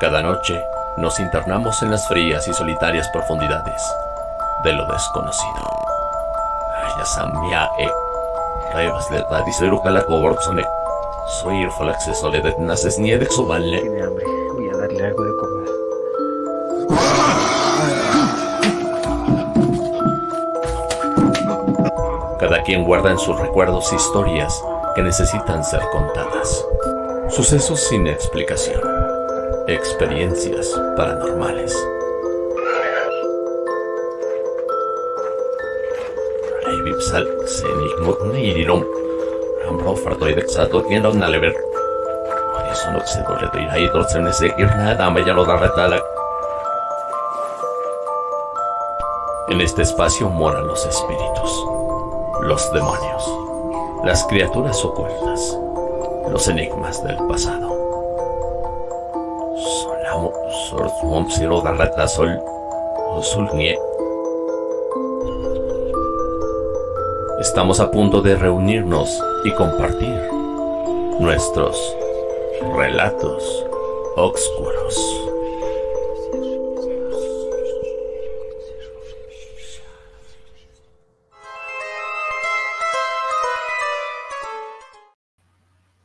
Cada noche nos internamos en las frías y solitarias profundidades de lo desconocido. La coborzone. Soy naces. Tiene hambre, voy a darle algo de comer. Cada quien guarda en sus recuerdos historias que necesitan ser contadas. Sucesos sin explicación. Experiencias paranormales. Sal, Senig, Nirum, Ambro, Fartoidex, Sato, Tienda, Nalever. Eso no se dole de ir ahí, se me seguir nada, me ya lo da retala. En este espacio moran los espíritus, los demonios, las criaturas ocultas, los enigmas del pasado. Sor, Mom, Siro, Garrata, Sol, Sol, Nie. Estamos a punto de reunirnos y compartir nuestros relatos oscuros.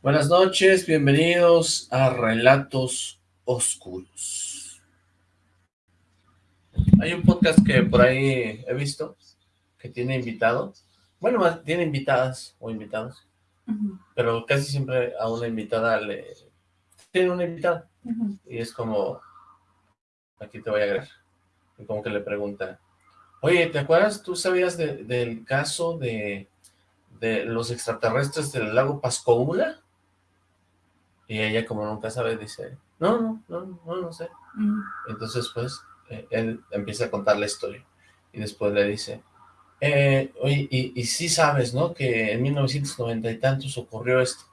Buenas noches, bienvenidos a Relatos Oscuros. Hay un podcast que por ahí he visto que tiene invitados. Bueno, más tiene invitadas o invitados, pero casi siempre a una invitada le... Tiene una invitada, y es como, aquí te voy a agregar, y como que le pregunta, oye, ¿te acuerdas, tú sabías del caso de, de los extraterrestres del lago Pascoula? Y ella como nunca sabe, dice, no, no, no, no, no sé. Entonces, pues, él empieza a contar la historia, y después le dice, eh, oye, y, y, sí sabes, ¿no? Que en 1990 y tantos ocurrió esto.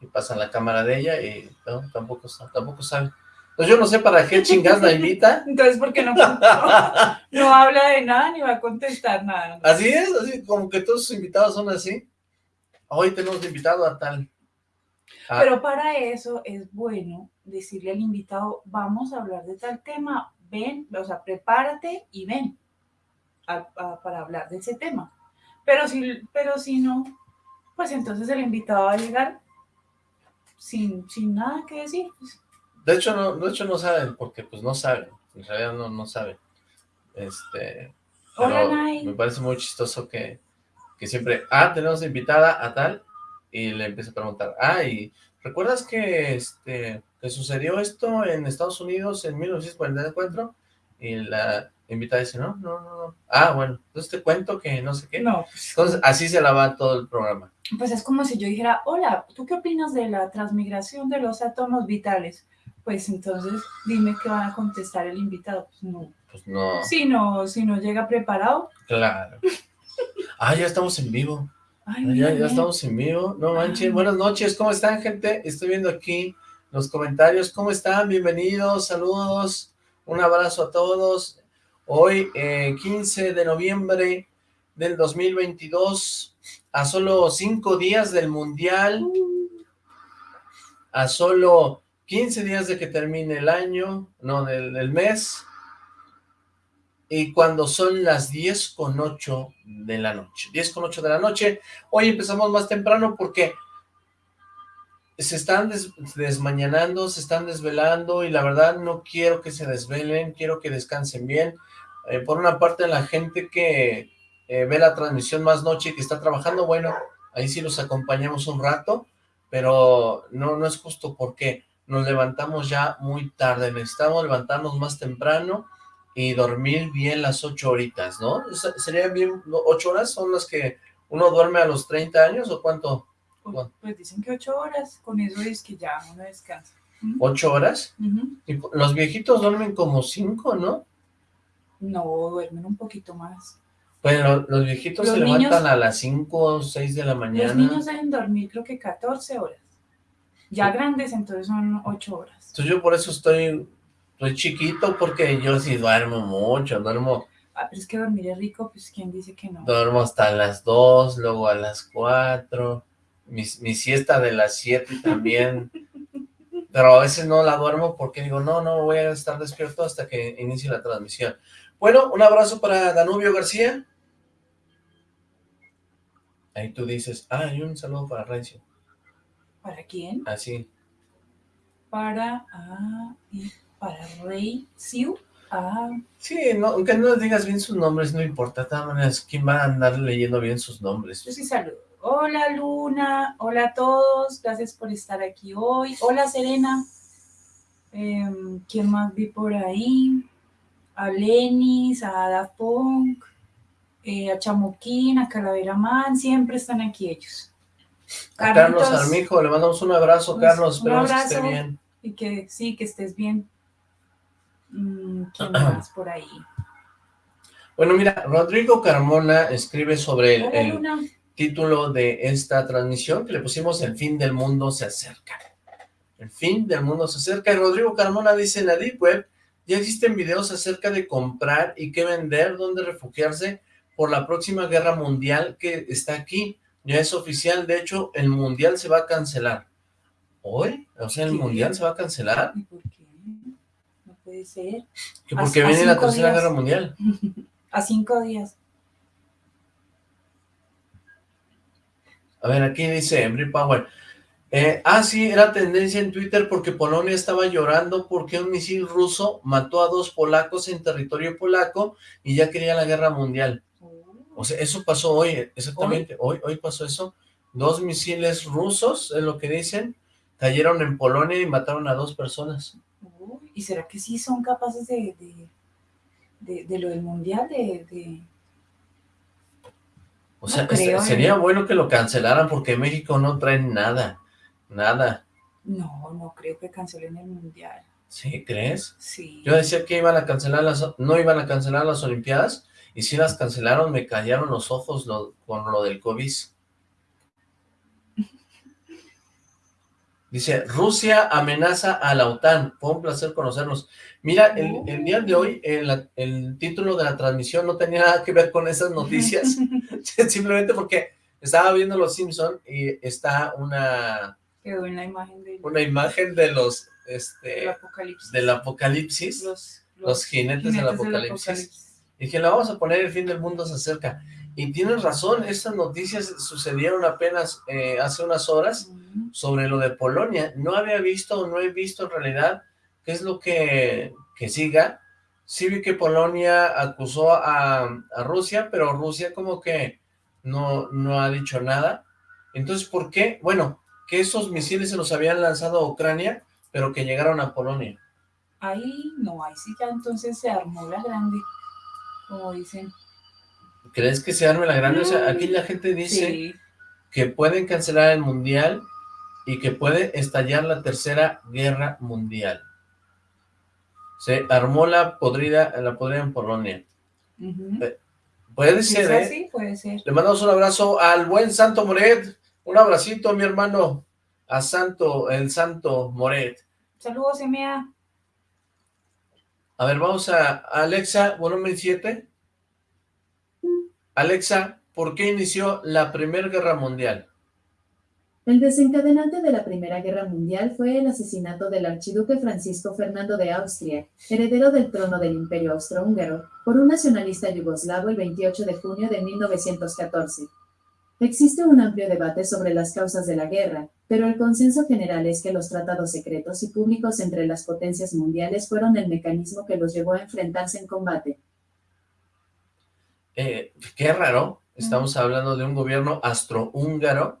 Y pasan la cámara de ella y no, tampoco, tampoco sabe. Pues yo no sé para qué chingas la invita. Entonces, ¿por qué no, no, no habla de nada ni va a contestar nada? Así es, así como que todos sus invitados son así. Hoy tenemos invitado a tal. Pero para eso es bueno decirle al invitado, vamos a hablar de tal tema, ven, o sea, prepárate y ven para hablar de ese tema. Pero si, pero si no, pues entonces el invitado va a llegar sin, sin nada que decir. Pues. De hecho, no, de hecho no saben, porque pues no saben, en realidad no, no saben. Este, me parece muy chistoso que, que siempre, ah, tenemos invitada a tal, y le empieza a preguntar, ah, y ¿recuerdas que, este, que sucedió esto en Estados Unidos en 1944? Y la, invitada dice, no, no, no, Ah, bueno, entonces te cuento que no sé qué. No. Pues, entonces, así se la va todo el programa. Pues es como si yo dijera, hola, ¿tú qué opinas de la transmigración de los átomos vitales? Pues entonces, dime qué van a contestar el invitado. Pues no. Pues no. Si no, si no llega preparado. Claro. ah, ya estamos en vivo. ya, ya estamos en vivo. No manches, buenas noches, ¿cómo están, gente? Estoy viendo aquí los comentarios. ¿Cómo están? Bienvenidos, saludos. Un abrazo a todos. Hoy, 15 eh, de noviembre del 2022, a solo cinco días del Mundial, a solo 15 días de que termine el año, no, del, mes, y cuando son las 10 con 8 de la noche, 10 con 8 de la noche, hoy empezamos más temprano porque se están desmañanando, se están desvelando y la verdad no quiero que se desvelen, quiero que descansen bien, eh, por una parte la gente que eh, ve la transmisión más noche y que está trabajando, bueno, ahí sí los acompañamos un rato, pero no, no es justo porque nos levantamos ya muy tarde, necesitamos levantarnos más temprano y dormir bien las ocho horitas, ¿no? ¿Serían bien ocho horas? ¿Son las que uno duerme a los 30 años o cuánto? Pues, pues, dicen que ocho horas, con eso es que ya uno descansa. ¿Ocho horas? los viejitos duermen como cinco, ¿no? No, duermen un poquito más. Bueno, los viejitos se levantan a las 5 o 6 de la mañana. Los niños deben dormir creo que 14 horas. Ya grandes, entonces son 8 horas. Entonces yo por eso estoy, estoy chiquito, porque yo sí duermo mucho, duermo... Ah, pero es que dormir es rico, pues ¿quién dice que no? Duermo hasta las 2, luego a las 4, mi, mi siesta de las 7 también, pero a veces no la duermo porque digo, no, no voy a estar despierto hasta que inicie la transmisión. Bueno, un abrazo para Danubio García. Ahí tú dices, ah, y un saludo para Rencio. ¿Para quién? Así. Ah, para, ah, para Rey Siu. Ah. Sí, no, aunque no digas bien sus nombres, no importa. De todas maneras, ¿quién va a andar leyendo bien sus nombres? Yo sí saludo. Hola Luna, hola a todos, gracias por estar aquí hoy. Hola Serena. Em, ¿Quién más vi por ahí? A Lenis, a Ada Punk, eh, a Chamoquín, a Calavera Man, siempre están aquí ellos. A Carlos Armijo, le mandamos un abrazo, pues, Carlos, esperamos que esté bien. Y que sí, que estés bien. Mm, ¿Quién más por ahí? Bueno, mira, Rodrigo Carmona escribe sobre el, título de esta transmisión que le pusimos El fin del mundo se acerca. El fin del mundo se acerca. Y Rodrigo Carmona dice, en la Deep Web ya existen videos acerca de comprar y qué vender, dónde refugiarse por la próxima guerra mundial que está aquí. Ya es oficial, de hecho, el mundial se va a cancelar. ¿Hoy? O sea, ¿el mundial se va a cancelar? ¿Y por qué? No puede ser. Que porque viene la tercera guerra mundial. a cinco días. A ver, aquí dice Embry Power. Eh, ah, sí, era tendencia en Twitter porque Polonia estaba llorando porque un misil ruso mató a dos polacos en territorio polaco y ya quería la guerra mundial. O sea, eso pasó hoy, exactamente, hoy, hoy pasó eso. Dos misiles rusos, es lo que dicen, cayeron en Polonia y mataron a dos personas. ¿Y será que sí son capaces de, de, lo del mundial, de o sea, sería bueno que lo cancelaran porque México no trae nada, nada. No, no creo que cancelen el Mundial. ¿Sí? ¿Crees? Sí. Yo decía que iban a cancelar las, no iban a cancelar las Olimpiadas, y si las cancelaron me callaron los ojos con lo del COVID. Dice, Rusia amenaza a la OTAN. Fue un placer conocernos. Mira, el, día de hoy, el, el, título de la transmisión no tenía nada que ver con esas noticias. Simplemente porque estaba viendo Los Simpson y está una... una imagen de... Una imagen de los... Este, apocalipsis. Del apocalipsis. Los, jinetes, del apocalipsis. Y dije, la vamos a poner, el fin del mundo se acerca. Y tienes razón, estas noticias sucedieron apenas eh, hace unas horas sobre lo de Polonia. No había visto o no he visto en realidad qué es lo que, que siga. Sí vi que Polonia acusó a, a, Rusia, pero Rusia como que no, no ha dicho nada. Entonces, ¿por qué? Bueno, que esos misiles se los habían lanzado a Ucrania, pero que llegaron a Polonia. Ahí no, ahí sí ya entonces se armó la grande, como dicen. ¿Crees que se arme la grande? O sea, aquí la gente dice que pueden cancelar el mundial y que puede estallar la tercera guerra mundial. Se armó la podrida, la podrida en Polonia. Eh, puede ser, ¿eh? Sí, puede ser. Le mandamos un abrazo al buen Santo Moret. Un abracito, mi hermano. A Santo, el Santo Moret. Saludos, Emea. A ver, vamos a Alexa, volumen 7. Alexa, ¿por qué inició la Primera Guerra Mundial? El desencadenante de la Primera Guerra Mundial fue el asesinato del archiduque Francisco Fernando de Austria, heredero del trono del Imperio Austrohúngaro, por un nacionalista yugoslavo el 28 de junio de 1914. Existe un amplio debate sobre las causas de la guerra, pero el consenso general es que los tratados secretos y públicos entre las potencias mundiales fueron el mecanismo que los llevó a enfrentarse en combate. Eh, qué raro, estamos hablando de un gobierno astrohúngaro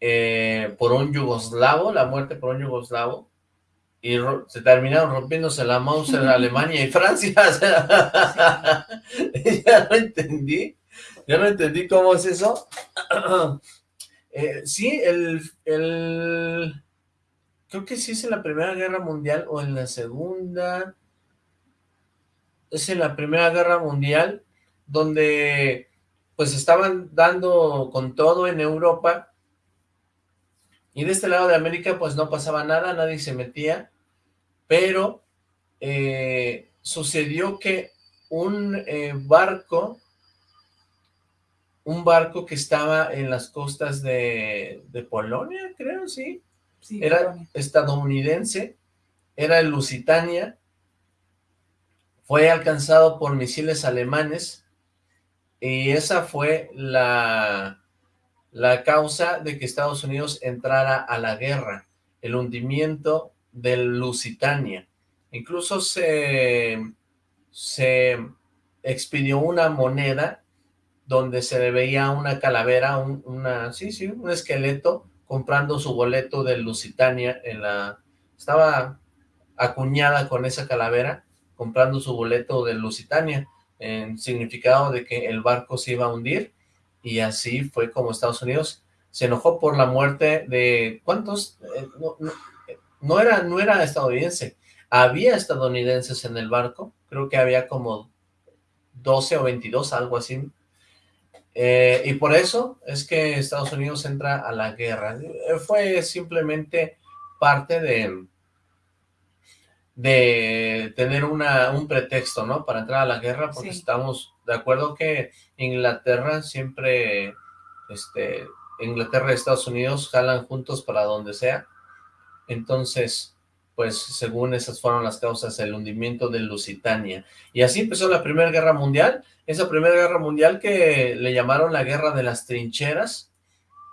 eh, por un yugoslavo, la muerte por un yugoslavo, y se terminaron rompiéndose la mouse en Alemania y Francia. ya no entendí, ya no entendí cómo es eso. eh, sí, el, el, creo que sí es en la Primera Guerra Mundial o en la Segunda, es en la Primera Guerra Mundial, donde pues estaban dando con todo en Europa, y de este lado de América pues no pasaba nada, nadie se metía, pero eh, sucedió que un eh, barco, un barco que estaba en las costas de, de Polonia, creo, sí, era estadounidense, era el Lusitania, fue alcanzado por misiles alemanes y esa fue la, la causa de que Estados Unidos entrara a la guerra, el hundimiento del Lusitania. Incluso se, se expidió una moneda donde se le veía una calavera, un, una, sí, sí, un esqueleto comprando su boleto de Lusitania en la, estaba acuñada con esa calavera comprando su boleto de Lusitania en significado de que el barco se iba a hundir y así fue como Estados Unidos se enojó por la muerte de, ¿cuántos? Eh, no, era, no era estadounidense, había estadounidenses en el barco, creo que había como 12 o 22, algo así, eh, y por eso es que Estados Unidos entra a la guerra. Eh, fue simplemente parte de, de tener una, un pretexto, ¿no? Para entrar a la guerra, porque estamos de acuerdo que Inglaterra siempre, este, Inglaterra y Estados Unidos jalan juntos para donde sea. Entonces, pues según esas fueron las causas, el hundimiento de Lusitania. Y así empezó la Primera Guerra Mundial, esa Primera Guerra Mundial que le llamaron la Guerra de las Trincheras,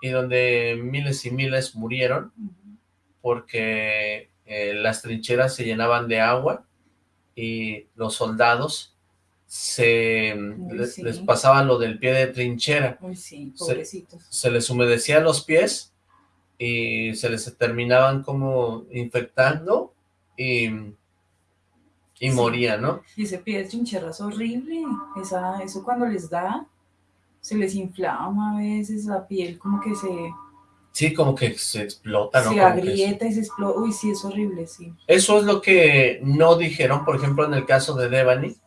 y donde miles y miles murieron, porque eh, las trincheras se llenaban de agua, y los soldados se les, pasaba lo del pie de trinchera. se les humedecía los pies, y se les terminaban como infectando y, y morían, ¿no? Y ese pie de trinchera es horrible, Esa, eso cuando les da, se les inflama a veces la piel como que se... Sí, como que se explota, ¿no? Se agrieta y se explota, uy, sí, es horrible, sí. Eso es lo que no dijeron, por ejemplo, en el caso de Devani.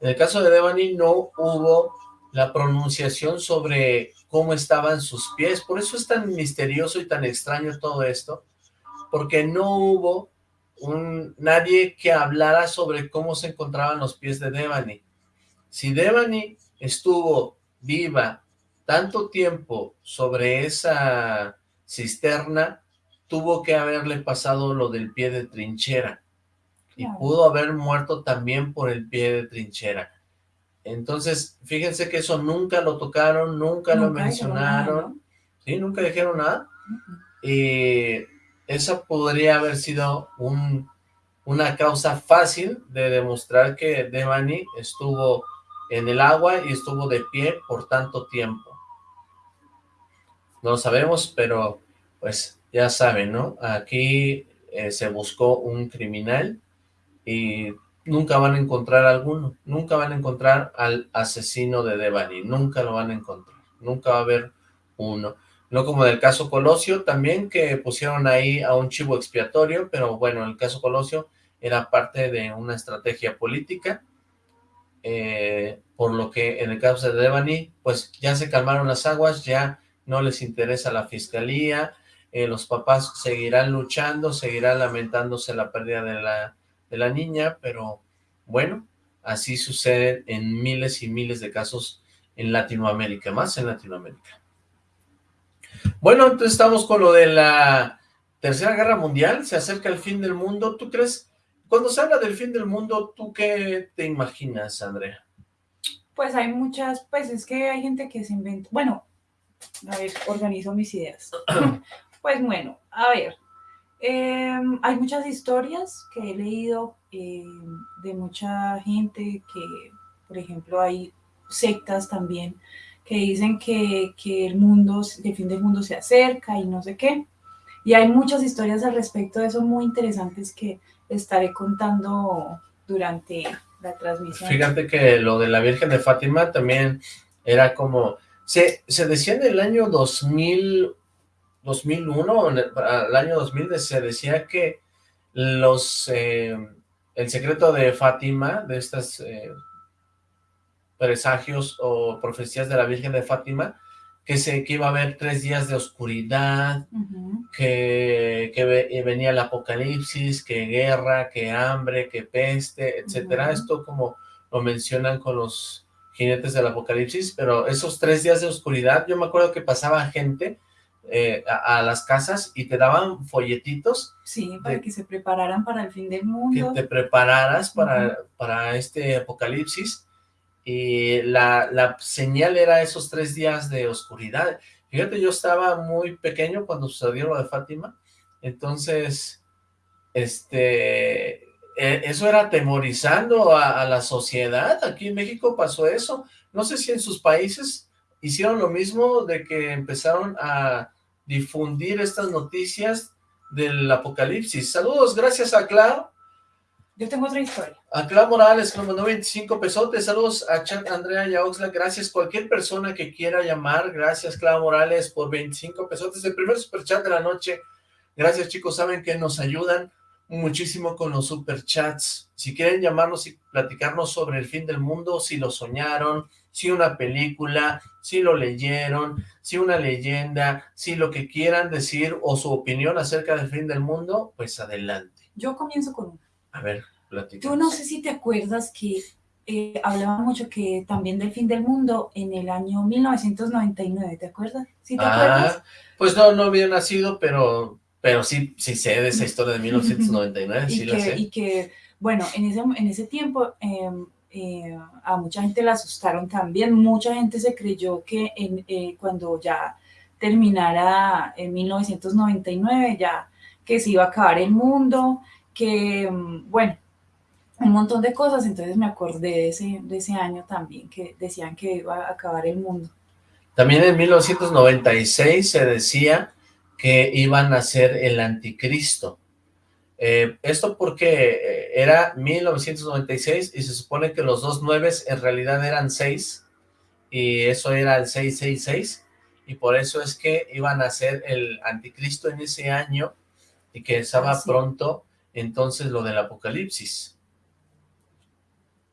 En el caso de Devani no hubo la pronunciación sobre cómo estaban sus pies. Por eso es tan misterioso y tan extraño todo esto, porque no hubo un, nadie que hablara sobre cómo se encontraban los pies de Devani. Si Devani estuvo viva tanto tiempo sobre esa cisterna, tuvo que haberle pasado lo del pie de trinchera. Y pudo haber muerto también por el pie de trinchera. Entonces, fíjense que eso nunca lo tocaron, nunca, lo mencionaron, ¿sí? Nunca dijeron nada. Y esa podría haber sido un, una causa fácil de demostrar que Devani estuvo en el agua y estuvo de pie por tanto tiempo. No lo sabemos, pero pues ya saben, ¿no? Aquí eh, se buscó un criminal y nunca van a encontrar alguno, nunca van a encontrar al asesino de Devani, nunca lo van a encontrar, nunca va a haber uno. No como en el caso Colosio también, que pusieron ahí a un chivo expiatorio, pero bueno, el caso Colosio era parte de una estrategia política, eh, por lo que en el caso de Devani, pues ya se calmaron las aguas, ya no les interesa la fiscalía, eh, los papás seguirán luchando, seguirán lamentándose la pérdida de la de la niña, pero bueno, así sucede en miles y miles de casos en Latinoamérica, más en Latinoamérica. Bueno, entonces estamos con lo de la Tercera Guerra Mundial, se acerca el fin del mundo, ¿tú crees? Cuando se habla del fin del mundo, ¿tú qué te imaginas, Andrea? Pues hay muchas, pues es que hay gente que se inventa, bueno, a ver, organizo mis ideas. pues bueno, a ver, Em, hay muchas historias que he leído em, de mucha gente que, por ejemplo, hay sectas también que dicen que, que, el mundo, el fin del mundo se acerca y no sé qué. Y hay muchas historias al respecto de eso muy interesantes que estaré contando durante la transmisión. Fíjate que lo de la Virgen de Fátima también era como... Se, se decía en el año 2000 2001, el año 2000, se decía que los eh, el secreto de Fátima, de estos eh, presagios o profecías de la Virgen de Fátima, que, se, que iba a haber tres días de oscuridad, que, que, venía el apocalipsis, que guerra, que hambre, que peste, etcétera. Esto como lo mencionan con los jinetes del apocalipsis, pero esos tres días de oscuridad, yo me acuerdo que pasaba gente eh, a, las casas y te daban folletitos. Sí, para que se prepararan para el fin del mundo. Que te prepararas para, para este apocalipsis. Y la, la señal era esos tres días de oscuridad. Fíjate, yo estaba muy pequeño cuando sucedió lo de Fátima, entonces, este, e, eso era atemorizando a, la sociedad. Aquí en México pasó eso. No sé si en sus países hicieron lo mismo de que empezaron a difundir estas noticias del apocalipsis. Saludos, gracias a Clau. Yo tengo otra historia. A Clau Morales, que nos mandó 25 pesotes. Saludos a Chat Andrea y a Oxla. Gracias. Cualquier persona que quiera llamar, gracias Clau Morales por 25 pesotes. El primer superchat de la noche. Gracias chicos, saben que nos ayudan muchísimo con los superchats. Si quieren llamarnos y platicarnos sobre el fin del mundo, si lo soñaron, si una película, si lo leyeron, si una leyenda, si lo que quieran decir o su opinión acerca del fin del mundo, pues adelante. Yo comienzo con. A ver. Tú no sé si te acuerdas que eh, hablaba mucho que también del fin del mundo en el año 1999, ¿te acuerdas? ¿Sí te ah, Pues no, no había nacido, pero pero sí, sí sé de esa historia de 1999, sí que, sé. Y que, bueno, en ese, en ese tiempo em, eh, a mucha gente la asustaron también, mucha gente se creyó que eh, cuando ya terminara en 1999, ya que se iba a acabar el mundo, que, em, bueno, un montón de cosas, entonces me acordé de ese, de ese año también, que decían que iba a acabar el mundo. También en 1996 se decía que iban a ser el anticristo. Eh, esto porque eh, era 1996 y se supone que los dos nueves en realidad eran seis y eso era el 666 y por eso es que iban a ser el anticristo en ese año y que estaba ah, pronto entonces lo del apocalipsis.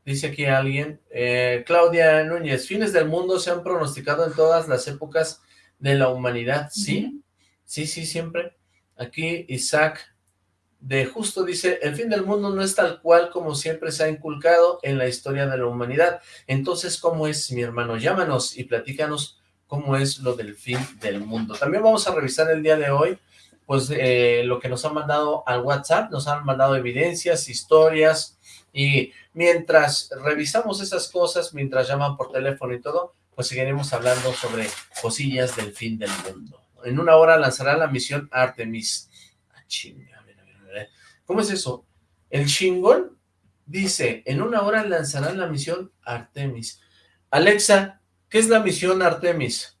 Dice aquí alguien, eh, Claudia Núñez, fines del mundo se han pronosticado en todas las épocas de la humanidad, ¿sí? Sí, sí, siempre. Aquí Isaac de Justo dice, el fin del mundo no es tal cual como siempre se ha inculcado en la historia de la humanidad. Entonces, ¿cómo es, mi hermano? Llámanos y platícanos cómo es lo del fin del mundo. También vamos a revisar el día de hoy, pues, eh, lo que nos han mandado al WhatsApp. Nos han mandado evidencias, historias, y mientras revisamos esas cosas, mientras llaman por teléfono y todo, pues seguiremos hablando sobre cosillas del fin del mundo en una hora lanzará la misión Artemis. Ah. ¿Cómo es eso? El chingón dice, en una hora lanzará la misión Artemis. Alexa, ¿qué es la misión Artemis?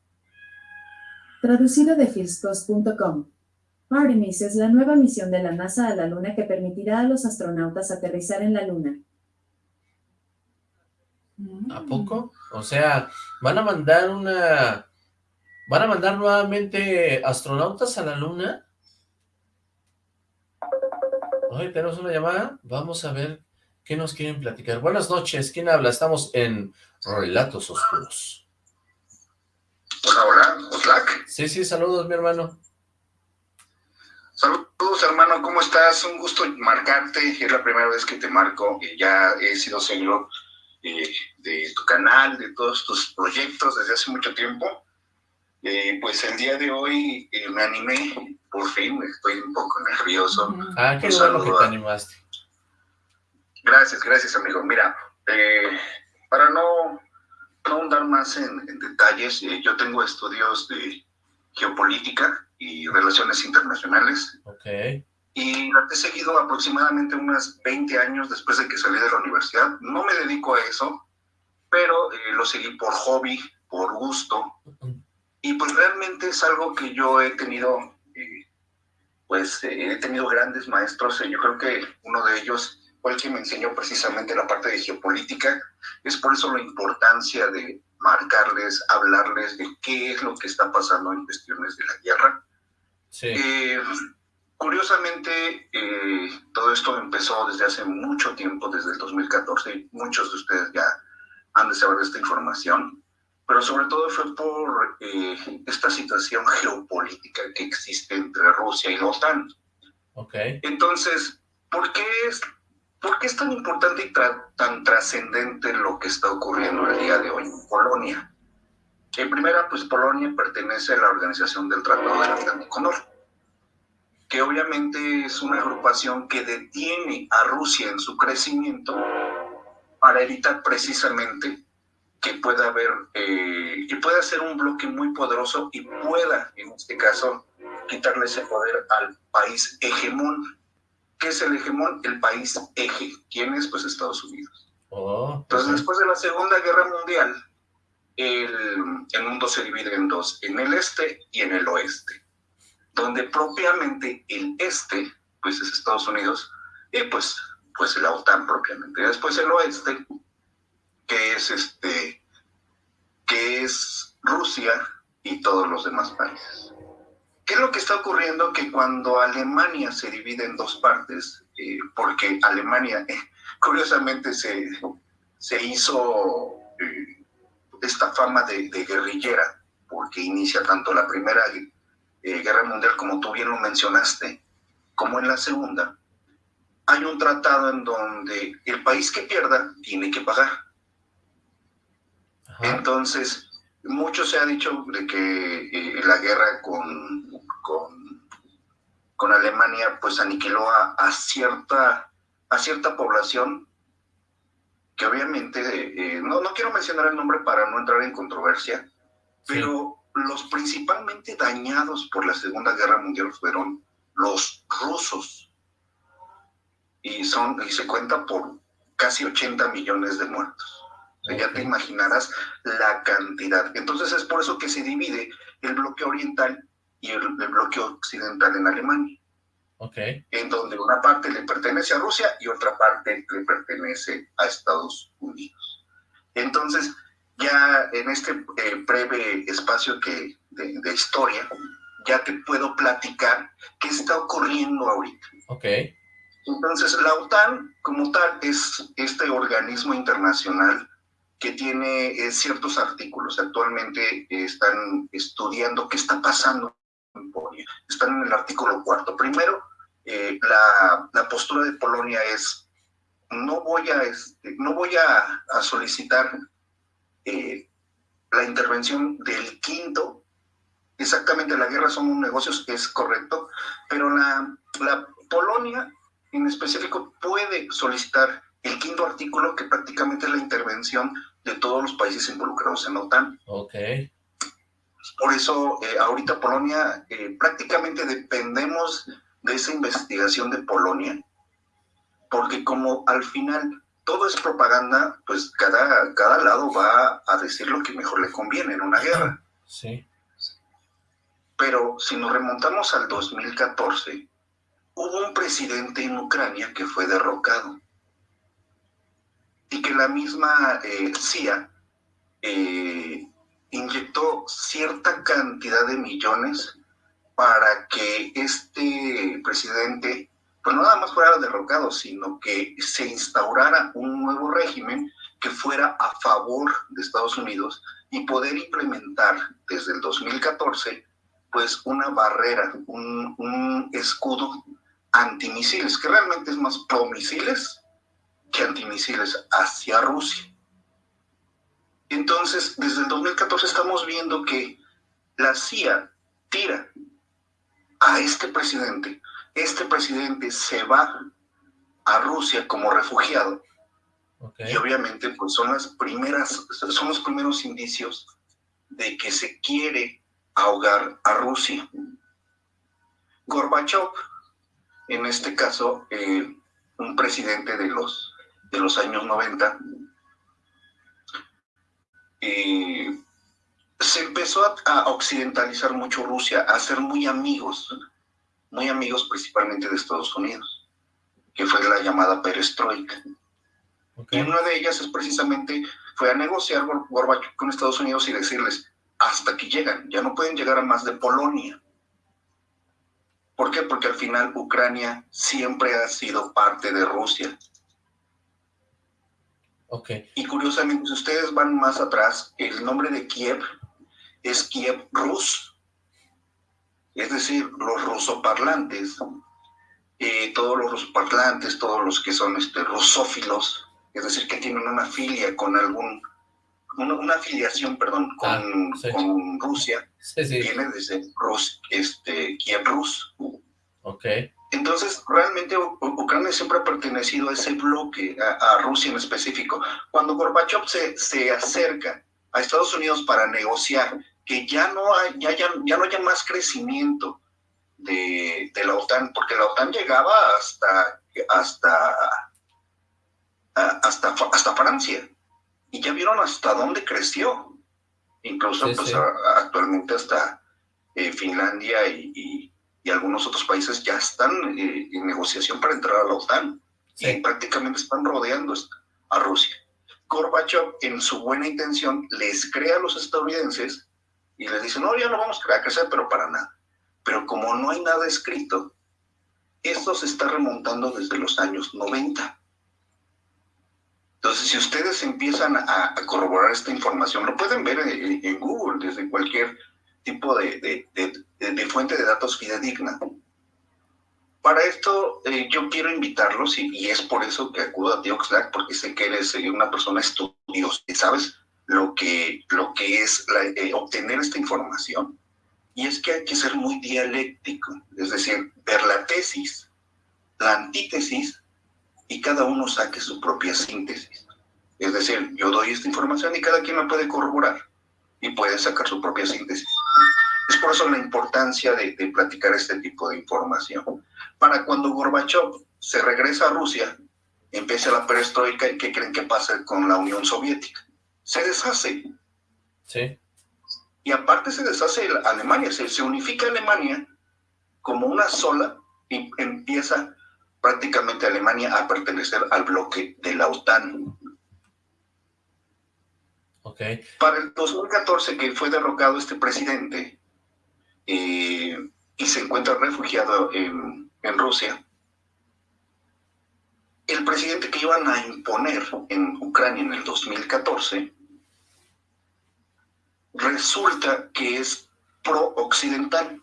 Traducido de Fieldpost.com. Artemis es la nueva misión de la NASA a la Luna que permitirá a los astronautas aterrizar en la Luna. ¿A poco? O sea, van a mandar una ¿Van a mandar nuevamente astronautas a la luna? Hoy tenemos una llamada. Vamos a ver qué nos quieren platicar. Buenas noches. ¿Quién habla? Estamos en Relatos Oscuros. Hola, hola. Oslac. Sí, sí, saludos, mi hermano. Saludos, hermano. ¿Cómo estás? Un gusto marcarte. Es la primera vez que te marco. Ya he sido seguidor eh, de tu canal, de todos tus proyectos desde hace mucho tiempo eh, pues el día de hoy eh, me animé, por fin, estoy un poco nervioso. Ah, qué bueno que te animaste. Gracias, gracias amigo. Mira, eh, para no, no ahondar más en, detalles, yo tengo estudios de geopolítica y relaciones internacionales. Ok. Y la he seguido aproximadamente unos 20 años después de que salí de la universidad. No me dedico a eso, pero lo seguí por hobby, por gusto. Y pues realmente es algo que yo he tenido, eh, pues eh, he tenido grandes maestros. yo creo que uno de ellos fue el que me enseñó precisamente la parte de geopolítica. Es por eso la importancia de marcarles, hablarles de qué es lo que está pasando en cuestiones de la guerra. Sí. Eh, curiosamente, todo esto empezó desde hace mucho tiempo, desde el 2014. Muchos de ustedes ya han de saber de esta información pero sobre todo fue por eh, esta situación geopolítica que existe entre Rusia y la OTAN. Okay. Entonces, ¿por qué, es, ¿por qué es tan importante y tan trascendente lo que está ocurriendo el día de hoy en Polonia? En primera, pues Polonia pertenece a la Organización del Tratado del Atlántico Norte, que obviamente es una agrupación que detiene a Rusia en su crecimiento para evitar precisamente que pueda haber, eh, que pueda ser un bloque muy poderoso y pueda, en este caso, quitarle ese poder al país hegemón. ¿Qué es el hegemón? El país eje. ¿Quién es? Pues Estados Unidos. Oh, Entonces, después de la Segunda Guerra Mundial, el, el, mundo se divide en dos, en el este y en el oeste, donde propiamente el este, pues es Estados Unidos, y pues, pues la OTAN propiamente. Después el oeste, que es este, que es Rusia y todos los demás países. ¿Qué es lo que está ocurriendo? Que cuando Alemania se divide en dos partes, eh, porque Alemania, curiosamente, se, se hizo eh, esta fama de, guerrillera, porque inicia tanto la Primera eh, Guerra Mundial, como tú bien lo mencionaste, como en la Segunda, hay un tratado en donde el país que pierda tiene que pagar. Entonces, mucho se ha dicho de que eh, la guerra con, con, con, Alemania pues aniquiló a, a, cierta, a cierta población que obviamente, eh, no, no quiero mencionar el nombre para no entrar en controversia, pero los principalmente dañados por la Segunda Guerra Mundial fueron los rusos. Y, son, y se cuenta por casi 80 millones de muertos. Ya te imaginarás la cantidad. Entonces es por eso que se divide el bloque oriental y el bloque occidental en Alemania. En donde una parte le pertenece a Rusia y otra parte le pertenece a Estados Unidos. Entonces, ya en este eh, breve espacio que, de, historia, ya te puedo platicar qué está ocurriendo ahorita. Ok. Entonces, la OTAN como tal es este organismo internacional que tiene eh, ciertos artículos. Actualmente están estudiando qué está pasando en Polonia. Están en el artículo cuarto. Primero, eh, la, postura de Polonia es no voy a, este, no voy a, solicitar eh, la intervención del quinto, exactamente la guerra son negocios, es correcto, pero la, la Polonia en específico puede solicitar el quinto artículo que prácticamente es la intervención de todos los países involucrados en la OTAN. Ok. Por eso eh, ahorita Polonia prácticamente dependemos de esa investigación de Polonia, porque como al final todo es propaganda, pues cada, cada lado va a decir lo que mejor le conviene en una guerra. Sí. Pero si nos remontamos al 2014, hubo un presidente en Ucrania que fue derrocado y que la misma eh, CIA eh, inyectó cierta cantidad de millones para que este presidente, pues no nada más fuera derrocado, sino que se instaurara un nuevo régimen que fuera a favor de Estados Unidos y poder implementar desde el 2014 pues una barrera, un, un escudo antimisiles, que realmente es más promisiles que antimisiles hacia Rusia. Entonces, desde el 2014 estamos viendo que la CIA tira a este presidente. Este presidente se va a Rusia como refugiado. Y obviamente pues son las primeras, son los primeros indicios de que se quiere ahogar a Rusia. Gorbachev, en este caso, eh, un presidente de los, de los años 90, eh, se empezó a, occidentalizar mucho Rusia, a ser muy amigos, muy amigos principalmente de Estados Unidos, que fue la llamada perestroika. Y una de ellas es precisamente, fue a negociar Gorbachev con Estados Unidos y decirles, hasta aquí llegan, ya no pueden llegar a más de Polonia. ¿Por qué? Porque al final Ucrania siempre ha sido parte de Rusia. Okay. Y curiosamente, si ustedes van más atrás, el nombre de Kiev es Kiev Rus, es decir, los rusoparlantes, eh, todos los rusoparlantes, todos los que son este, rusófilos, es decir, que tienen una filia con algún, una, afiliación, perdón, con, ah, con Rusia. Viene desde Rus, este, Kiev Rus. Ok. Entonces, realmente Ucrania siempre ha pertenecido a ese bloque, a, Rusia en específico. Cuando Gorbachev se, se acerca a Estados Unidos para negociar que ya no, hay, ya, ya, ya no haya más crecimiento de, de, la OTAN, porque la OTAN llegaba hasta, hasta, hasta, hasta Francia, y ya vieron hasta dónde creció. Incluso pues, actualmente hasta eh, Finlandia y y algunos otros países ya están eh, en negociación para entrar a la OTAN y prácticamente están rodeando a Rusia. Gorbachev, en su buena intención, les crea a los estadounidenses y les dice, no, ya no vamos a crecer, pero para nada. Pero como no hay nada escrito, esto se está remontando desde los años 90. Entonces, si ustedes empiezan a, corroborar esta información, lo pueden ver en Google, desde cualquier tipo de, de, fuente de datos fidedigna. Para esto, eh, yo quiero invitarlos, y, es por eso que acudo a ti, Oxlack, porque sé que eres eh, una persona estudiosa y sabes lo que, lo que es eh, obtener esta información. Y es que hay que ser muy dialéctico, es decir, ver la tesis, la antítesis, y cada uno saque su propia síntesis. Es decir, yo doy esta información y cada quien la puede corroborar y puede sacar su propia síntesis. Es por eso la importancia de, platicar este tipo de información. Para cuando Gorbachev se regresa a Rusia, empieza la perestroika y ¿qué creen que pasa con la Unión Soviética? Se deshace. Sí. Y aparte se deshace Alemania, se, se unifica Alemania como una sola y empieza prácticamente Alemania a pertenecer al bloque de la OTAN. Para el 2014 que fue derrocado este presidente eh, y se encuentra refugiado en, en, Rusia, el presidente que iban a imponer en Ucrania en el 2014 resulta que es pro-occidental.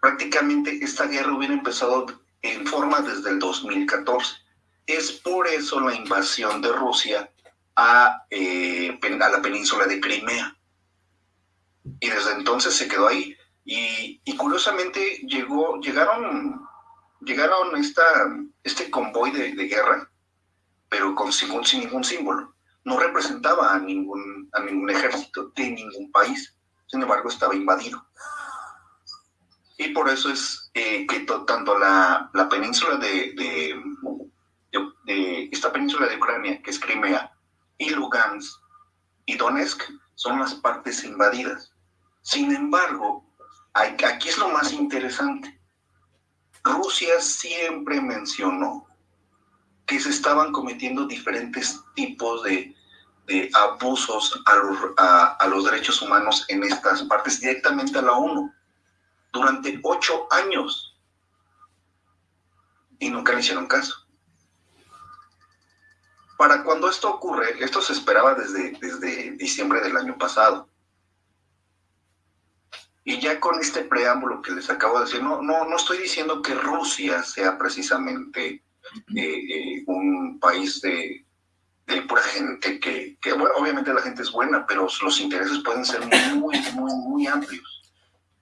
Prácticamente esta guerra hubiera empezado en forma desde el 2014. Es por eso la invasión de Rusia eh, a, la península de Crimea. Y desde entonces se quedó ahí. Y, curiosamente llegó, llegaron, llegaron esta, este convoy de, guerra, pero con, sin, sin, ningún símbolo. No representaba a ningún, a ningún ejército de ningún país. Sin embargo, estaba invadido. Y por eso es eh, que tanto la, la península de, de, de, esta península de Ucrania, que es Crimea, y Lugansk y Donetsk son las partes invadidas. Sin embargo, aquí es lo más interesante. Rusia siempre mencionó que se estaban cometiendo diferentes tipos de, abusos a los, a los derechos humanos en estas partes directamente a la ONU durante ocho años y nunca le hicieron caso. Para cuando esto ocurre, esto se esperaba desde, desde diciembre del año pasado. Y ya con este preámbulo que les acabo de decir, no, no, no estoy diciendo que Rusia sea precisamente eh, eh, un país de, de, pura gente que, que, bueno, obviamente la gente es buena, pero los intereses pueden ser muy, muy, muy amplios.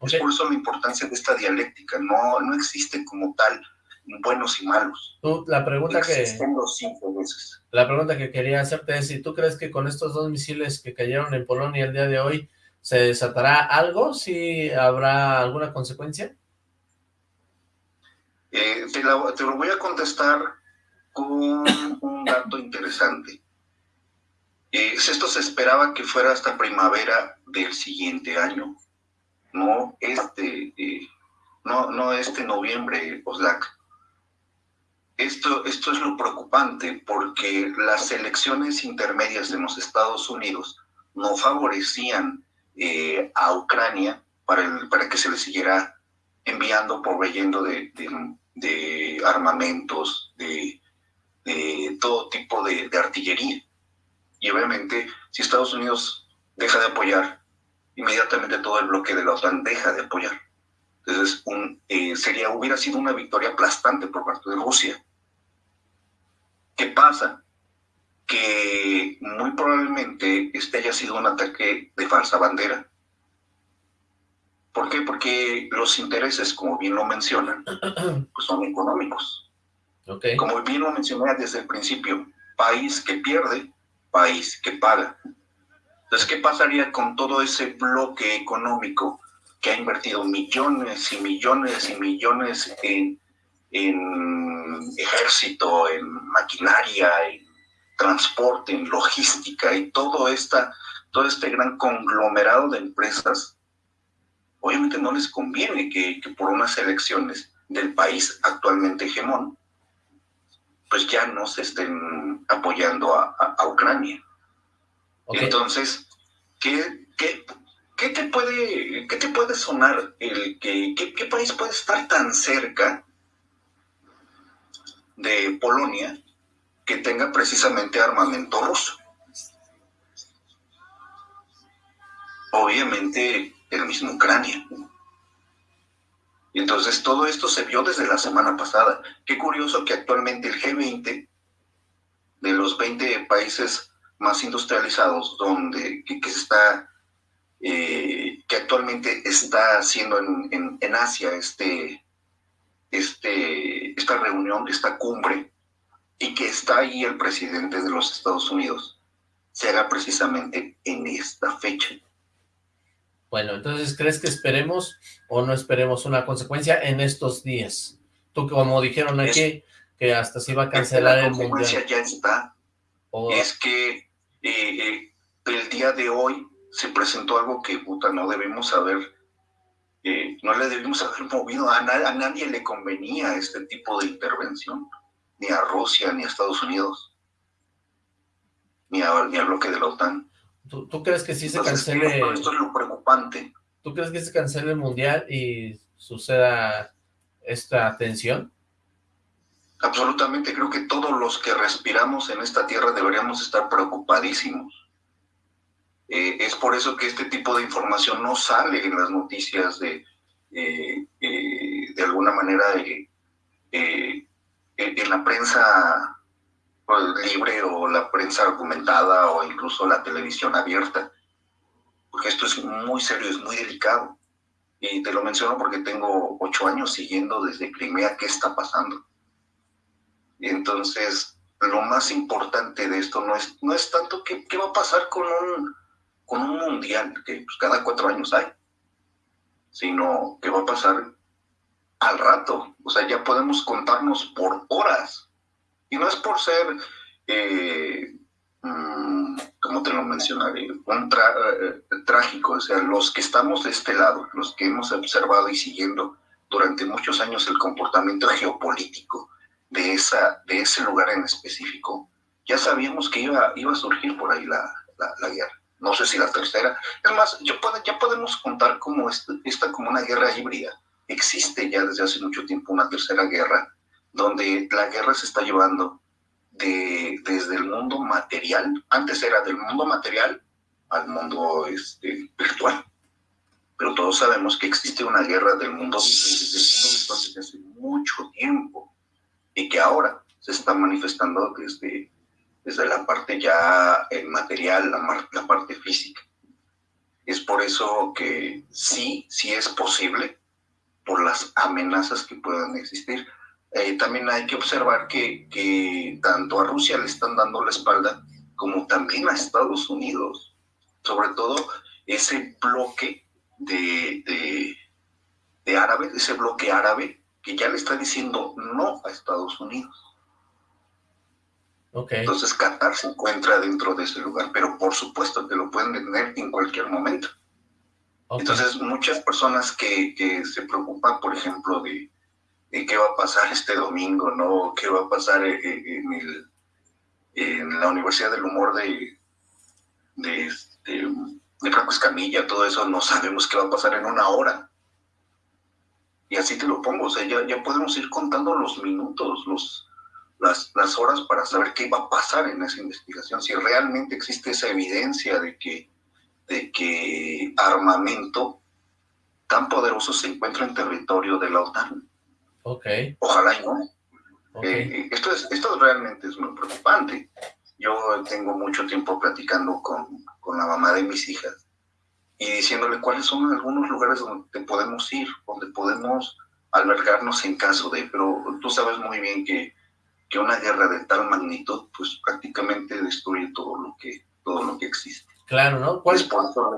Es por eso la importancia de esta dialéctica. No, no existe como tal buenos y malos. Tú, la pregunta que... La pregunta que quería hacerte es si tú crees que con estos dos misiles que cayeron en Polonia el día de hoy, ¿se desatará algo? ¿Si habrá alguna consecuencia? Eh, te, lo voy a contestar con un dato interesante. Eh, esto se esperaba que fuera hasta primavera del siguiente año, no este, eh, no, no este noviembre, Oslak. Esto, esto es lo preocupante porque las elecciones intermedias en los Estados Unidos no favorecían eh, a Ucrania para, para que se le siguiera enviando, proveyendo de, de, armamentos, de, de, todo tipo de, artillería. Y obviamente, si Estados Unidos deja de apoyar, inmediatamente todo el bloque de la OTAN deja de apoyar. Entonces, un, eh, sería, hubiera sido una victoria aplastante por parte de Rusia. ¿Qué pasa? que muy probablemente este haya sido un ataque de falsa bandera. ¿Por qué? Porque los intereses, como bien lo mencionan, pues son económicos. Okay. Como bien lo mencioné desde el principio, país que pierde, país que paga. Entonces, ¿qué pasaría con todo ese bloque económico que ha invertido millones y millones y millones en, en ejército, en maquinaria, en transporte, en logística y todo, esta, todo este gran conglomerado de empresas? Obviamente no les conviene que, por unas elecciones del país actualmente hegemón, pues ya no se estén apoyando a, Ucrania. Entonces, ¿qué, qué, ¿qué te puede, qué te puede sonar el que qué, país puede estar tan cerca de Polonia que tenga precisamente armamento ruso? Obviamente el mismo Ucrania. Y entonces todo esto se vio desde la semana pasada. Qué curioso que actualmente el G20, de los 20 países más industrializados, donde que está eh, que actualmente está haciendo en, en, Asia este, este, esta reunión, esta cumbre, y que está ahí el presidente de los Estados Unidos, se haga precisamente en esta fecha. Bueno, entonces, ¿crees que esperemos o no esperemos una consecuencia en estos días? Tú, como dijeron aquí, que hasta se iba a cancelar el Mundial. ya está. Es que eh, eh, el día de hoy se presentó algo que, puta, no debemos haber, eh, no le debimos haber movido, a, a, nadie le convenía este tipo de intervención, ni a Rusia, ni a Estados Unidos, ni, a, ni al bloque de la OTAN. ¿Tú, crees que sí se cancele? Esto, es lo preocupante. ¿Tú crees que se cancele el Mundial y suceda esta tensión? Absolutamente, creo que todos los que respiramos en esta tierra deberíamos estar preocupadísimos eh, es por eso que este tipo de información no sale en las noticias de, eh, eh, de alguna manera, en la prensa pues, libre o la prensa argumentada o incluso la televisión abierta. Porque esto es muy serio, es muy delicado. Y te lo menciono porque tengo ocho años siguiendo desde Crimea qué está pasando. Y entonces, lo más importante de esto no es, no es tanto qué, qué va a pasar con un con un mundial que pues, cada cuatro años hay, sino que va a pasar al rato. O sea, ya podemos contarnos por horas. Y no es por ser, eh, mm, como te lo mencionaré, un eh, trágico. O sea, los que estamos de este lado, los que hemos observado y siguiendo durante muchos años el comportamiento geopolítico de, esa, de ese lugar en específico, ya sabíamos que iba, iba a surgir por ahí la, la guerra no sé si la tercera. Es más, yo ya podemos contar como esta, como una guerra híbrida. Existe ya desde hace mucho tiempo una tercera guerra, donde la guerra se está llevando de, desde el mundo material, antes era del mundo material al mundo este, virtual. Pero todos sabemos que existe una guerra del mundo, virtual desde hace mucho tiempo y que ahora se está manifestando desde desde la parte ya eh, material, la, parte física. Es por eso que sí, sí es posible, por las amenazas que puedan existir. Eh, también hay que observar que, que tanto a Rusia le están dando la espalda como también a Estados Unidos. Sobre todo ese bloque de, de, de árabes, ese bloque árabe que ya le está diciendo no a Estados Unidos. Entonces Qatar se encuentra dentro de ese lugar, pero por supuesto que lo pueden tener en cualquier momento. Entonces muchas personas que, que, se preocupan, por ejemplo, de, qué va a pasar este domingo, ¿no? ¿Qué va a pasar en, el, en la Universidad del Humor de, de, este, de Franco Escamilla, todo eso, no sabemos qué va a pasar en una hora. Y así te lo pongo, o sea, ya, ya podemos ir contando los minutos, los, las, las horas para saber qué va a pasar en esa investigación, si realmente existe esa evidencia de que, de que armamento tan poderoso se encuentra en territorio de la OTAN. Ok. Ojalá y no. Eh, esto, es, esto realmente es muy preocupante. yo tengo mucho tiempo platicando con, con la mamá de mis hijas y diciéndole cuáles son algunos lugares donde podemos ir, donde podemos albergarnos en caso de, pero tú sabes muy bien que, que una guerra de tal magnitud, pues prácticamente destruye todo lo que, todo lo que existe. Claro, ¿no? ¿Cuál,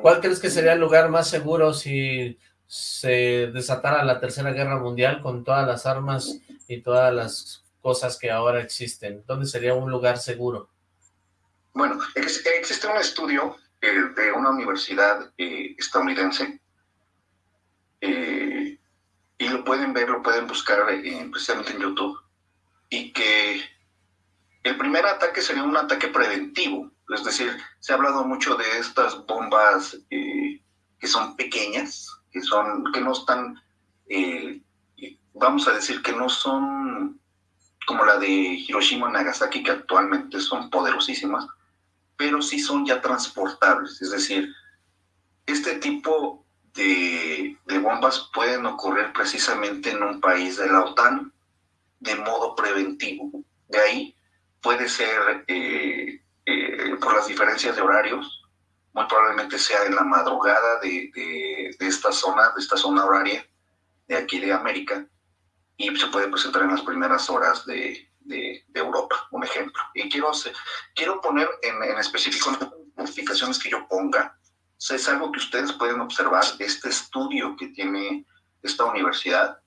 ¿Cuál crees que sería el lugar más seguro si se desatara la Tercera Guerra Mundial con todas las armas y todas las cosas que ahora existen? ¿Dónde sería un lugar seguro? Bueno, existe un estudio eh, de una universidad eh, estadounidense eh, y lo pueden ver, lo pueden buscar precisamente en YouTube y que el primer ataque sería un ataque preventivo, es decir, se ha hablado mucho de estas bombas que son pequeñas, que, son, que no están, vamos a decir que no son como la de Hiroshima y Nagasaki, que actualmente son poderosísimas, pero sí son ya transportables. Es decir, este tipo de, bombas pueden ocurrir precisamente en un país de la OTAN de modo preventivo. De ahí puede ser eh, eh, por las diferencias de horarios, muy probablemente sea en la madrugada de, esta zona, de esta zona horaria de aquí de América, y se puede presentar en las primeras horas de, de, Europa, un ejemplo. Y quiero, quiero poner en, en específico las modificaciones que yo ponga. es algo que ustedes pueden observar, este estudio que tiene esta universidad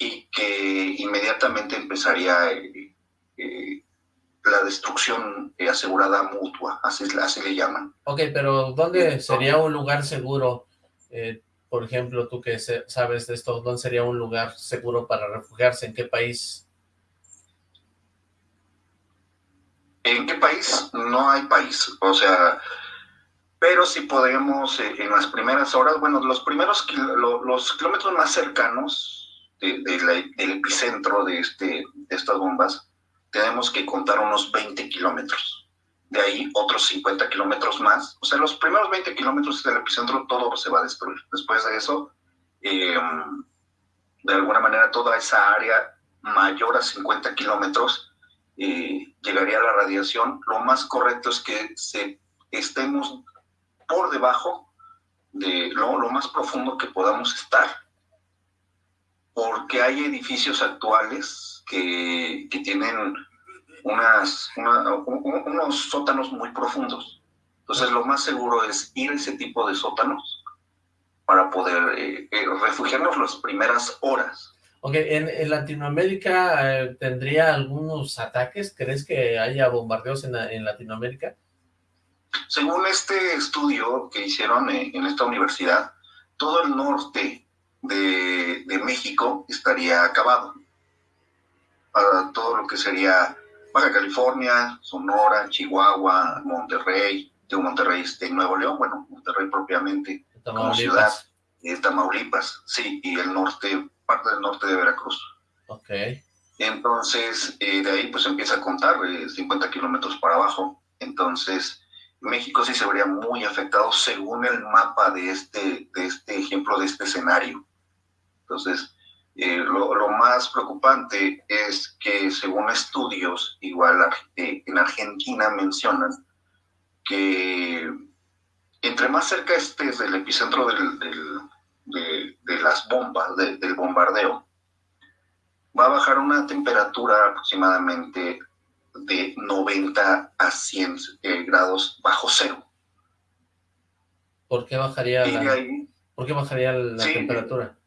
y que inmediatamente empezaría eh, eh, la destrucción asegurada mutua, así, así le llaman. Ok, pero ¿dónde sería un lugar seguro? Eh, por ejemplo, tú que sabes de esto, ¿dónde sería un lugar seguro para refugiarse? ¿En qué país? ¿En qué país? No hay país. O sea, pero sí podemos eh, en las primeras horas, bueno, los primeros los kilómetros más cercanos del epicentro de, este, de estas bombas, tenemos que contar unos 20 kilómetros. De ahí otros 50 kilómetros más. O sea, los primeros 20 kilómetros del epicentro todo se va a destruir. Después de eso, em, de alguna manera toda esa área mayor a 50 kilómetros llegaría a la radiación, lo más correcto es que se, estemos por debajo de lo, más profundo que podamos estar, porque hay edificios actuales que, tienen unas, unos sótanos muy profundos. Entonces lo más seguro es ir a ese tipo de sótanos para poder eh, eh, refugiarnos las primeras horas Ok, ¿en, Latinoamérica eh, tendría algunos ataques? ¿Crees que haya bombardeos en, Latinoamérica? Según este estudio que hicieron en esta universidad, todo el norte de, México estaría acabado. Para todo lo que sería Baja California, Sonora, Chihuahua, Monterrey, de Monterrey, este, Nuevo León, bueno, Monterrey propiamente, como ciudad, eh, Tamaulipas, sí, y el norte parte del norte de Veracruz. Ok. Entonces, eh, de ahí pues empieza a contar 50 eh, kilómetros para abajo. Entonces, México sí se vería muy afectado según el mapa de este, de este ejemplo, de este escenario. Entonces, eh, lo, lo, más preocupante es que según estudios, igual en Argentina mencionan que entre más cerca estés del epicentro del, del de, las bombas, del bombardeo, va a bajar una temperatura aproximadamente de 90 a 100 eh, grados bajo cero. ¿Por qué bajaría la, ¿por qué bajaría la temperatura?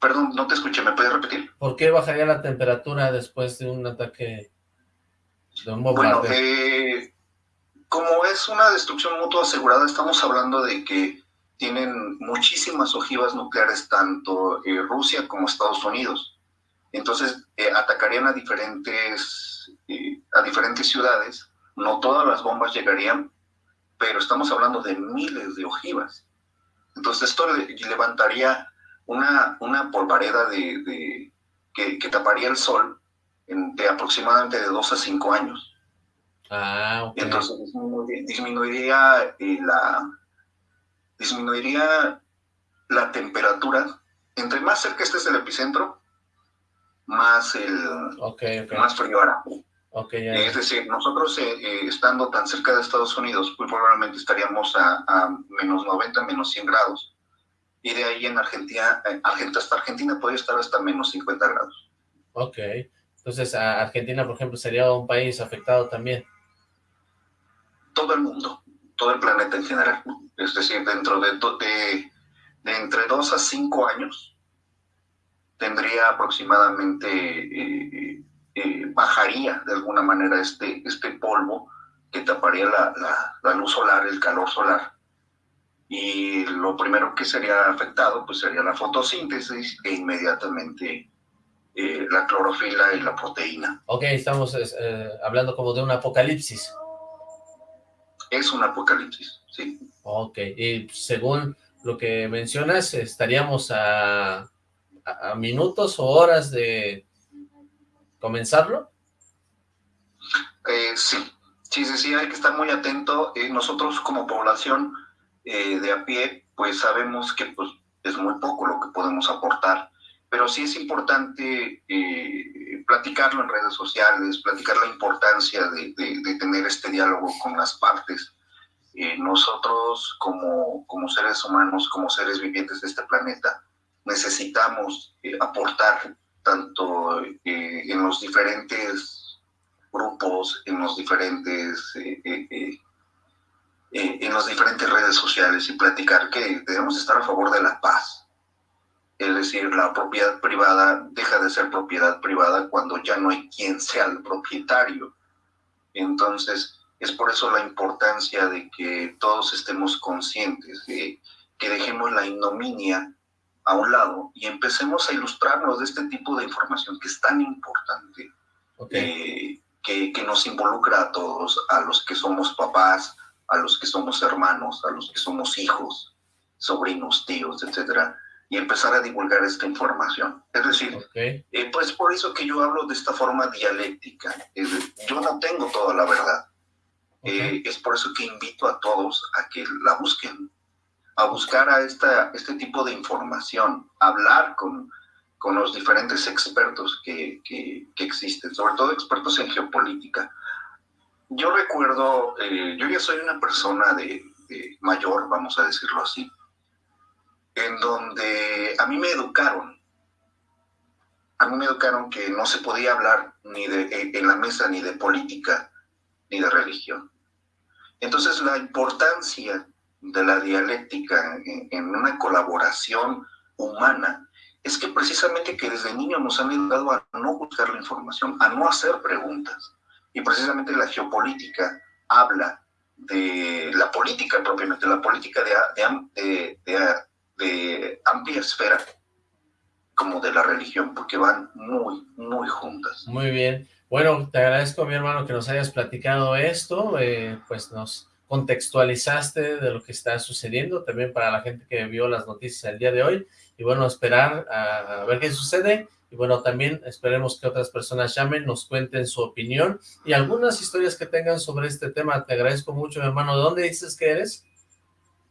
Perdón, no te escuché, ¿me puedes repetir? ¿Por qué bajaría la temperatura después de un ataque de un bombardeo? Bueno, eh, como es una destrucción mutua asegurada, estamos hablando de que tienen muchísimas ojivas nucleares, tanto eh, Rusia como Estados Unidos. Entonces, eh, atacarían a diferentes, a diferentes ciudades. No todas las bombas llegarían, pero estamos hablando de miles de ojivas. Entonces, esto levantaría una, una polvareda de, que, taparía el sol de aproximadamente de dos a cinco años. Ah, Entonces, disminuiría la, disminuiría la temperatura. Entre más cerca estés del epicentro, más, el, más frío hará. Es decir, nosotros eh, eh, estando tan cerca de Estados Unidos, muy probablemente estaríamos a, menos 90, menos 100 grados. Y de ahí en Argentina, eh, Argentina, hasta Argentina podría estar hasta menos 50 grados. Ok. Entonces, Argentina, por ejemplo, sería un país afectado también. Todo el mundo, todo el planeta en general. Es decir, dentro de, de, de entre 2 a 5 años, tendría aproximadamente eh, bajaría de alguna manera este, este polvo que taparía la, la, luz solar, el calor solar. Y lo primero que sería afectado pues sería la fotosíntesis e inmediatamente eh, la clorofila y la proteína. Ok, estamos eh, hablando como de un apocalipsis. Es un apocalipsis, sí. Ok, y según lo que mencionas, estaríamos a, a minutos o horas de, comenzarlo? Eh, sí, sí, sí, sí, hay que estar muy atento. Nosotros como población eh, de a pie, pues sabemos que pues, es muy poco lo que podemos aportar, pero sí es importante platicarlo en redes sociales, platicar la importancia de, tener este diálogo con las partes. nosotros como, como seres humanos, como seres vivientes de este planeta, necesitamos aportar tanto eh, en los diferentes grupos, en los diferentes, eh, eh, en las diferentes redes sociales y platicar que debemos estar a favor de la paz. Es decir, la propiedad privada deja de ser propiedad privada cuando ya no hay quien sea el propietario. Entonces, es por eso la importancia de que todos estemos conscientes, de que dejemos la ignominia a un lado y empecemos a ilustrarnos de este tipo de información que es tan importante, eh, que, que, nos involucra a todos, a los que somos papás, a los que somos hermanos, a los que somos hijos, sobrinos, tíos, etcétera, y empezar a divulgar esta información. Es decir, eh, pues por eso que yo hablo de esta forma dialéctica. yo no tengo toda la verdad. Eh, es por eso que invito a todos a que la busquen, a buscar a esta, este tipo de información, hablar con, con los diferentes expertos que, que, existen, sobre todo expertos en geopolítica. Yo recuerdo, eh, yo ya soy una persona de, mayor, vamos a decirlo así, en donde a mí me educaron, a mí me educaron que no se podía hablar ni de, en la mesa ni de política ni de religión. Entonces la importancia de la dialéctica en, una colaboración humana es que precisamente que desde niños nos han ayudado a no buscar la información, a no hacer preguntas. Y precisamente la geopolítica habla de la política propiamente, la política de, de, amplia esfera, como de la religión, porque van muy, muy juntas. Muy bien. Bueno, te agradezco, mi hermano, que nos hayas platicado esto, eh, pues nos contextualizaste de lo que está sucediendo, también para la gente que vio las noticias el día de hoy, y bueno, esperar a, ver qué sucede, y bueno, también esperemos que otras personas llamen, nos cuenten su opinión, y algunas historias que tengan sobre este tema, te agradezco mucho, mi hermano, ¿de dónde dices que eres?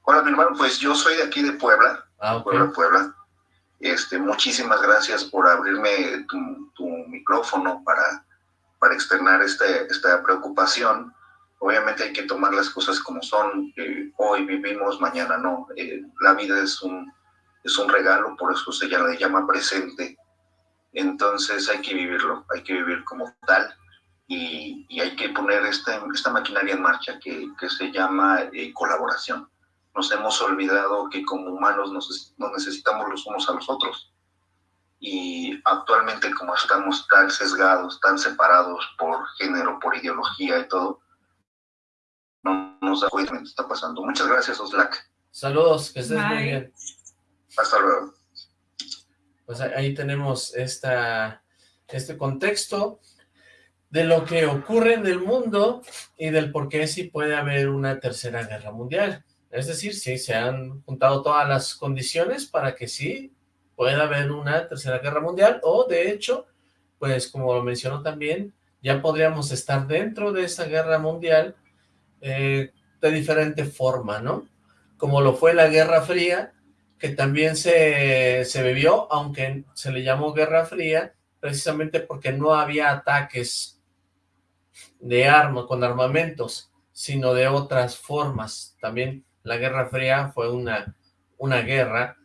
Hola, mi hermano, pues yo soy de aquí de Puebla, ah, Puebla, Puebla, este, muchísimas gracias por abrirme tu, micrófono para, para externar este, esta preocupación, Obviamente hay que tomar las cosas como son. Eh, hoy vivimos, mañana no. Eh, la vida es un, es un regalo, por eso se llama, le llama presente. Entonces hay que vivirlo, hay que vivir como tal y, y hay que poner esta, esta maquinaria en marcha que, que se llama eh, colaboración. Nos hemos olvidado que como humanos nos, nos necesitamos los unos a los otros y actualmente como estamos tan sesgados, tan separados por género, por ideología y todo, no nos da cuenta de lo que está pasando. Muchas gracias, Oslac. Saludos, que estés muy bien. Hasta luego. Pues ahí tenemos este contexto de lo que ocurre en el mundo y del por qué sí puede haber una tercera guerra mundial. Es decir, sí, se han juntado todas las condiciones para que sí pueda haber una tercera guerra mundial o de hecho, pues como lo mencionó también, ya podríamos estar dentro de esa guerra mundial eh, de diferente forma, ¿no? Como lo fue la Guerra Fría, que también se, se vivió, aunque se le llamó Guerra Fría, precisamente porque no había ataques de armas, con armamentos, sino de otras formas. También la Guerra Fría fue una, una guerra,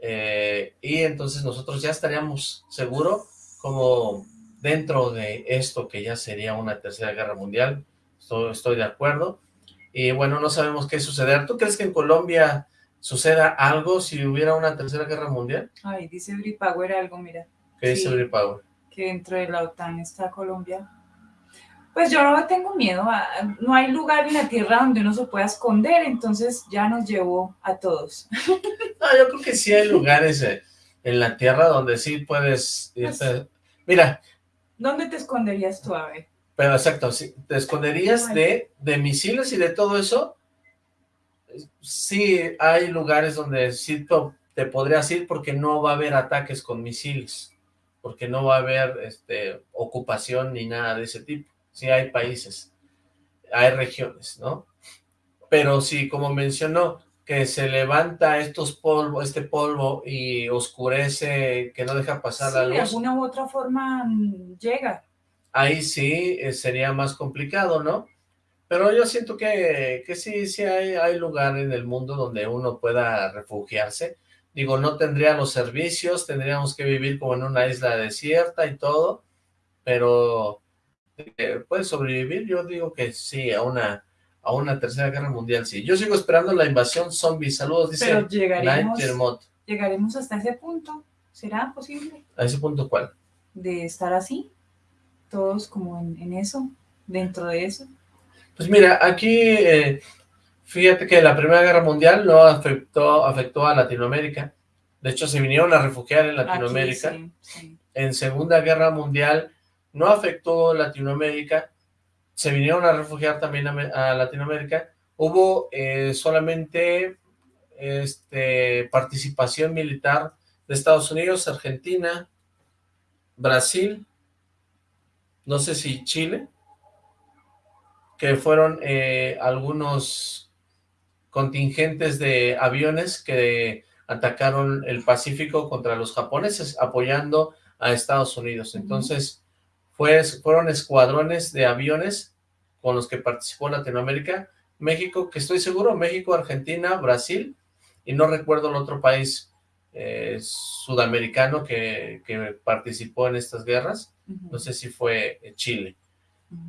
eh, y entonces nosotros ya estaríamos seguro como dentro de esto que ya sería una tercera guerra mundial, estoy, estoy de acuerdo, y bueno, no sabemos qué suceder. ¿Tú crees que en Colombia suceda algo si hubiera una tercera guerra mundial? Ay, dice Bripower algo, mira. ¿Qué dice Bripower? Que dentro de la OTAN está Colombia. Pues yo no tengo miedo, no hay lugar en la tierra donde uno se pueda esconder, entonces ya nos llevó a todos. No, yo creo que sí hay lugares eh, en la tierra donde sí puedes irte. Pues, Mira. ¿Dónde te esconderías tú, Ave? Pero exacto, sí, te esconderías de, de misiles y de todo eso. Sí, hay lugares donde sí te podrías ir porque no va a haber ataques con misiles, porque no va a haber este, ocupación ni nada de ese tipo. Sí hay países, hay regiones, ¿no? Pero sí, como mencionó, que se levanta estos polvo, este polvo y oscurece, que no deja pasar la luz. de alguna u otra forma mm, llega. Ahí sí eh, sería más complicado, ¿no? Pero yo siento que, que sí, sí hay, hay lugar en el mundo donde uno pueda refugiarse. Digo, no tendría los servicios, tendríamos que vivir como en una isla desierta y todo, pero eh, puede sobrevivir, yo digo que sí, a una a una tercera guerra mundial, sí. Yo sigo esperando la invasión zombie. Saludos, dice Pero llegaremos, llegaremos hasta ese punto. ¿Será posible? ¿A ese punto cuál? De estar así, todos como en, eso, dentro de eso. Pues mira, aquí, eh, fíjate que la Primera Guerra Mundial no afectó, afectó a Latinoamérica. De hecho, se vinieron a refugiar en Latinoamérica. En Segunda Guerra Mundial no afectó Latinoamérica, se vinieron a refugiar también a, Latinoamérica, hubo eh, solamente este, participación militar de Estados Unidos, Argentina, Brasil, no sé si Chile, que fueron eh, algunos contingentes de aviones que atacaron el Pacífico contra los japoneses, apoyando a Estados Unidos. Entonces, fueron escuadrones de aviones con los que participó Latinoamérica, México, que estoy seguro, México, Argentina, Brasil, y no recuerdo el otro país eh, sudamericano que, participó en estas guerras, no sé si fue Chile.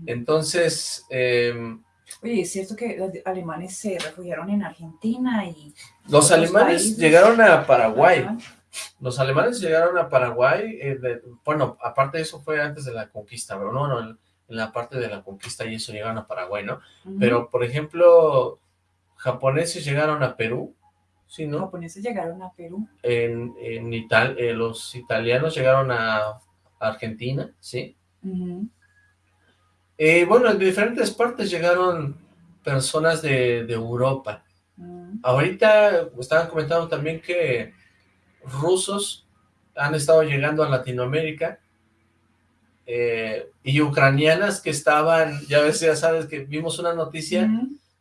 Entonces... Em, Oye, es cierto que los alemanes se refugiaron en Argentina y... Los alemanes llegaron a Paraguay. Los alemanes llegaron a Paraguay, eh, bueno, aparte de eso fue antes de la conquista, pero no, no, en, la parte de la conquista y eso llegaron a Paraguay, ¿no? Pero, por ejemplo, japoneses llegaron a Perú, ¿sí, no? Japoneses llegaron a Perú. En, en eh, los italianos llegaron a Argentina, ¿sí? Eh, bueno, en diferentes partes llegaron personas de, Europa. Ahorita estaban comentando también que rusos han estado llegando a Latinoamérica eh, y ucranianas que estaban, ya ves, ya sabes que vimos una noticia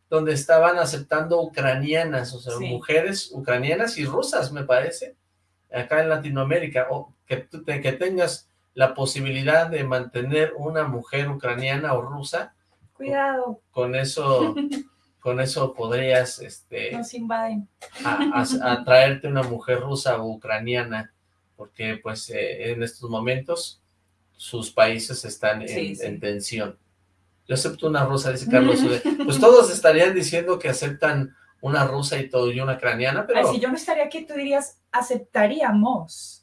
donde estaban aceptando ucranianas, o sea, mujeres ucranianas y rusas, me parece, acá en Latinoamérica, o que, que tengas la posibilidad de mantener una mujer ucraniana o rusa. Cuidado. Con eso con eso podrías, este... Nos invaden. atraerte una mujer rusa o ucraniana, porque pues eh, en estos momentos sus países están en, tensión. Yo acepto una rusa, dice Carlos. pues todos estarían diciendo que aceptan una rusa y todo, y una ucraniana, pero... si yo no estaría aquí, tú dirías, aceptaríamos.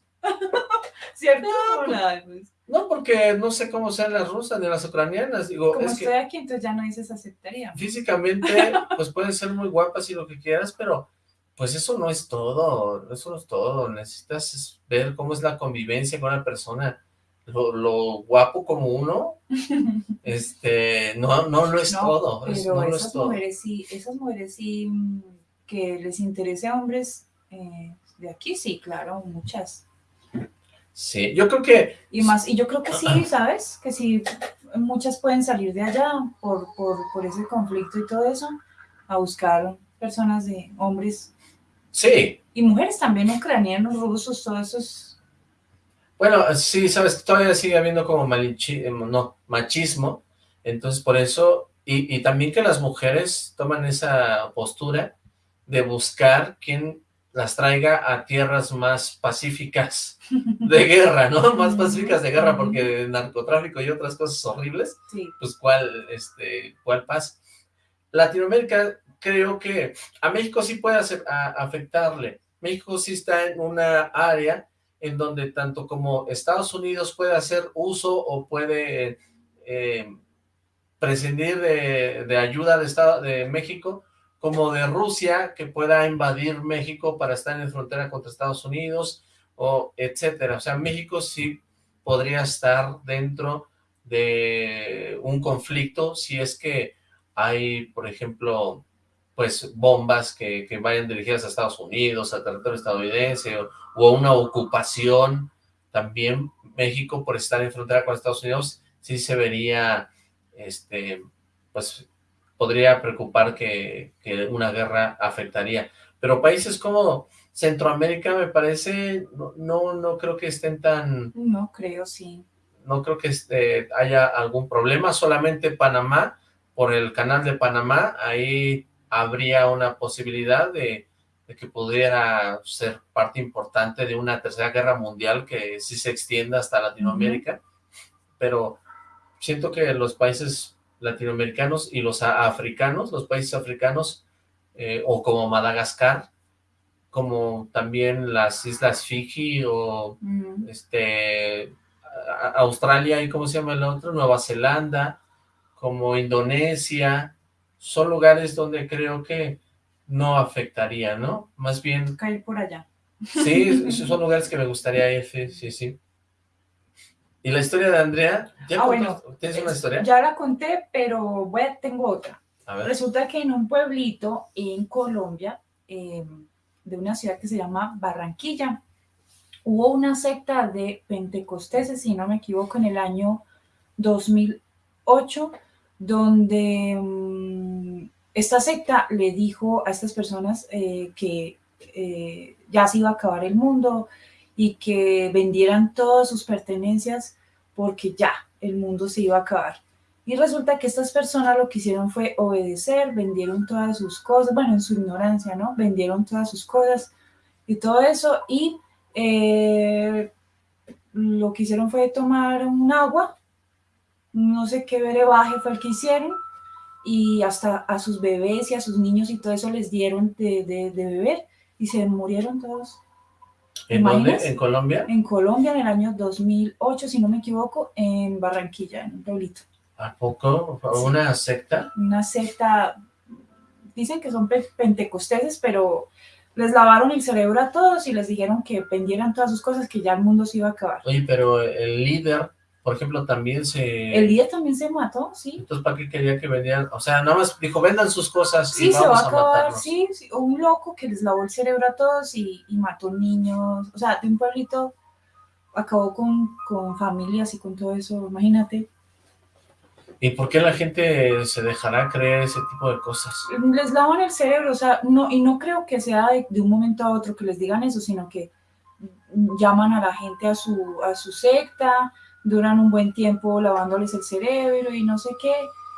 ¿Cierto? Pues, no, porque no sé cómo sean las rusas ni las ucranianas. Digo, Como estoy aquí, entonces ya no dices aceptaría. Físicamente, pues pueden ser muy guapas y lo que quieras, pero pues eso no es todo, eso no es todo. Necesitas ver cómo es la convivencia con una persona. Lo, guapo como uno, este, no, no lo es todo. Pero esas, mujeres sí, esas mujeres sí, mm, que les interese a hombres eh, de aquí, sí, claro, muchas. Sí, yo creo que... Y más, y yo creo que sí, ¿sabes? Que sí, muchas pueden salir de allá por, por, por ese conflicto y todo eso, a buscar personas de hombres. Sí. Y mujeres también, ucranianos, rusos, todos esos... Bueno, sí, sabes, todavía sigue habiendo como malichi, no, machismo Entonces, por eso, y, y también que las mujeres toman esa postura de buscar quién las traiga a tierras más pacíficas de guerra, ¿no? Más pacíficas de guerra, porque narcotráfico y otras cosas horribles, Sí. pues cuál, este, cuál paz. Latinoamérica creo que a México sí puede hacer- a- afectarle. México sí está en una área en donde tanto como Estados Unidos puede hacer uso o puede eh, prescindir de, de ayuda de, Estado, de México, como de Rusia, que pueda invadir México para estar en frontera contra Estados Unidos, o etcétera. O sea, México sí podría estar dentro de un conflicto si es que hay, por ejemplo, pues bombas que, que vayan dirigidas a Estados Unidos, a territorio estadounidense, o, una ocupación. También México, por estar en frontera con Estados Unidos, sí se vería, este, pues podría preocupar que, que una guerra afectaría. Pero países como Centroamérica me parece, no, no, no creo que estén tan, No creo, sí. no creo que este, haya algún problema, solamente Panamá, por el canal de Panamá, ahí habría una posibilidad de, de que pudiera ser parte importante de una tercera guerra mundial que sí se extienda hasta Latinoamérica, pero siento que los países latinoamericanos y los africanos, los países africanos, eh, o como Madagascar, como también las Islas Fiji o este Australia y cómo se llama el otro, Nueva Zelanda, como Indonesia, son lugares donde creo que no afectaría, ¿no? Más bien, caer por allá. sí, esos son lugares que me gustaría ir, sí, sí, sí. ¿Y la historia de Andrea? ¿Ya Ah, bueno, ¿Tienes una historia? Ya la conté, pero voy a- tengo otra. A ver. Resulta que en un pueblito en Colombia, eh, de una ciudad que se llama Barranquilla, hubo una secta de pentecosteses, si no me equivoco, en el año 2008, donde mm, esta secta le dijo a estas personas eh, que eh, ya se iba a acabar el mundo y que vendieran todas sus pertenencias porque ya el mundo se iba a acabar. Y resulta que estas personas lo que hicieron fue obedecer, vendieron todas sus cosas, bueno, en su ignorancia, ¿no? Vendieron todas sus cosas y todo eso y eh, lo que hicieron fue tomar un agua, no sé qué brebaje fue el que hicieron y hasta a sus bebés y a sus niños y todo eso les dieron de- de beber y se murieron todos. ¿En dónde? ¿En Colombia? En Colombia en el año 2008, si no me equivoco, en Barranquilla, en un pueblito. ¿A poco? ¿Una secta? una secta, dicen que son pe- pentecosteses, pero les lavaron el cerebro a todos y les dijeron que vendieran todas sus cosas, que ya el mundo se iba a acabar. Oye, pero el líder, por ejemplo, también se... El día también se mató, sí. Entonces, ¿para qué quería que vendieran? O sea, nada más dijo, vendan sus cosas y Sí, se va vamos a a, acabar, matarnos. sí, sí, un loco que les lavó el cerebro a todos y, y mató niños, o sea, de un pueblito acabó con, con familias y con todo eso, imagínate. ¿Y por qué la gente se dejará creer ese tipo de cosas? les lavan el cerebro, o sea, no, y no creo que sea de, de un momento a otro que les digan eso, sino que llaman a la gente a su, a su secta, duran un buen tiempo lavándoles el cerebro y no sé qué,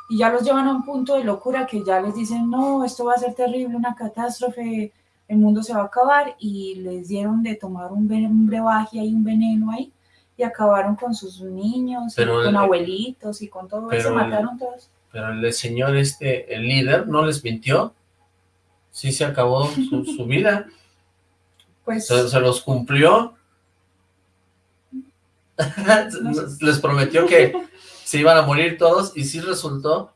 y ya los llevan a un punto de locura que ya les dicen, no, esto va a ser terrible, una catástrofe, el mundo se va a acabar, y les dieron de tomar un, un brebaje ahí, un veneno ahí, y acabaron con sus niños, y con el- abuelitos, y con todo eso, el- mataron todos. Pero el señor este, el líder, ¿no les mintió? Sí se acabó su, su vida, Pues, se, se los cumplió. les prometió que se iban a morir todos y sí resultó.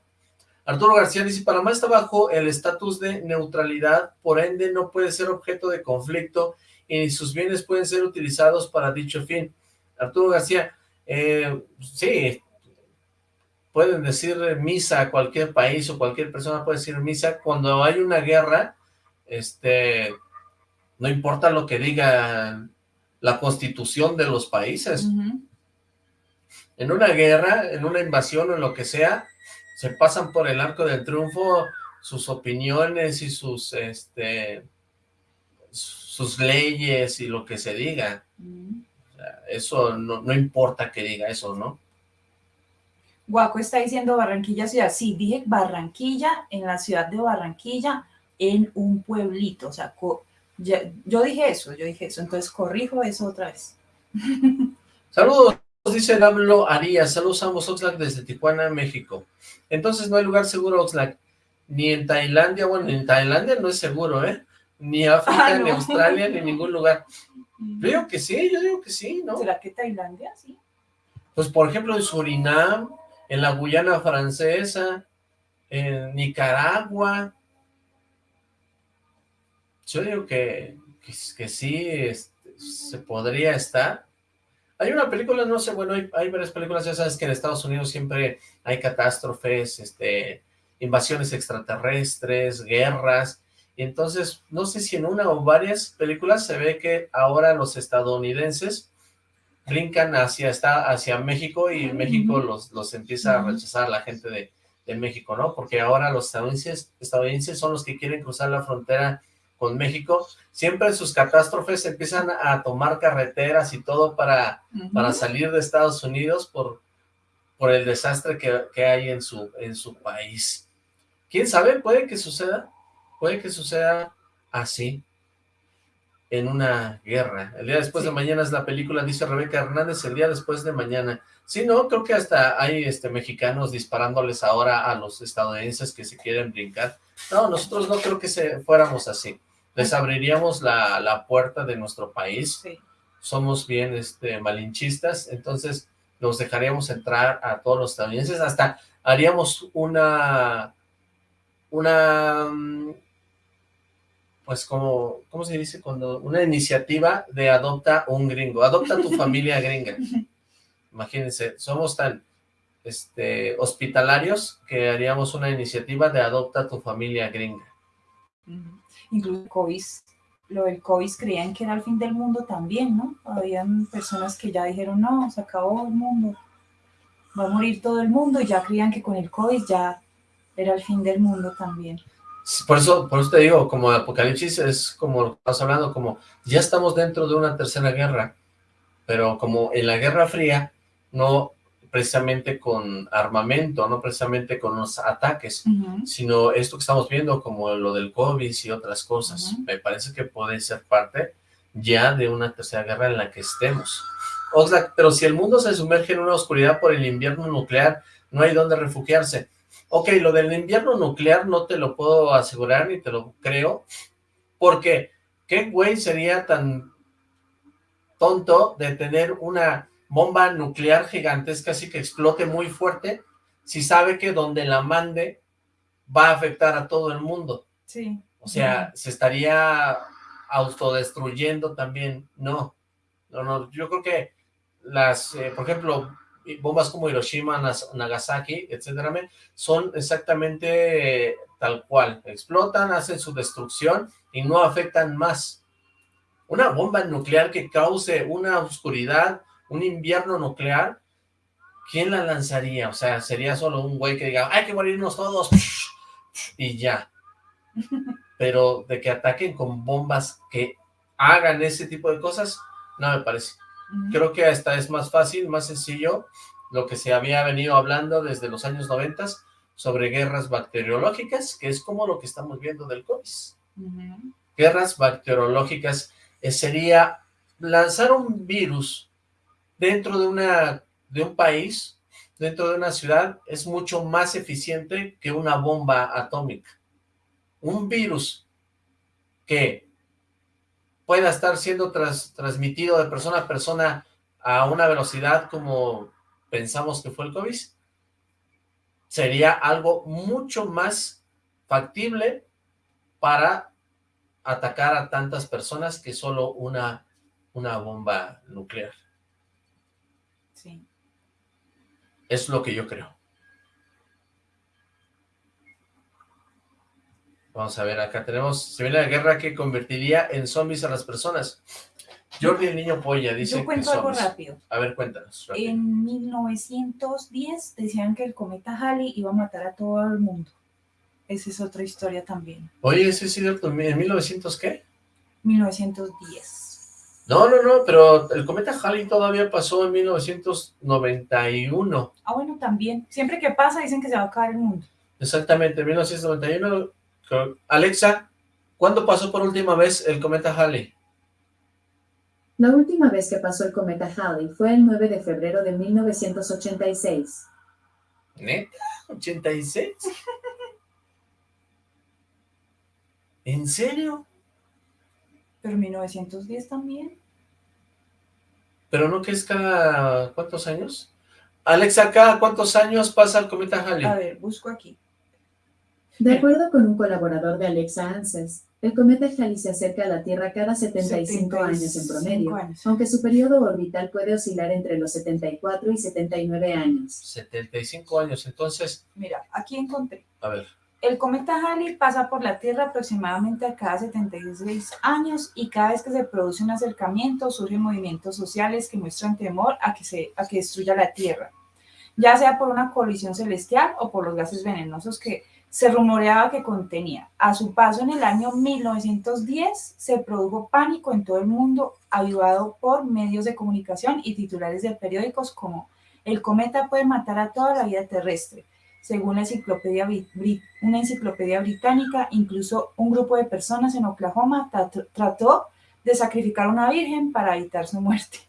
Arturo García dice, Panamá está bajo el estatus de neutralidad, por ende no puede ser objeto de conflicto y sus bienes pueden ser utilizados para dicho fin. Arturo García, eh, sí, pueden decir misa a cualquier país o cualquier persona puede decir misa. Cuando hay una guerra, este, no importa lo que diga la constitución de los países. En una guerra, en una invasión o en lo que sea, se pasan por el arco del triunfo sus opiniones y sus, este, sus leyes y lo que se diga. Eso no, no importa que diga eso, ¿no? Guaco está diciendo Barranquilla ciudad. Sí, dije Barranquilla, en la ciudad de Barranquilla, en un pueblito. O sea, yo dije eso, yo dije eso. Entonces corrijo eso otra vez. Saludos, dice Dablo Arias. Saludos a ambos Oxlack desde Tijuana, México. Entonces no hay lugar seguro, Oxlack. Ni en Tailandia, bueno, en Tailandia no es seguro, ¿eh? Ni África, ah, ni Australia, ni ningún lugar. Yo digo que sí, yo digo que sí, ¿no? ¿Será que Tailandia, sí? Pues, por ejemplo, en Surinam, en la Guyana Francesa, en Nicaragua. Yo digo que, que, sí este, se podría estar. Hay una película, no sé, bueno, hay, hay, varias películas, ya sabes que en Estados Unidos siempre hay catástrofes, este, invasiones extraterrestres, guerras, y entonces, no sé si en una o varias películas se ve que ahora los estadounidenses brincan hacia, está, hacia México y México los, los empieza a rechazar la gente de, México, ¿no? Porque ahora los estadounidenses, estadounidenses son los que quieren cruzar la frontera con México. Siempre en sus catástrofes empiezan a tomar carreteras y todo para, para salir de Estados Unidos por, por el desastre que, que, hay en su, en su país. ¿Quién sabe? Puede que suceda, puede que suceda así en una guerra. El día después de mañana es la película, dice Rebeca Hernández, el día después de mañana. Sí, no, creo que hasta hay este mexicanos disparándoles ahora a los estadounidenses que se quieren brincar. No, nosotros no creo que se, fuéramos así. Les abriríamos la, la puerta de nuestro país. Somos bien este, malinchistas, entonces nos dejaríamos entrar a todos los estadounidenses. Hasta haríamos una... una mm, pues como, ¿cómo se dice? cuando Una iniciativa de adopta un gringo, adopta tu familia gringa. Imagínense, somos tan este, hospitalarios que haríamos una iniciativa de adopta tu familia gringa. Incluso COVID, lo del COVID creían que era el fin del mundo también, ¿no? Habían personas que ya dijeron, no, se acabó el mundo, va a morir todo el mundo, y ya creían que con el COVID ya era el fin del mundo también. Por eso, por eso te digo, como Apocalipsis es como lo que estás hablando, como ya estamos dentro de una tercera guerra, pero como en la Guerra Fría, no precisamente con armamento, no precisamente con los ataques, sino esto que estamos viendo como lo del COVID y otras cosas. Me parece que puede ser parte ya de una tercera guerra en la que estemos. Oxlack, pero si el mundo se sumerge en una oscuridad por el invierno nuclear, no hay dónde refugiarse. Ok, lo del invierno nuclear no te lo puedo asegurar ni te lo creo, porque ¿qué güey sería tan tonto de tener una bomba nuclear gigantesca así que explote muy fuerte si sabe que donde la mande va a afectar a todo el mundo? Sí. O sea, se estaría autodestruyendo también. No, no, no, yo creo que las, eh, por ejemplo, bombas como Hiroshima, Nagasaki, etcétera, son exactamente tal cual. Explotan, hacen su destrucción y no afectan más. Una bomba nuclear que cause una oscuridad, un invierno nuclear, ¿quién la lanzaría? O sea, sería solo un güey que diga, hay que morirnos todos, y ya. Pero de que ataquen con bombas que hagan ese tipo de cosas, no me parece. Creo que hasta es más fácil, más sencillo, lo que se había venido hablando desde los años 90 sobre guerras bacteriológicas, que es como lo que estamos viendo del COVID. Guerras bacteriológicas eh, sería lanzar un virus dentro de, una, de un país, dentro de una ciudad, es mucho más eficiente que una bomba atómica. Un virus que pueda estar siendo transmitido de persona a persona a una velocidad como pensamos que fue el COVID, sería algo mucho más factible para atacar a tantas personas que solo una, una bomba nuclear. Sí. Es lo que yo creo. Vamos a ver, acá tenemos, se viene la guerra que convertiría en zombies a las personas. Jordi el niño polla dice Yo cuento algo rápido. A ver, cuéntanos. En 1910 decían que el cometa Halley iba a matar a todo el mundo. Esa es otra historia también. Oye, ¿ese es cierto? ¿En 1900 qué? 1910. No, no, no, pero el cometa Halley todavía pasó en 1991. Ah, bueno, también. Siempre que pasa dicen que se va a acabar el mundo. Exactamente, en 1991. Alexa, ¿cuándo pasó por última vez el cometa Halley? La última vez que pasó el cometa Halley fue el 9 de febrero de 1986. ¿Neta? ¿86? ¿En serio? Pero 1910 también. ¿Pero no que es cada cuántos años? Alexa, ¿cada cuántos años pasa el cometa Halley? A ver, busco aquí. De acuerdo con un colaborador de Alexa Answers, el cometa Halley se acerca a la Tierra cada 75, años en promedio, aunque su periodo orbital puede oscilar entre los 74 y 79 años. 75 años, entonces... Mira, aquí encontré. A ver. El cometa Halley pasa por la Tierra aproximadamente cada 76 años y cada vez que se produce un acercamiento surgen movimientos sociales que muestran temor a que, se, a que destruya la Tierra, ya sea por una colisión celestial o por los gases venenosos que se rumoreaba que contenía. A su paso en el año 1910 se produjo pánico en todo el mundo, ayudado por medios de comunicación y titulares de periódicos como el cometa puede matar a toda la vida terrestre, según la enciclopedia, una enciclopedia británica, incluso un grupo de personas en Oklahoma trató de sacrificar a una virgen para evitar su muerte.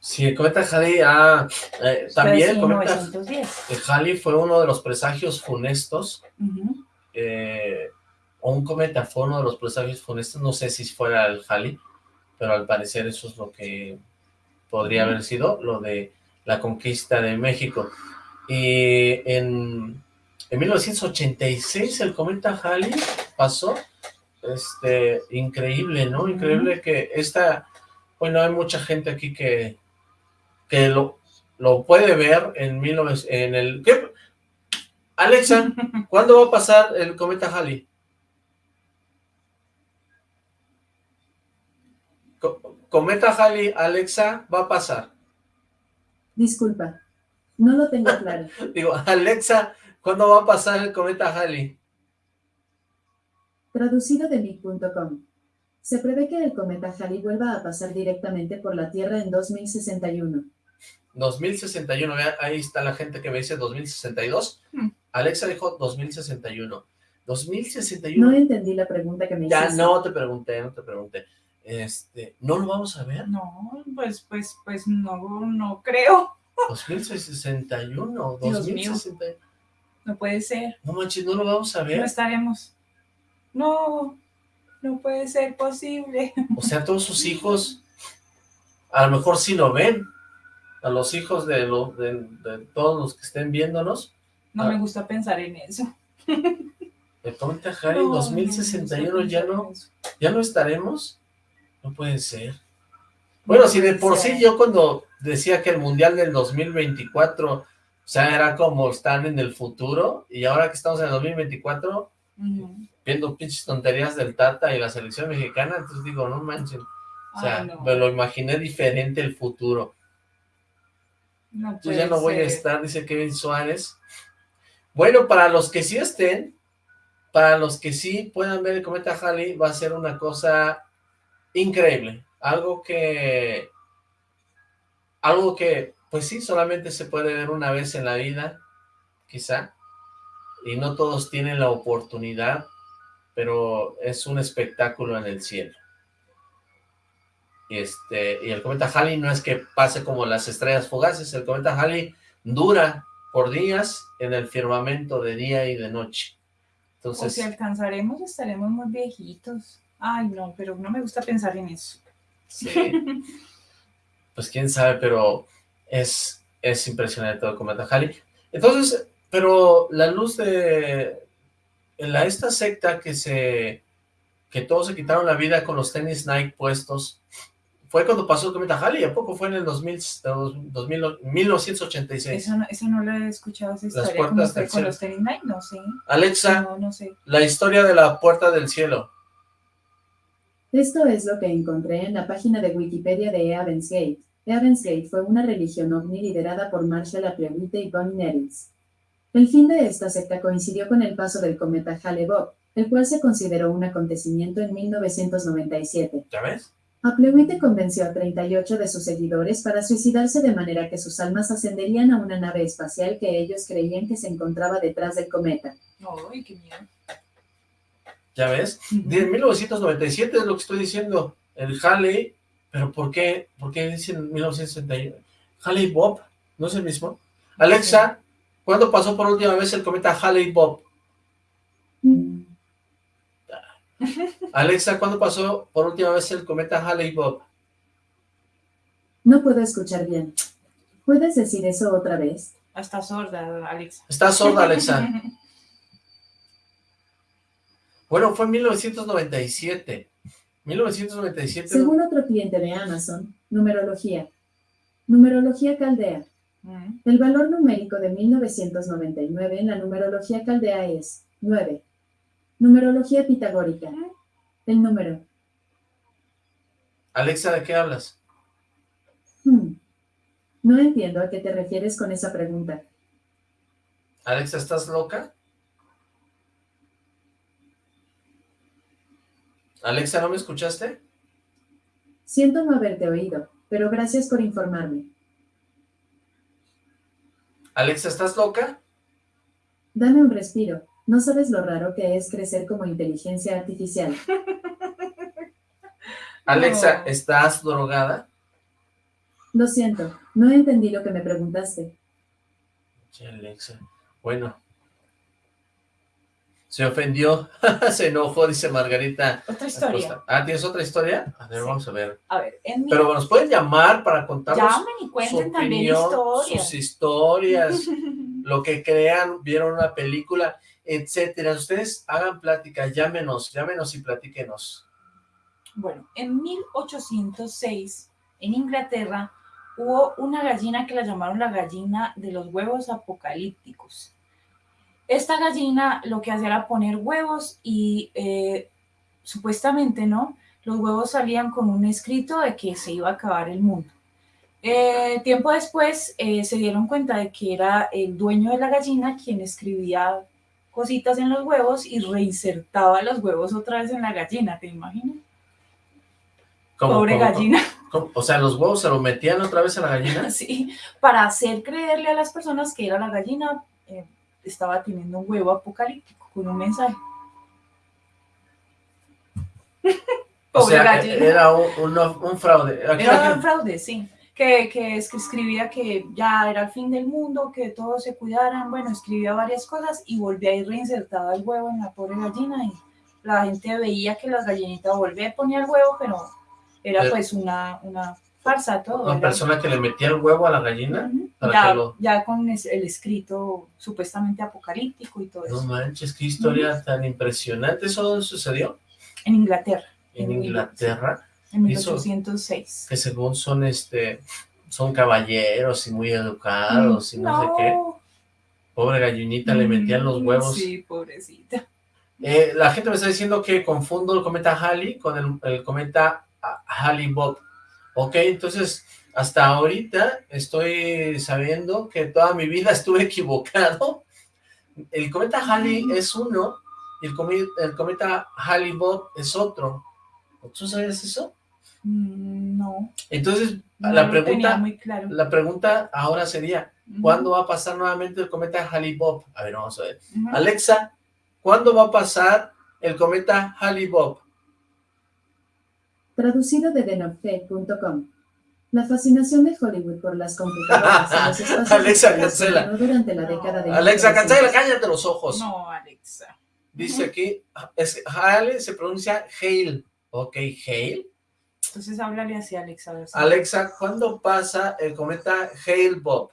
Sí, el cometa Halley ah, eh, también el cometa Halley fue uno de los presagios funestos, eh, o un cometa fue uno de los presagios funestos, no sé si fuera el Halley, pero al parecer eso es lo que podría haber sido, lo de la conquista de México. Y en, en 1986 el cometa Halley pasó, este, increíble, ¿no? Increíble que esta, bueno, hay mucha gente aquí que, que lo, lo puede ver en, 19, en el... ¿qué? Alexa, ¿cuándo va a pasar el cometa Halley? cometa Halley, Alexa, va a pasar. Disculpa. No lo tengo claro. Digo, Alexa, ¿cuándo va a pasar el cometa Halley? Traducido de mi.com. Se prevé que el cometa Halley vuelva a pasar directamente por la Tierra en 2061. 2061, ahí está la gente que me dice 2062. Hmm. Alexa dijo 2061. 2061. No entendí la pregunta que me hiciste. Ya no te pregunté, no te pregunté. Este, ¿no lo vamos a ver? No, pues, pues, pues no, no creo. 2061, 2061. No puede ser. No manches, no lo vamos a ver. No estaremos. No, no puede ser posible. O sea, todos sus hijos, a lo mejor sí lo ven. A los hijos de, de, todos los que estén viéndonos. No me gusta pensar en eso. El cometa Harry, 2061 ya no, ya no estaremos. No puede ser. Bueno, si de por sí yo cuando decía que el Mundial del 2024, o sea, era como están en el futuro, y ahora que estamos en el 2024, viendo pinches tonterías del Tata y la selección mexicana, entonces digo, no manchen, o sea, me lo imaginé diferente el futuro. yo ya no voy a estar, dice Kevin Suárez. Bueno, para los que sí estén, para los que sí puedan ver el cometa Halley, va a ser una cosa increíble. Algo que algo que, pues sí, solamente se puede ver una vez en la vida, quizá, y no todos tienen la oportunidad, pero es un espectáculo en el cielo. Y, este, y el cometa Halley no es que pase como las estrellas fugaces, el cometa Halley dura por días en el firmamento de día y de noche. Entonces, o si alcanzaremos, estaremos muy viejitos. Ay, no, pero no me gusta pensar en eso. Sí. pues quién sabe, pero es, es impresionante todo el cometa Halley. Entonces, pero la luz de la, esta secta que se que todos se quitaron la vida con los tenis Nike puestos, fue cuando pasó el cometa Halley, ¿a poco fue en el 2000, 2000 1986? Eso no, eso no lo he escuchado, esa historia, Las puertas con los tenis Nike? No sé. Alexa, no, no sé. la historia de la puerta del cielo. Esto es lo que encontré en la página de Wikipedia de Evans Gate. Evans Gate fue una religión ovni liderada por Marshall Applewhite y Bonnie Nettles. El fin de esta secta coincidió con el paso del cometa Hale-Bopp, el cual se consideró un acontecimiento en 1997. ¿Ya ves? Apleuite convenció a 38 de sus seguidores para suicidarse de manera que sus almas ascenderían a una nave espacial que ellos creían que se encontraba detrás del cometa. ¡Ay, qué miedo! ¿Ya ves? De 1997 es lo que estoy diciendo. El Halley, pero ¿por qué? ¿Por qué dicen 1961? Halley Bob, ¿no es el mismo? Alexa, ¿cuándo pasó por última vez el cometa Halley Bob? Alexa, ¿cuándo pasó por última vez el cometa Halley Bob? No puedo escuchar bien. ¿Puedes decir eso otra vez? Está sorda, Alexa. Está sorda, Alexa. bueno, fue en 1997. 1997. Según otro cliente de Amazon, numerología. Numerología caldea. Mm. El valor numérico de 1999 en la numerología caldea es 9. Numerología pitagórica. El número. Alexa, ¿de qué hablas? Hmm. No entiendo a qué te refieres con esa pregunta. Alexa, ¿estás loca? Alexa, ¿no me escuchaste? Siento no haberte oído, pero gracias por informarme. Alexa, ¿estás loca? Dame un respiro. No sabes lo raro que es crecer como inteligencia artificial. Alexa, ¿estás drogada? Lo siento, no entendí lo que me preguntaste. Sí, Alexa. Bueno. Se ofendió, se enojó, dice Margarita. Otra historia. Ah, ¿tienes otra historia? A ver, vamos a ver. A ver, en Pero nos pueden llamar para contarnos Llamen y cuenten también historias. sus historias, lo que crean, vieron una película etcétera. Ustedes hagan plática, llámenos, llámenos y platíquenos. Bueno, en 1806, en Inglaterra, hubo una gallina que la llamaron la gallina de los huevos apocalípticos. Esta gallina lo que hacía era poner huevos y eh, supuestamente, ¿no? Los huevos salían con un escrito de que se iba a acabar el mundo. Eh, tiempo después eh, se dieron cuenta de que era el dueño de la gallina quien escribía cositas en los huevos y reinsertaba los huevos otra vez en la gallina, ¿te imaginas? Pobre gallina. O sea, los huevos se los metían otra vez a la gallina. sí, para hacer creerle a las personas que era la gallina, estaba teniendo un huevo apocalíptico con un mensaje. o sea, era un, fraude. era un fraude, sí. Que, que, escribía que ya era el fin del mundo, que todos se cuidaran, bueno, escribía varias cosas y volvía a ir reinsertado el huevo en la pobre gallina. Y la gente veía que las gallinitas volvían a poner el huevo, pero era pues una, una farsa todo. Una persona que le metía el huevo a la gallina ya, con el escrito supuestamente apocalíptico y todo eso. No manches, qué historia tan impresionante. ¿Eso dónde sucedió? En Inglaterra. En, Inglaterra. En 1806. Que según son, este, son caballeros y muy educados y no, sé qué. Pobre gallinita, le metían los mm, huevos. Sí, pobrecita. Eh, la gente me está diciendo que confundo el cometa Halley con el, cometa Halley-Bob. Ok, entonces, hasta ahorita estoy sabiendo que toda mi vida estuve equivocado. El cometa Halley es uno y el, cometa, el cometa Halley-Bob es otro. ¿Tú sabes eso? Mm, no. Entonces, la pregunta la pregunta ahora sería, ¿cuándo va a pasar nuevamente el cometa Halley-Bob? A ver, vamos a ver. Alexa, ¿cuándo va a pasar el cometa Halley-Bob? Traducido de denofed.com. La fascinación de Hollywood por las computadoras y los espacios Alexa, cancela. durante la década de Alexa, cancela, cállate los ojos. No, Alexa. Dice aquí, es, Hale se pronuncia Hale. Ok, Hale. Entonces háblale así, Alexa. Alexa, ¿cuándo pasa el cometa Hale Bob?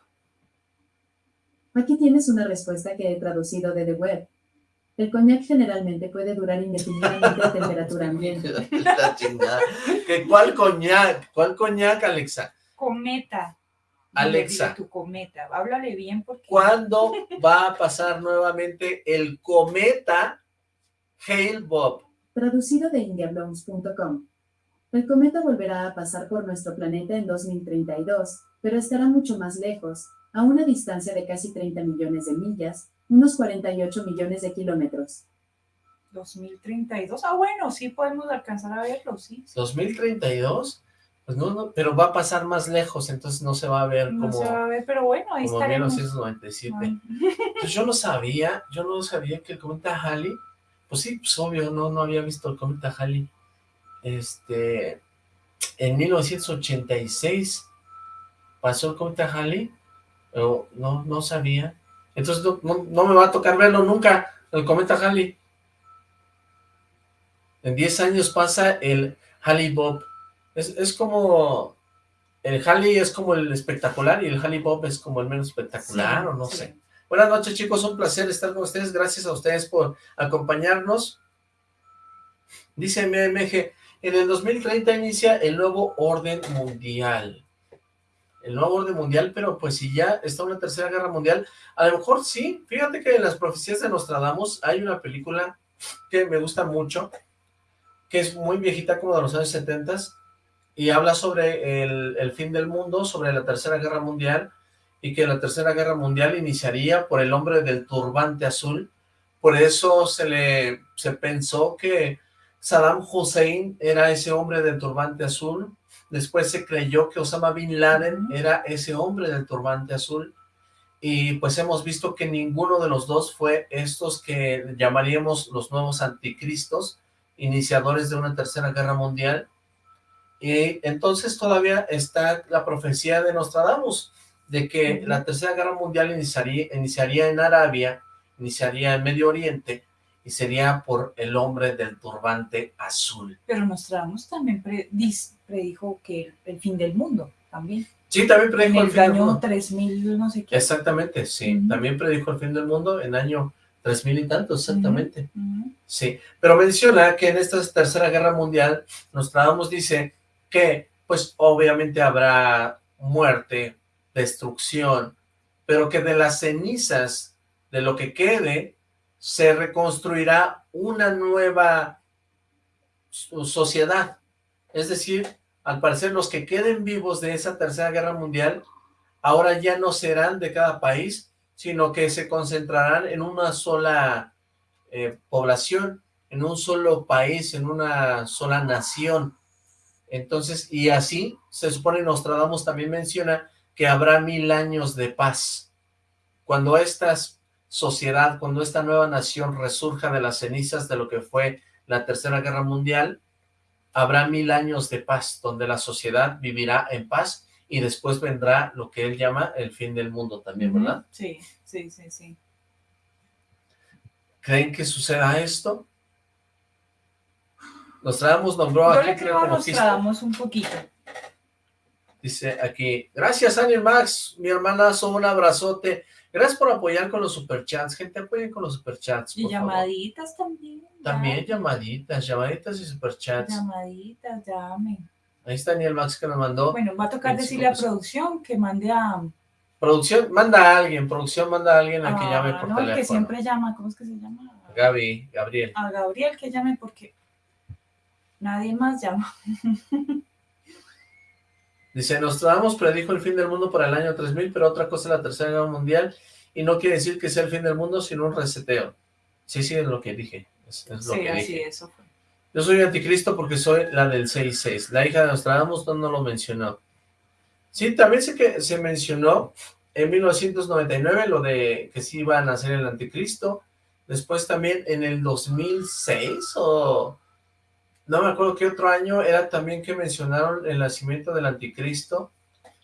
Aquí tienes una respuesta que he traducido de The Web. El coñac generalmente puede durar indefinidamente a temperatura ambiente. ¿Cuál coñac? ¿Cuál coñac, Alexa? Cometa. Alexa. Tu cometa. Háblale bien porque... ¿Cuándo va a pasar nuevamente el cometa Hale Bob? Traducido de indiablones.com. El cometa volverá a pasar por nuestro planeta en 2032, pero estará mucho más lejos, a una distancia de casi 30 millones de millas, unos 48 millones de kilómetros. 2032. Ah, bueno, sí podemos alcanzar a verlo, sí. ¿2032? Pues no, no, pero va a pasar más lejos, entonces no se va a ver como... No se va a ver, pero bueno, ahí como estaremos. 1997. Pues yo no sabía, yo no sabía que el cometa Halley, pues sí, pues obvio, no, no había visto el cometa Halley. Este, en 1986 pasó el cometa Halley, pero no, no sabía. Entonces no, no me va a tocar verlo nunca, el cometa Halley. En 10 años pasa el Halley Bob. Es, es como... El Halley es como el espectacular y el Halley Bob es como el menos espectacular, Sí, o no sí. sé. Buenas noches, chicos. Un placer estar con ustedes. Gracias a ustedes por acompañarnos. Dice MMG, en el 2030 inicia el nuevo orden mundial. El nuevo orden mundial, pero pues si ya está una tercera guerra mundial, a lo mejor sí. Fíjate que en las profecías de Nostradamus hay una película que me gusta mucho, que es muy viejita, como de los años 70 y habla sobre el, el fin del mundo, sobre la tercera guerra mundial, y que la tercera guerra mundial iniciaría por el hombre del turbante azul. Por eso se le se pensó que Saddam Hussein era ese hombre del turbante azul. Después se creyó que Osama Bin Laden era ese hombre del turbante azul. Y pues hemos visto que ninguno de los dos fue estos que llamaríamos los nuevos anticristos, iniciadores de una tercera guerra mundial. Y entonces todavía está la profecía de Nostradamus, de que la tercera guerra mundial iniciaría, iniciaría en Arabia, iniciaría en Medio Oriente, y sería por el hombre del turbante azul. Pero Nostradamus también predijo que el, fin del mundo, también. Sí, también En predijo el el fin del año mundo. 3000, no sé qué. Exactamente, sí. También predijo el fin del mundo en año 3000 y tanto, exactamente. Sí, pero menciona que en esta tercera guerra mundial, Nostradamus dice que, pues, obviamente habrá muerte, destrucción, pero que de las cenizas, de lo que quede, se reconstruirá una nueva so- sociedad. Es decir, al parecer los que queden vivos de esa tercera guerra mundial, ahora ya no serán de cada país, sino que se concentrarán en una sola eh, población, en un solo país, en una sola nación. Entonces, y así, se supone Nostradamus también menciona que habrá mil años de paz. Cuando esta sociedad, cuando esta nueva nación resurja de las cenizas de lo que fue la Tercera Guerra Mundial, habrá mil años de paz, donde la sociedad vivirá en paz y después vendrá lo que él llama el fin del mundo también. ¿verdad? Sí, sí, sí, sí. ¿Creen que suceda esto? Nostradamus nombró Yo aquí le creo a. Nostradamus un poquito. Dice aquí, gracias Daniel Max, mi hermanazo, un abrazote. Gracias por apoyar con los superchats. Gente, apoyen con los superchats, Y por favor. llamaditas también. ya. También llamaditas, llamaditas y superchats. Llamaditas, llamen. Ahí está Daniel Max que nos mandó. Bueno, va a tocar 25 decirle a producción que mande a... Producción, manda a alguien, producción manda a alguien a que a- llame por no, el teléfono. que siempre llama, ¿cómo es que se llama? Gaby, Gabriel. A Gabriel que llame porque nadie más llama. Dice, Nostradamus predijo el fin del mundo para el año 3000, pero otra cosa es la Tercera Guerra Mundial, y no quiere decir que sea el fin del mundo, sino un reseteo. Sí, sí, es lo que dije. Es, es lo Sí, que así dije. eso fue. Yo soy anticristo porque soy la del 6-6. La hija de Nostradamus no, no lo mencionó. Sí, también sé que se mencionó en 1999 lo de que sí iba a nacer el anticristo. Después también en el 2006 o... No me acuerdo qué otro año era también que mencionaron el nacimiento del anticristo.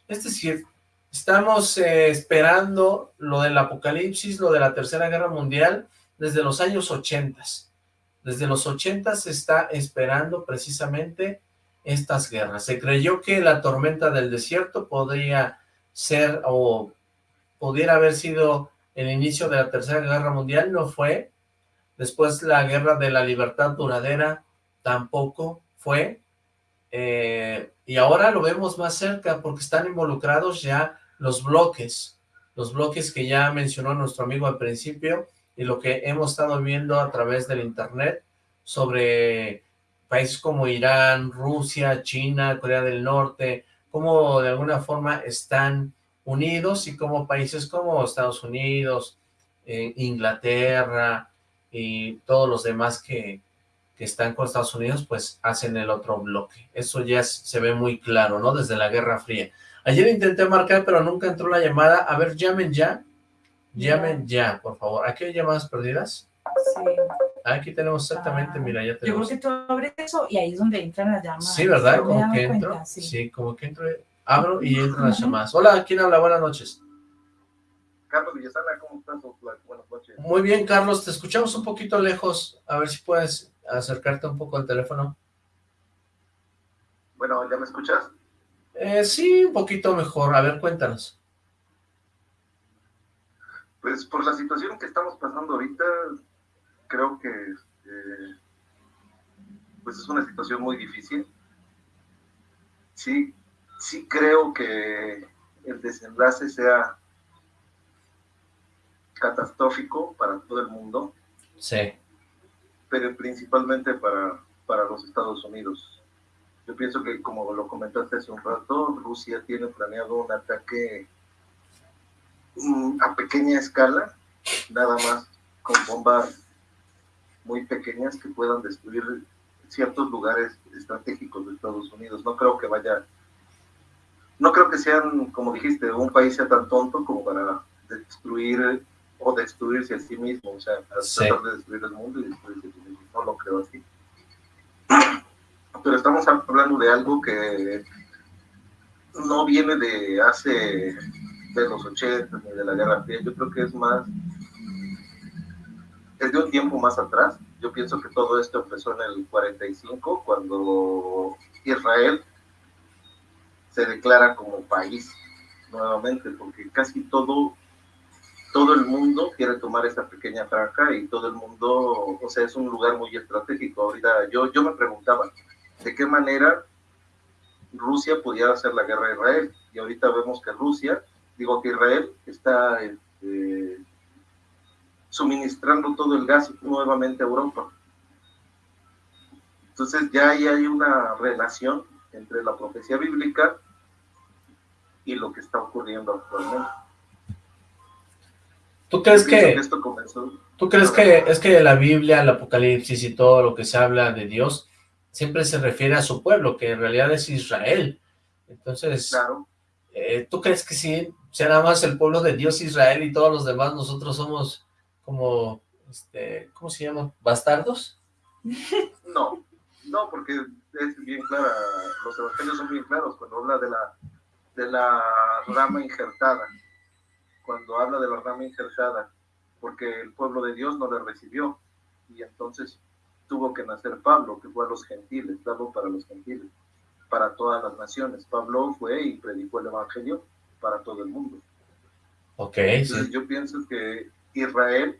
Es decir, estamos eh, esperando lo del apocalipsis, lo de la tercera guerra mundial desde los años 80. Desde los 80 se está esperando precisamente estas guerras. Se creyó que la tormenta del desierto podría ser o pudiera haber sido el inicio de la tercera guerra mundial, no fue. Después la guerra de la libertad duradera tampoco fue. Eh, y ahora lo vemos más cerca porque están involucrados ya los bloques, los bloques que ya mencionó nuestro amigo al principio y lo que hemos estado viendo a través del internet sobre países como Irán, Rusia, China, Corea del Norte, cómo de alguna forma están unidos y como países como Estados Unidos, eh, Inglaterra, y todos los demás que, que están con Estados Unidos, pues hacen el otro bloque. Eso ya se ve muy claro, ¿no? Desde la Guerra Fría. Ayer intenté marcar, pero nunca entró la llamada. A ver, llamen ya. Llamen ya, por favor. ¿Aquí hay llamadas perdidas? Sí. Aquí tenemos exactamente, Ah, mira, ya Yo tenemos. creo que tú abres eso y ahí es donde entran las llamadas. Sí, ¿verdad? Yo Como que entro. cuenta, sí. sí. como que entro, abro y entran las llamadas. Hola, ¿quién habla? Buenas noches. Carlos Villasana, ¿cómo estás? Buenas noches. Muy bien, Carlos, te escuchamos un poquito lejos. A ver si puedes acercarte un poco al teléfono. Bueno, ¿ya me escuchas? Eh, sí, un poquito mejor. A ver, cuéntanos. Pues por la situación que estamos pasando ahorita, creo que este, pues es una situación muy difícil. Sí, sí creo que el desenlace sea catastrófico para todo el mundo, Sí, pero principalmente para, para los Estados Unidos. Yo pienso que, como lo comentaste hace un rato, Rusia tiene planeado un ataque mm, a pequeña escala, nada más con bombas muy pequeñas que puedan destruir ciertos lugares estratégicos de Estados Unidos. No creo que vaya, no creo que sean, como dijiste, un país sea tan tonto como para destruir o destruirse a sí mismo, o sea, Sí. tratar de destruir el mundo y destruirse a sí mismo. No lo creo así. Pero estamos hablando de algo que no viene de hace de los 80 ni de la Guerra Fría. Yo creo que es más es de un tiempo más atrás. Yo pienso que todo esto empezó en el 45 cuando Israel se declara como país nuevamente, porque casi todo todo el mundo quiere tomar esta pequeña franja y todo el mundo, o sea, es un lugar muy estratégico. Ahorita yo, yo me preguntaba, ¿de qué manera Rusia podía hacer la guerra a Israel? Y ahorita vemos que Rusia, digo que Israel está este, suministrando todo el gas nuevamente a Europa. Entonces ya ahí hay una relación entre la profecía bíblica y lo que está ocurriendo actualmente. ¿Tú crees que, esto comenzó tú crees que es que la Biblia, el Apocalipsis y todo lo que se habla de Dios siempre se refiere a su pueblo, que en realidad es Israel? Entonces, claro eh, ¿tú crees que sí sea nada más el pueblo de Dios Israel y todos los demás nosotros somos como, este, ¿cómo se llama? ¿Bastardos? No, no, porque es bien clara, los evangelios son bien claros cuando habla de la, de la rama injertada, cuando habla de la rama injertada, porque el pueblo de Dios no le recibió, y entonces tuvo que nacer Pablo, que fue a los gentiles, Pablo para los gentiles, para todas las naciones. Pablo fue y predicó el evangelio para todo el mundo. Ok, Entonces sí. yo pienso que Israel,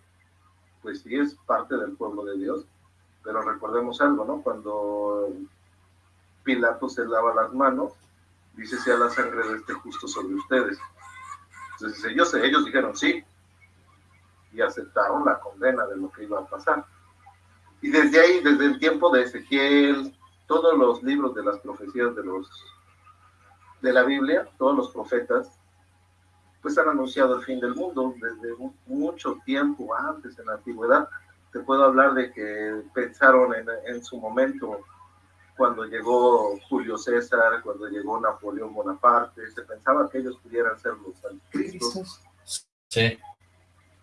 pues sí es parte del pueblo de Dios, pero recordemos algo, ¿no? Cuando Pilato se lava las manos, dice sea la sangre de este justo sobre ustedes. Entonces ellos, ellos dijeron sí y aceptaron la condena de lo que iba a pasar. Y desde ahí, desde el tiempo de Ezequiel, todos los libros de las profecías de los de la Biblia, todos los profetas, pues han anunciado el fin del mundo desde mu- mucho tiempo antes, en la antigüedad. Te puedo hablar de que pensaron en, en su momento, cuando llegó Julio César, cuando llegó Napoleón Bonaparte, se pensaba que ellos pudieran ser los anticristos, Sí,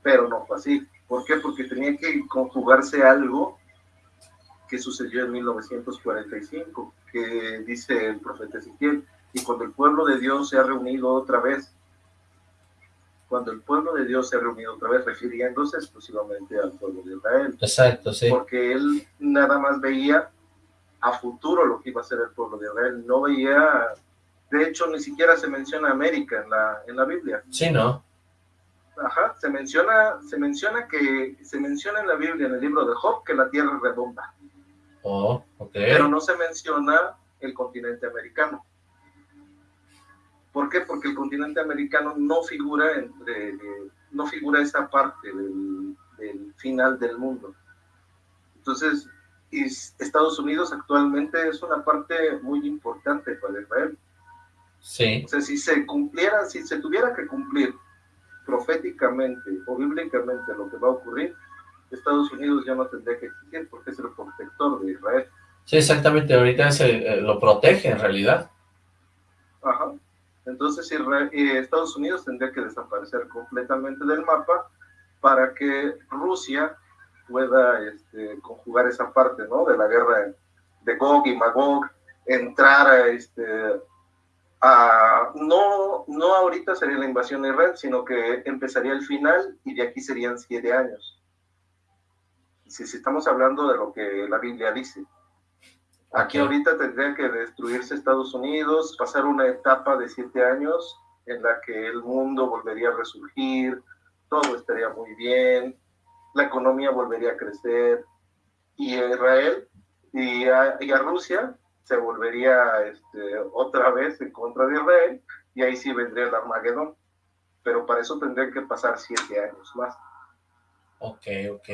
pero no fue así. ¿Por qué? Porque tenía que conjugarse algo que sucedió en 1945, que dice el profeta Ezequiel, y cuando el pueblo de Dios se ha reunido otra vez, cuando el pueblo de Dios se ha reunido otra vez, refiriéndose exclusivamente al pueblo de Israel, exacto, sí. porque él nada más veía a futuro lo que iba a ser el pueblo de Israel, no veía, de hecho ni siquiera se menciona América en la, en la Biblia, Sí, ¿no? Ajá, se menciona, se menciona que se menciona en la Biblia, en el libro de Job, que la Tierra es redonda, Oh, ok. pero no se menciona el continente americano. ¿Por qué? Porque el continente americano no figura entre, eh, no figura esa parte del, del final del mundo. Entonces, is- Estados Unidos actualmente es una parte muy importante para Israel. Sí, O sea, si se cumpliera, si se tuviera que cumplir proféticamente o bíblicamente lo que va a ocurrir, Estados Unidos ya no tendría que existir porque es el protector de Israel. Sí, exactamente, ahorita se, eh, lo protege en realidad. Ajá. Entonces eh, Estados Unidos tendría que desaparecer completamente del mapa para que Rusia pueda este, conjugar esa parte, ¿no? De la guerra de Gog y Magog, entrar a este, a, no, no ahorita sería la invasión de Israel, sino que empezaría el final y de aquí serían siete años. Si, si estamos hablando de lo que la Biblia dice. Aquí ahorita tendría que destruirse Estados Unidos, pasar una etapa de siete años en la que el mundo volvería a resurgir, todo estaría muy bien, la economía volvería a crecer, y a Israel y a, y a Rusia se volvería este, otra vez en contra de Israel y ahí sí vendría el Armagedón. Pero para eso tendrían que pasar siete años más. Ok, ok.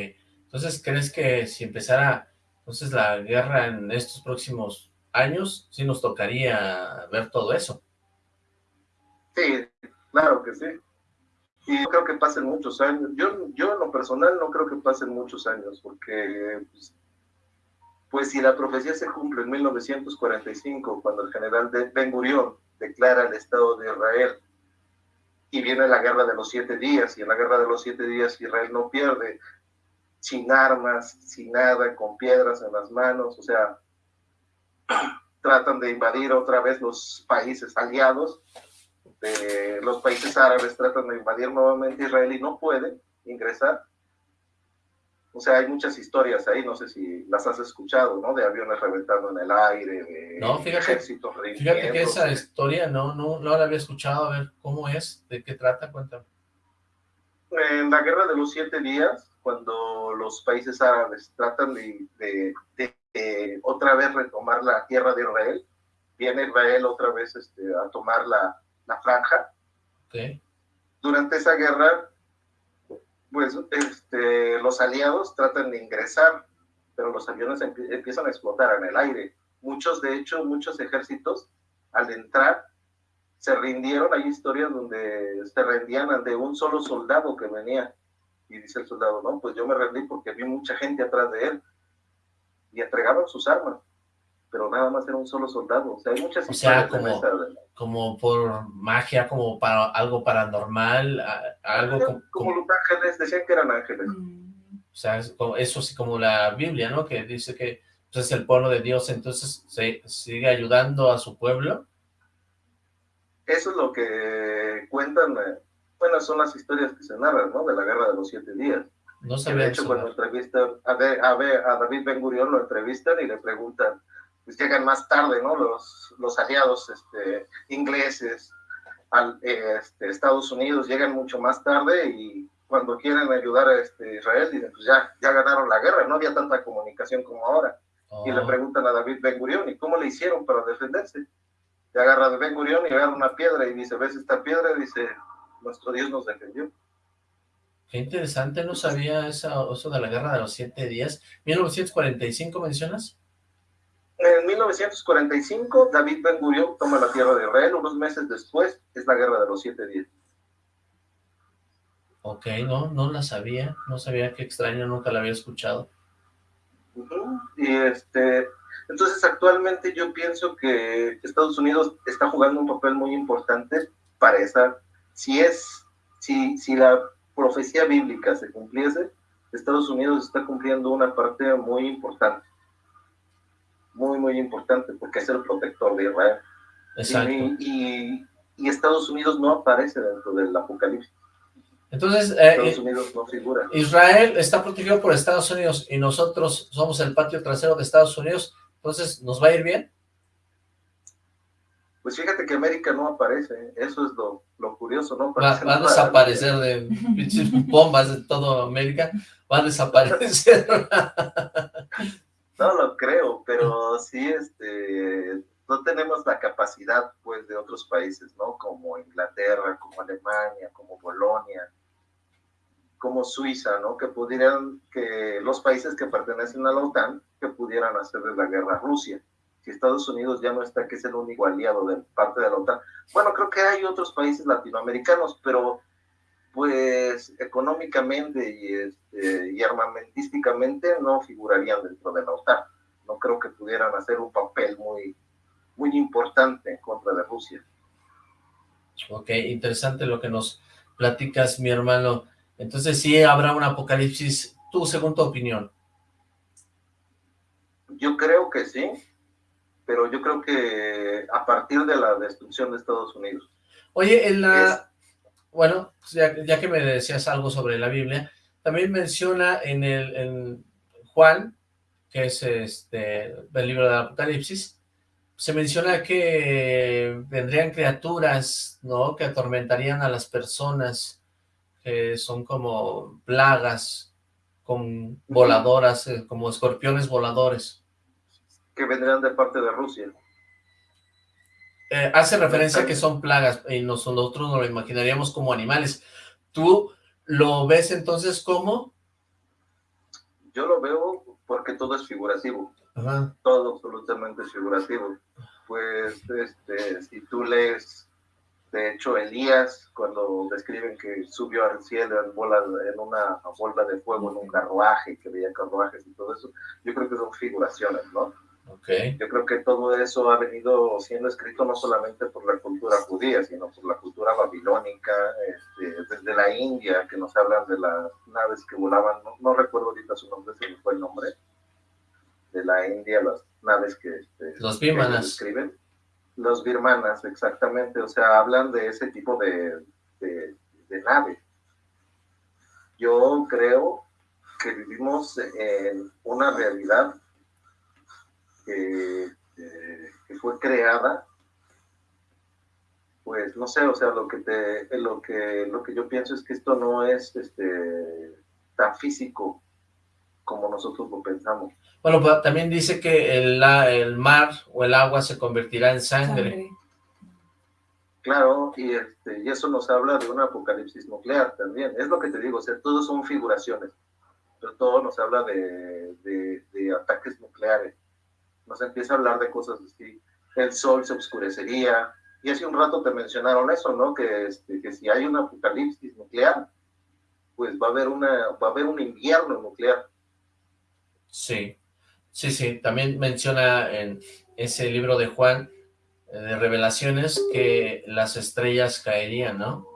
Entonces, ¿crees que si empezara entonces la guerra en estos próximos años, sí nos tocaría ver todo eso? Sí, claro que sí. Y creo que pasen muchos años. Yo, yo en lo personal no creo que pasen muchos años, porque pues, pues si la profecía se cumple en 1945, cuando el general Ben Gurion declara el Estado de Israel y viene la guerra de los siete días, y en la guerra de los siete días Israel no pierde, sin armas, sin nada, con piedras en las manos, o sea, tratan de invadir otra vez los países aliados, los países árabes tratan de invadir nuevamente Israel y no pueden ingresar, o sea, hay muchas historias ahí, no sé si las has escuchado, ¿no? De aviones reventando en el aire, de no, fíjate, Fíjate que esa historia no, no, no la había escuchado, a ver, ¿cómo es? ¿De qué trata? Cuéntame. En la guerra de los siete días, cuando los países árabes tratan de, de, otra vez retomar la tierra de Israel, viene Israel otra vez este, a tomar la, la franja. Okay. Durante esa guerra pues este, los aliados tratan de ingresar, pero los aviones empiezan a explotar en el aire. Muchos, de hecho, muchos ejércitos al entrar se rindieron. Hay historias donde se rendían ante un solo soldado que venía. Y dice el soldado, no, pues yo me rendí porque vi mucha gente atrás de él. Y entregaban sus armas pero nada más era un solo soldado. O sea, hay muchas o sea, como, como por magia, como para algo paranormal, algo como, como, los ángeles, decían que eran ángeles. Mm. O sea, eso sí como la Biblia, ¿no? Que dice que pues, es el pueblo de Dios, entonces se sigue ayudando a su pueblo. Eso es lo que cuentan, eh, bueno, son las historias que se narran, ¿no? De la guerra de los siete días. No sabía De hecho, cuando entrevistan a, a, a David Ben Gurión, lo entrevistan y le preguntan, pues llegan más tarde, ¿no? Los, los aliados este, ingleses, al, este, Estados Unidos llegan mucho más tarde y cuando quieren ayudar a este, Israel dicen, pues ya, ya ganaron la guerra, no había tanta comunicación como ahora. Y le oh. preguntan a David Ben Gurión, ¿y cómo le hicieron para defenderse? Y agarra a Ben Gurión y agarra una piedra y dice, ¿ves esta piedra? dice, nuestro Dios nos defendió. Qué interesante, no sabía eso, eso de la guerra de los siete días. ¿1945 mencionas? En 1945, David Ben Gurion toma la tierra de Israel. Unos meses después, es la guerra de los siete días. Ok, no, no la sabía. No sabía qué extraño, nunca la había escuchado. Y este, entonces actualmente yo pienso que Estados Unidos está jugando un papel muy importante para esa, si es, si, si la profecía bíblica se cumpliese, Estados Unidos está cumpliendo una parte muy importante muy, muy importante porque es el protector de Israel. Exacto. Y, Estados Unidos no aparece dentro del Apocalipsis. Entonces, eh, Estados Unidos no figura. Israel está protegido por Estados Unidos y nosotros somos el patio trasero de Estados Unidos, entonces, ¿nos va a ir bien? Pues fíjate que América no aparece, eso es lo, lo curioso, ¿no? Va, va, a desaparecer de bombas de toda América, va a desaparecer. No lo creo, pero sí, este, no tenemos la capacidad, pues, de otros países, ¿no? Como Inglaterra, como Alemania, como Polonia, como Suiza, ¿no? Que pudieran, que los países que pertenecen a la OTAN, que pudieran hacerle la guerra a Rusia. Si Estados Unidos ya no está, que es el único aliado de parte de la OTAN. Bueno, creo que hay otros países latinoamericanos, pero pues económicamente y, este, y armamentísticamente no figurarían dentro de la OTAN. No creo que pudieran hacer un papel muy, muy importante en contra de Rusia. Ok, interesante lo que nos platicas, mi hermano. Entonces sí habrá un apocalipsis, tú según tu opinión. Yo creo que sí, pero yo creo que a partir de la destrucción de Estados Unidos. Oye, en la... Bueno, ya, que me decías algo sobre la Biblia, también menciona en el en Juan, que es este el libro del Apocalipsis, se menciona que vendrían criaturas, ¿no? Que atormentarían a las personas, que son como plagas, con voladoras, eh, como escorpiones voladores. Que vendrían de parte de Rusia. Eh, hace referencia a que son plagas, y nosotros nos lo imaginaríamos como animales. ¿Tú lo ves entonces como? Yo lo veo porque todo es figurativo. Todo absolutamente figurativo. Pues, este, si tú lees, de hecho, Elías, cuando describen que subió al cielo en, bola, en una bola de fuego, en un carruaje, que veía carruajes y todo eso, yo creo que son figuraciones, ¿no? Okay. Yo creo que todo eso ha venido siendo escrito no solamente por la cultura judía, sino por la cultura babilónica, este, desde la India, que nos hablan de las naves que volaban, no, no recuerdo ahorita su nombre, se me fue el nombre, de la India, las naves que, este, los birmanas. escriben. Los birmanas, exactamente, o sea, hablan de ese tipo de, de, nave. Yo creo que vivimos en una realidad que, que, fue creada pues no sé, o sea, lo que te, lo que, lo que yo pienso es que esto no es este, tan físico como nosotros lo pensamos. Bueno, pues, también dice que el, el mar o el agua se convertirá en sangre. Claro, y, este, y eso nos habla de un apocalipsis nuclear también. Es lo que te digo, o sea, todos son figuraciones, pero todo nos habla de, de, ataques nucleares. Nos empieza a hablar de cosas así. El sol se oscurecería, y hace un rato te mencionaron eso, ¿no? Que, este, que si hay un apocalipsis nuclear, pues va a haber una va a haber un invierno nuclear. Sí, sí, sí, también menciona en ese libro de Juan, eh, de revelaciones, que las estrellas caerían, ¿no?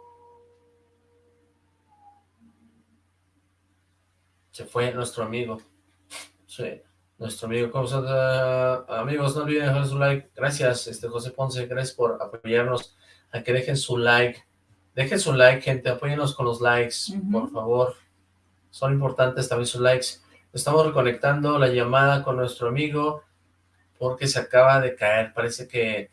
Se fue nuestro amigo. Sí, nuestro amigo. Amigos, no olviden dejar su like. Gracias, este José Ponce, gracias por apoyarnos. A que dejen su like. Dejen su like, gente. Apóyenos con los likes, por favor. Son importantes también sus likes. Estamos reconectando la llamada con nuestro amigo porque se acaba de caer. Parece que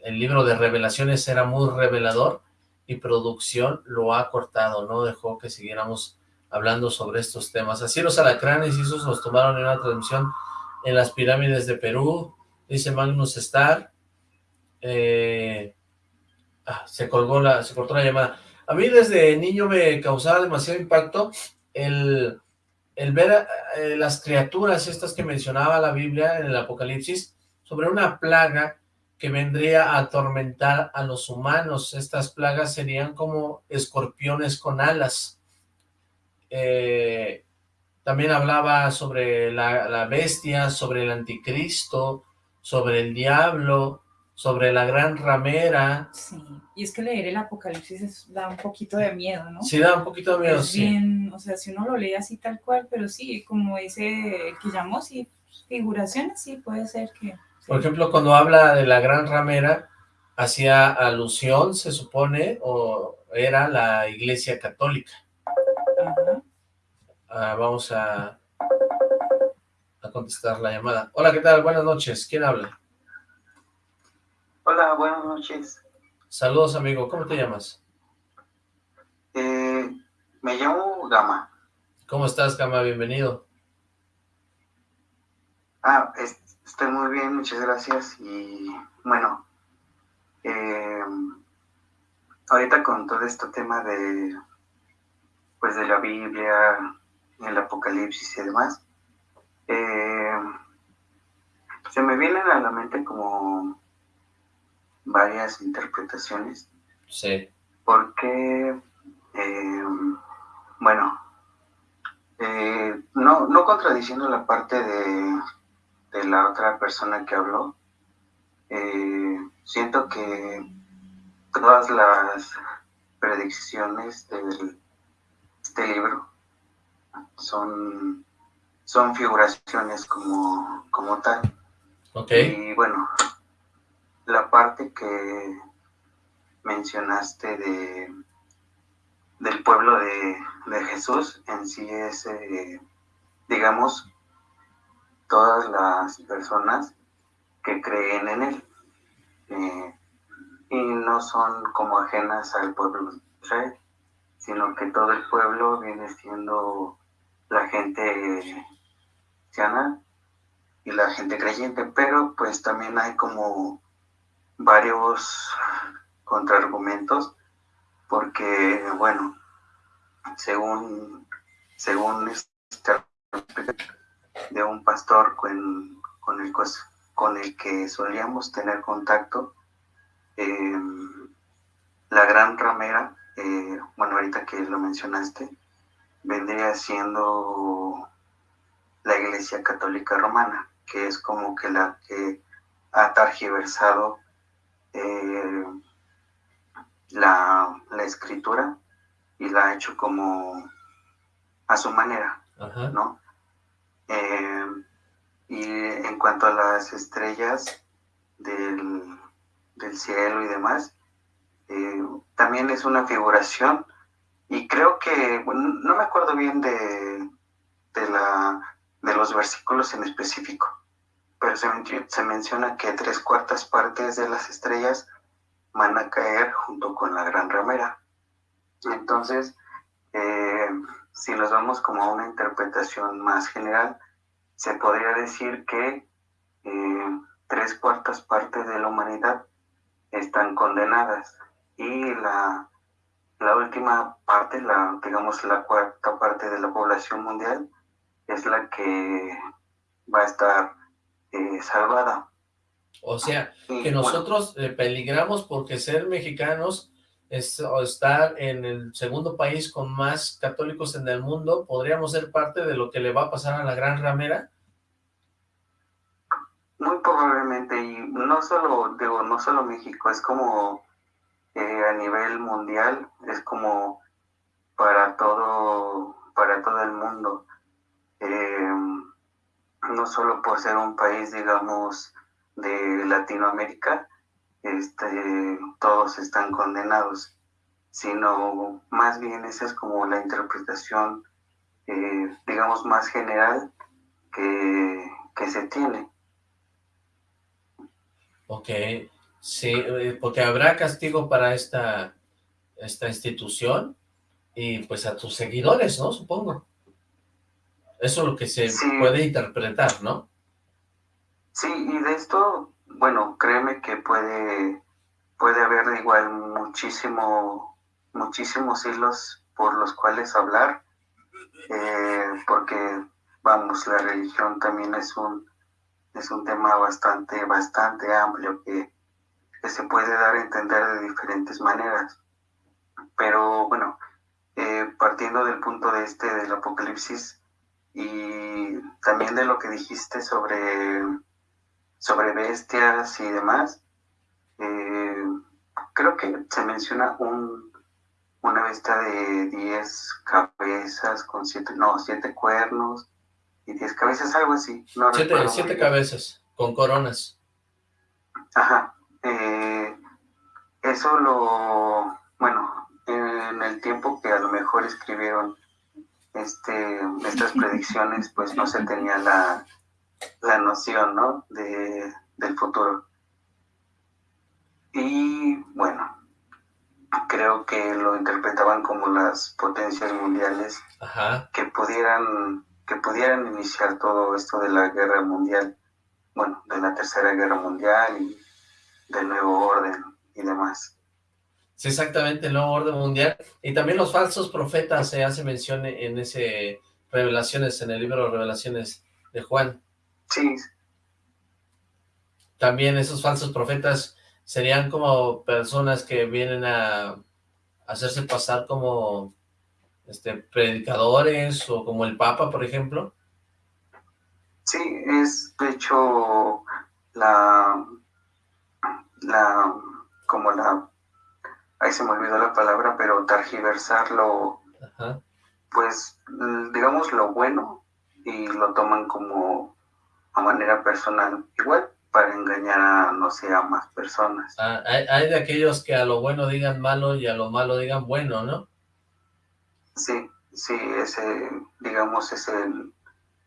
el libro de revelaciones era muy revelador y producción lo ha cortado, no dejó que siguiéramos hablando sobre estos temas. Así los alacranes y esos nos tomaron en una transmisión en las pirámides de Perú, dice Magnus Star. Eh, ah, se colgó la, se cortó la llamada. A mí desde niño me causaba demasiado impacto el el ver eh, las criaturas estas que mencionaba la Biblia en el Apocalipsis, sobre una plaga que vendría a atormentar a los humanos. Estas plagas serían como escorpiones con alas. Eh, también hablaba sobre la, la, bestia, sobre el anticristo, sobre el diablo, sobre la gran ramera. Sí, y es que leer el Apocalipsis da un poquito de miedo, ¿no? Sí, da un poquito de miedo, sí. Bien, o sea, si uno lo lee así tal cual, pero sí, como dice el que llamó, sí, figuraciones, sí, puede ser que... Por ejemplo, cuando habla de la gran ramera, hacía alusión, se supone, o era la iglesia católica. Ah, vamos a, a contestar la llamada. Hola, ¿qué tal? Buenas noches. ¿Quién habla? Hola, buenas noches. Saludos, amigo. ¿Cómo te llamas? Eh, me llamo Gama. ¿Cómo estás, Gama? Bienvenido. Ah, estoy muy bien, muchas gracias. Y bueno, eh, ahorita con todo este tema de, pues de la Biblia, el Apocalipsis y demás, eh, se me vienen a la mente como varias interpretaciones. Sí. Porque eh, bueno, eh, no, no contradiciendo la parte de, de la otra persona que habló, siento que todas las predicciones de este libro son, son figuraciones como, como tal. Y bueno, la parte que mencionaste de del pueblo de, Jesús en sí es, eh, digamos, todas las personas que creen en él eh, y no son como ajenas al pueblo de Israel, sino que todo el pueblo viene siendo la gente cristiana y la gente creyente, pero pues también hay como varios contraargumentos porque, bueno, según, según esta de un pastor con, con, el, con el que solíamos tener contacto, em, la gran ramera, eh, bueno, ahorita que lo mencionaste, vendría siendo la Iglesia Católica Romana, que es como que la que ha targiversado eh, la, escritura y la ha hecho como a su manera, ¿no? Eh, y en cuanto a las estrellas del, cielo y demás, eh, también es una figuración y creo que, no me acuerdo bien de, de, la, de los versículos en específico, pero se, se menciona que tres cuartas partes de las estrellas van a caer junto con la gran ramera. Entonces, eh, si nos vamos como a una interpretación más general, se podría decir que eh, tres cuartas partes de la humanidad están condenadas y la, la última parte, la, digamos la cuarta parte de la población mundial, es la que va a estar eh, salvada. O sea, que nosotros eh, peligramos porque ser mexicanos es estar en el segundo país con más católicos en el mundo, ¿podríamos ser parte de lo que le va a pasar a la Gran Ramera? Muy probablemente, y no solo, digo, no solo México, es como a nivel mundial, es como para todo, para todo el mundo. Eh, no solo por ser un país, digamos, de Latinoamérica, este, todos están condenados, sino más bien esa es como la interpretación, eh, digamos, más general que, que se tiene. Ok, sí, eh, porque habrá castigo para esta, esta institución y pues a tus seguidores, ¿no? Supongo. Eso es lo que se puede interpretar, ¿no? Sí, y de esto, bueno, créeme que puede, puede haber igual muchísimo, muchísimos hilos por los cuales hablar, eh, porque, vamos, la religión también es un, es un tema bastante, bastante amplio que, se puede dar a entender de diferentes maneras. Pero bueno, eh, partiendo del punto de este del apocalipsis y también de lo que dijiste sobre sobre bestias y demás, eh, creo que se menciona un, una bestia de 10 cabezas con 7, no, 7 cuernos y 10 cabezas, algo así. No 7 cabezas, con coronas. Ajá. Eh, eso lo, bueno, en el tiempo que a lo mejor escribieron este, estas predicciones, pues no se tenía la, la noción, ¿no? De, del futuro. Y bueno, creo que lo interpretaban como las potencias mundiales que pudieran que pudieran iniciar todo esto de la guerra mundial, bueno, de la tercera guerra mundial y del nuevo orden y demás. Sí, exactamente, el nuevo orden mundial. Y también los falsos profetas se hace mención en ese Revelaciones, en el libro de Revelaciones de Juan. Sí. También esos falsos profetas serían como personas que vienen a hacerse pasar como este, predicadores o como el Papa, por ejemplo? Sí, es de hecho la, la, como la, ahí se me olvidó la palabra, pero targiversarlo, pues digamos lo bueno y lo toman como a manera personal, igual para engañar a, no sé, a más personas. Ah, hay, hay de aquellos que a lo bueno digan malo y a lo malo digan bueno, ¿no? Sí, sí, ese, digamos, es el,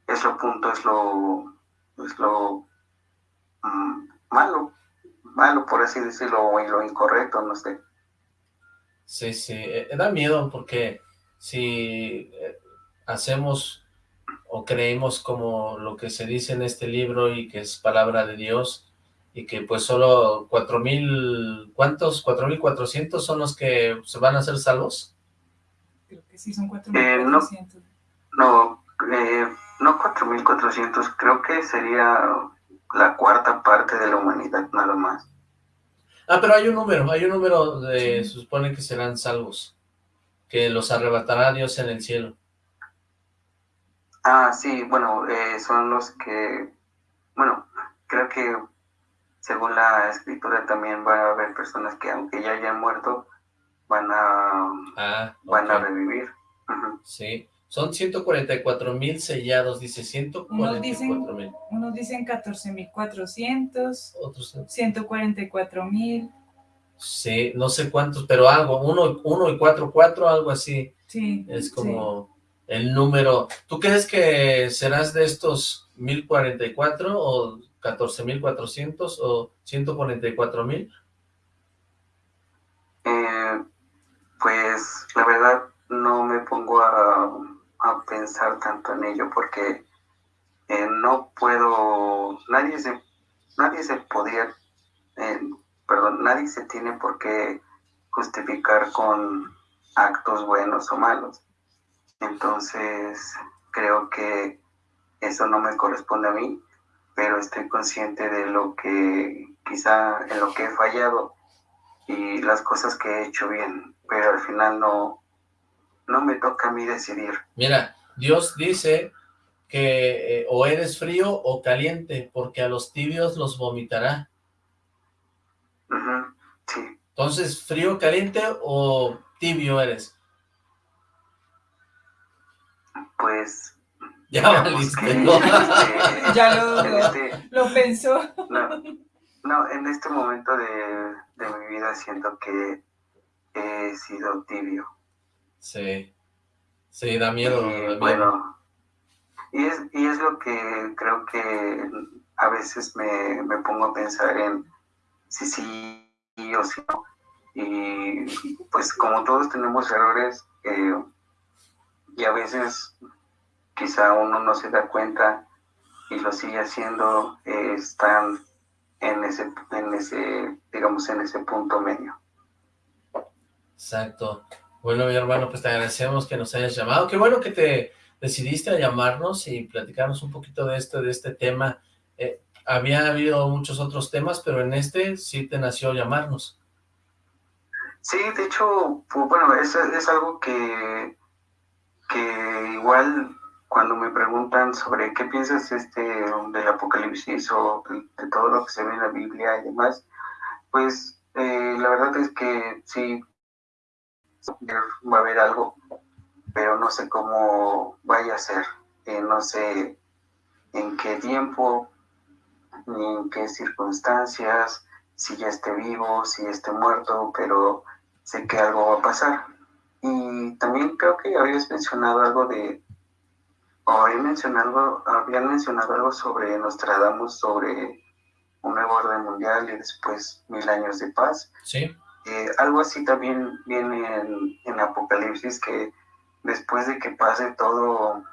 es lo punto, es lo, es lo mm, malo, malo por así decirlo, o lo incorrecto, no sé. Sí, sí, eh, da miedo porque si eh, hacemos o creemos como lo que se dice en este libro y que es palabra de Dios y que pues solo cuatro mil, ¿cuántos? ¿Cuatro mil cuatrocientos son los que se van a hacer salvos? Creo que sí, son cuatro mil cuatrocientos. no, eh, no 4.400, creo que sería la cuarta parte de la humanidad nada más. Ah, pero hay un número, hay un número de, se supone que serán salvos, que los arrebatará Dios en el cielo. Ah, sí, bueno, eh, son los que, bueno, creo que según la escritura también va a haber personas que aunque ya hayan muerto, van a, ah, van a revivir. Sí, son 144 mil sellados, dice 144 mil. Unos dicen 14 mil 400, otros 144 mil. Sí, no sé cuántos, pero algo, uno, uno y cuatro, cuatro, algo así. Sí. Es como el número. ¿Tú crees que serás de estos 1044 o 14.400 o 144 mil? Eh, pues la verdad no me pongo a a pensar tanto en ello porque eh, no puedo, nadie se, nadie se podía, eh, perdón, nadie se tiene por qué justificar con actos buenos o malos. Entonces, creo que eso no me corresponde a mí, pero estoy consciente de lo que quizá en lo que he fallado y las cosas que he hecho bien, pero al final no, no me toca a mí decidir. Mira, Dios dice que eh, o eres frío o caliente, porque a los tibios los vomitará. sí. Entonces, ¿frío, caliente o tibio eres? Pues... Ya ya lo, este lo, pensó. No, en este momento de, de mi vida siento que he sido tibio. Sí, sí, da miedo. Bueno, y es, y es lo que creo que a veces me, pongo a pensar en si sí o si no. Y pues como todos tenemos errores eh, y a veces quizá uno no se da cuenta y lo sigue haciendo, eh, están en ese, en ese, digamos, en ese punto medio. Exacto. Bueno, mi hermano, pues te agradecemos que nos hayas llamado. Qué bueno que te decidiste a llamarnos y platicarnos un poquito de este, de este tema. Eh, había habido muchos otros temas, pero en este sí te nació llamarnos. Sí, de hecho, pues, bueno, es, es algo que, que igual cuando me preguntan sobre qué piensas este del apocalipsis o de, todo lo que se ve en la Biblia y demás, pues eh, la verdad es que sí, va a haber algo, pero no sé cómo vaya a ser, eh, no sé en qué tiempo, ni en qué circunstancias, si ya esté vivo, si esté muerto, pero sé que algo va a pasar. Y también creo que habías mencionado algo de, o habían mencionado, habían mencionado algo sobre Nostradamus, sobre un nuevo orden mundial y después mil años de paz. Sí. Algo así también viene en, Apocalipsis, que después de que pase todo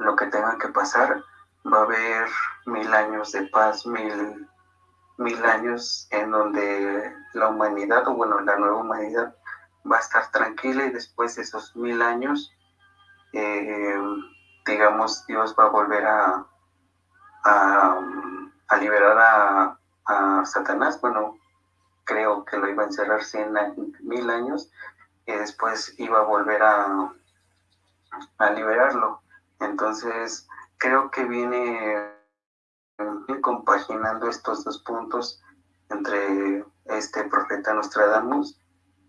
lo que tenga que pasar, va a haber mil años de paz, mil, mil años en donde la humanidad, o bueno, la nueva humanidad, va a estar tranquila y después de esos mil años, eh, digamos, Dios va a volver a, a, liberar a, a Satanás, bueno, creo que lo iba a encerrar 100 mil años y después iba a volver a, a liberarlo. Entonces, creo que viene compaginando estos dos puntos entre este profeta Nostradamus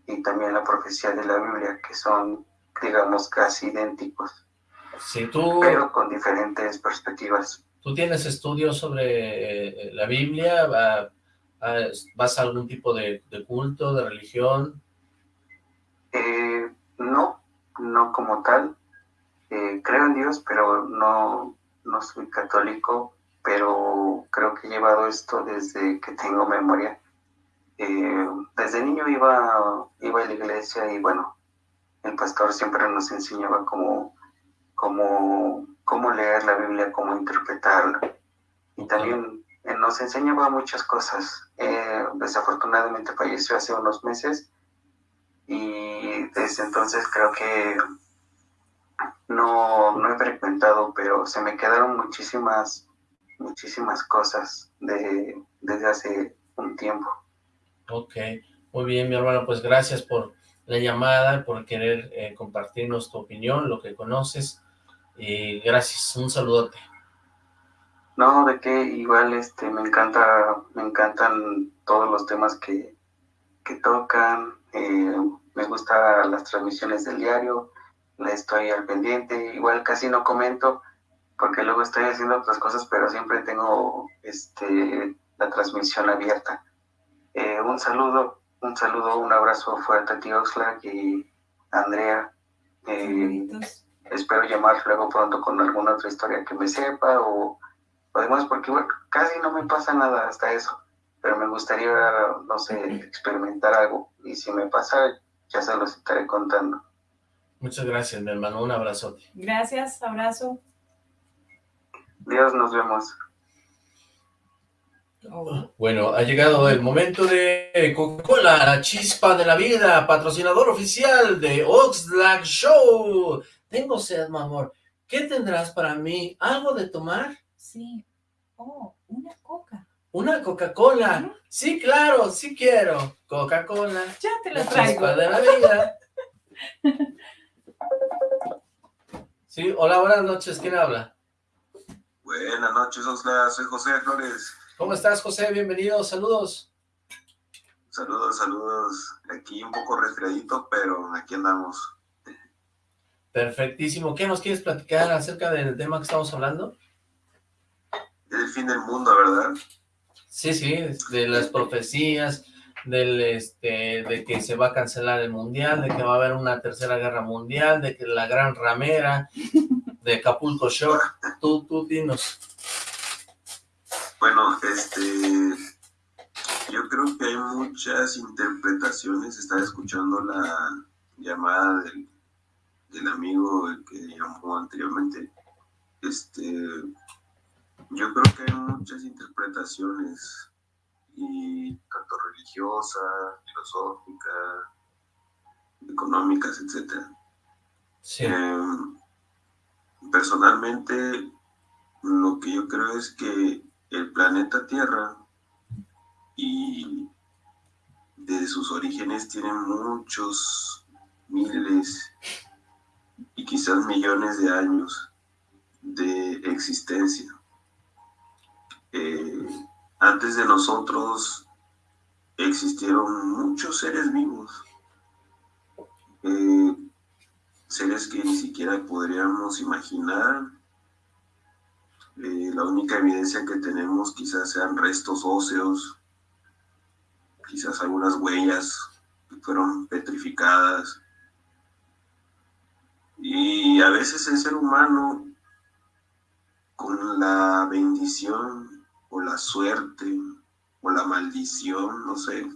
y también la profecía de la Biblia, que son, digamos, casi idénticos. Sí, tú... Pero con diferentes perspectivas. ¿Tú tienes estudios sobre eh, la Biblia? ¿Vas a algún tipo de, culto, de religión? Eh, no, no como tal. Eh, creo en Dios, pero no, no soy católico, pero creo que he llevado esto desde que tengo memoria. Eh, desde niño iba, iba a la iglesia y bueno, el pastor siempre nos enseñaba cómo, cómo, cómo leer la Biblia, cómo interpretarla. Y también nos enseñaba muchas cosas. Eh, desafortunadamente falleció hace unos meses y desde entonces creo que no, no he frecuentado, pero se me quedaron muchísimas muchísimas cosas de, desde hace un tiempo. Ok, muy bien, mi hermano, pues gracias por la llamada, por querer eh, compartirnos tu opinión, lo que conoces, y gracias, un saludote. No, de que igual este me encanta, me encantan todos los temas que, que tocan, eh, me gustan las transmisiones del diario, le estoy al pendiente, igual casi no comento, porque luego estoy haciendo otras cosas, pero siempre tengo este, la transmisión abierta. Eh, un saludo, un saludo, un abrazo fuerte a ti, Oxlack y Andrea. Eh, espero llamar luego pronto con alguna otra historia que me sepa o, o demás, porque casi no me pasa nada hasta eso, pero me gustaría, no sé, experimentar algo y si me pasa, ya se los estaré contando. Muchas gracias, mi hermano. Un abrazote. Gracias, abrazo. Dios, nos vemos. Oh. Bueno, ha llegado el momento de Coca-Cola, la chispa de la vida, patrocinador oficial de Oxlack Show. Tengo sed, mi amor. ¿Qué tendrás para mí? ¿Algo de tomar? Sí. Oh, una coca. ¿Una Coca-Cola? Sí, claro, sí quiero. Coca-Cola. Ya te la, traigo. Chispa de la vida. sí, hola, buenas noches. ¿Quién habla? Buenas noches, Osla. Soy José Flores. ¿Cómo estás, José? Bienvenido. Saludos. Saludos, saludos. Aquí un poco resfriadito, pero aquí andamos. Perfectísimo. ¿Qué nos quieres platicar acerca del tema que estamos hablando? El fin del mundo, ¿verdad? Sí, sí, de las profecías, del este, de que se va a cancelar el mundial, de que va a haber una tercera guerra mundial, de que la gran ramera, de Acapulco Show. Tú, tú dinos. Bueno, este, yo creo que hay muchas interpretaciones. Estaba escuchando la llamada del, del amigo que llamó anteriormente. Este, yo creo que hay muchas interpretaciones y tanto religiosa, filosófica, económicas, etcétera. Sí. Em, personalmente, lo que yo creo es que el planeta Tierra y desde sus orígenes tiene muchos miles y quizás millones de años de existencia. Eh, antes de nosotros existieron muchos seres vivos. Eh, seres que ni siquiera podríamos imaginar. Eh, la única evidencia que tenemos quizás sean restos óseos, quizás algunas huellas que fueron petrificadas. Y a veces el ser humano, con la bendición o la suerte o la maldición, no sé,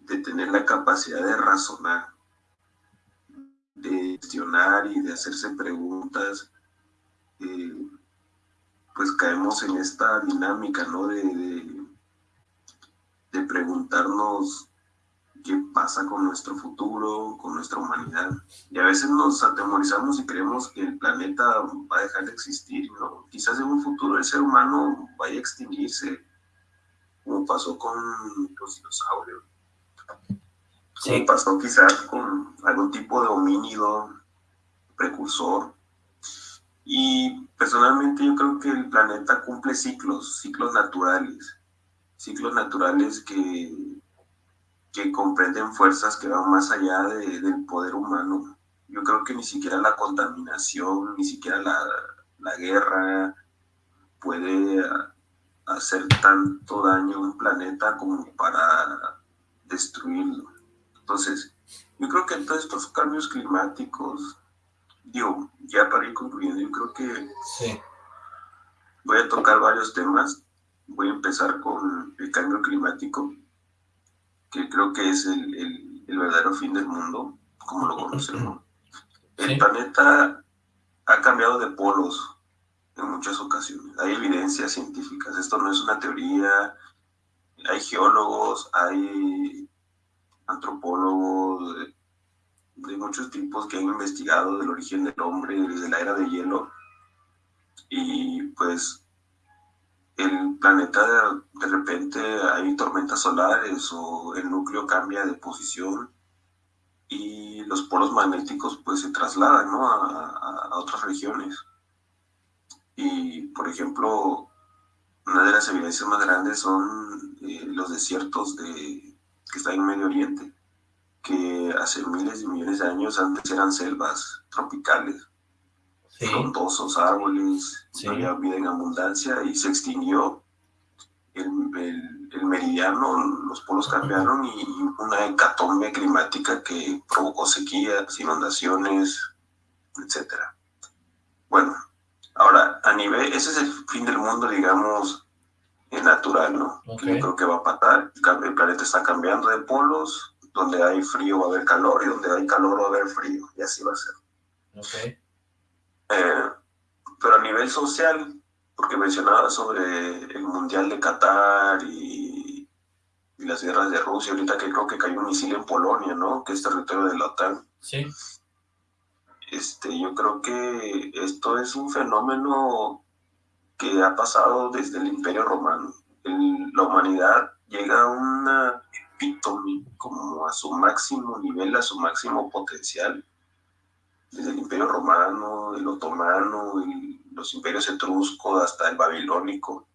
de tener la capacidad de razonar, de gestionar y de hacerse preguntas, eh, pues caemos en esta dinámica, ¿no? De, de, preguntarnos qué pasa con nuestro futuro, con nuestra humanidad. Y a veces nos atemorizamos y creemos que el planeta va a dejar de existir, ¿no? Quizás en un futuro el ser humano vaya a extinguirse, como pasó con los dinosaurios. Como pasó quizás con algún tipo de homínido precursor. Y personalmente yo creo que el planeta cumple ciclos, ciclos naturales, ciclos naturales que, que comprenden fuerzas que van más allá del poder humano. Yo creo que ni siquiera la contaminación, ni siquiera la, la guerra puede hacer tanto daño a un planeta como para destruirlo. Entonces, yo creo que todos estos cambios climáticos, digo, ya para ir concluyendo, yo creo que voy a tocar varios temas. Voy a empezar con el cambio climático, que creo que es el, el, verdadero fin del mundo, como lo conocemos. El planeta ha cambiado de polos en muchas ocasiones. Hay evidencias científicas, esto no es una teoría, hay geólogos, hay antropólogos de, muchos tipos que han investigado del origen del hombre desde la era de hielo y pues el planeta de, repente hay tormentas solares o el núcleo cambia de posición y los polos magnéticos pues se trasladan a otras regiones. Y, por ejemplo, una de las evidencias más grandes son eh, los desiertos de, que están en Medio Oriente, que hace miles de millones de años antes eran selvas tropicales, frondosos árboles, había vida en abundancia y se extinguió el, el, meridiano, los polos cambiaron y una hecatombe climática que provocó sequías, inundaciones, etc. Bueno, Ahora, a nivel, ese es el fin del mundo, digamos, natural, ¿no? Que creo que va a pasar. El planeta está cambiando de polos, donde hay frío va a haber calor y donde hay calor va a haber frío, y así va a ser. Okay. Eh, pero a nivel social, porque mencionaba sobre el Mundial de Qatar y, y, las guerras de Rusia, ahorita que creo que cayó un misil en Polonia, ¿no? Que es territorio de la OTAN. Sí. Este, yo creo que esto es un fenómeno que ha pasado desde el Imperio Romano. la humanidad llega a una epítome, como a su máximo nivel, a su máximo potencial. Desde el Imperio Romano, el Otomano, los imperios etruscos, hasta el babilónico.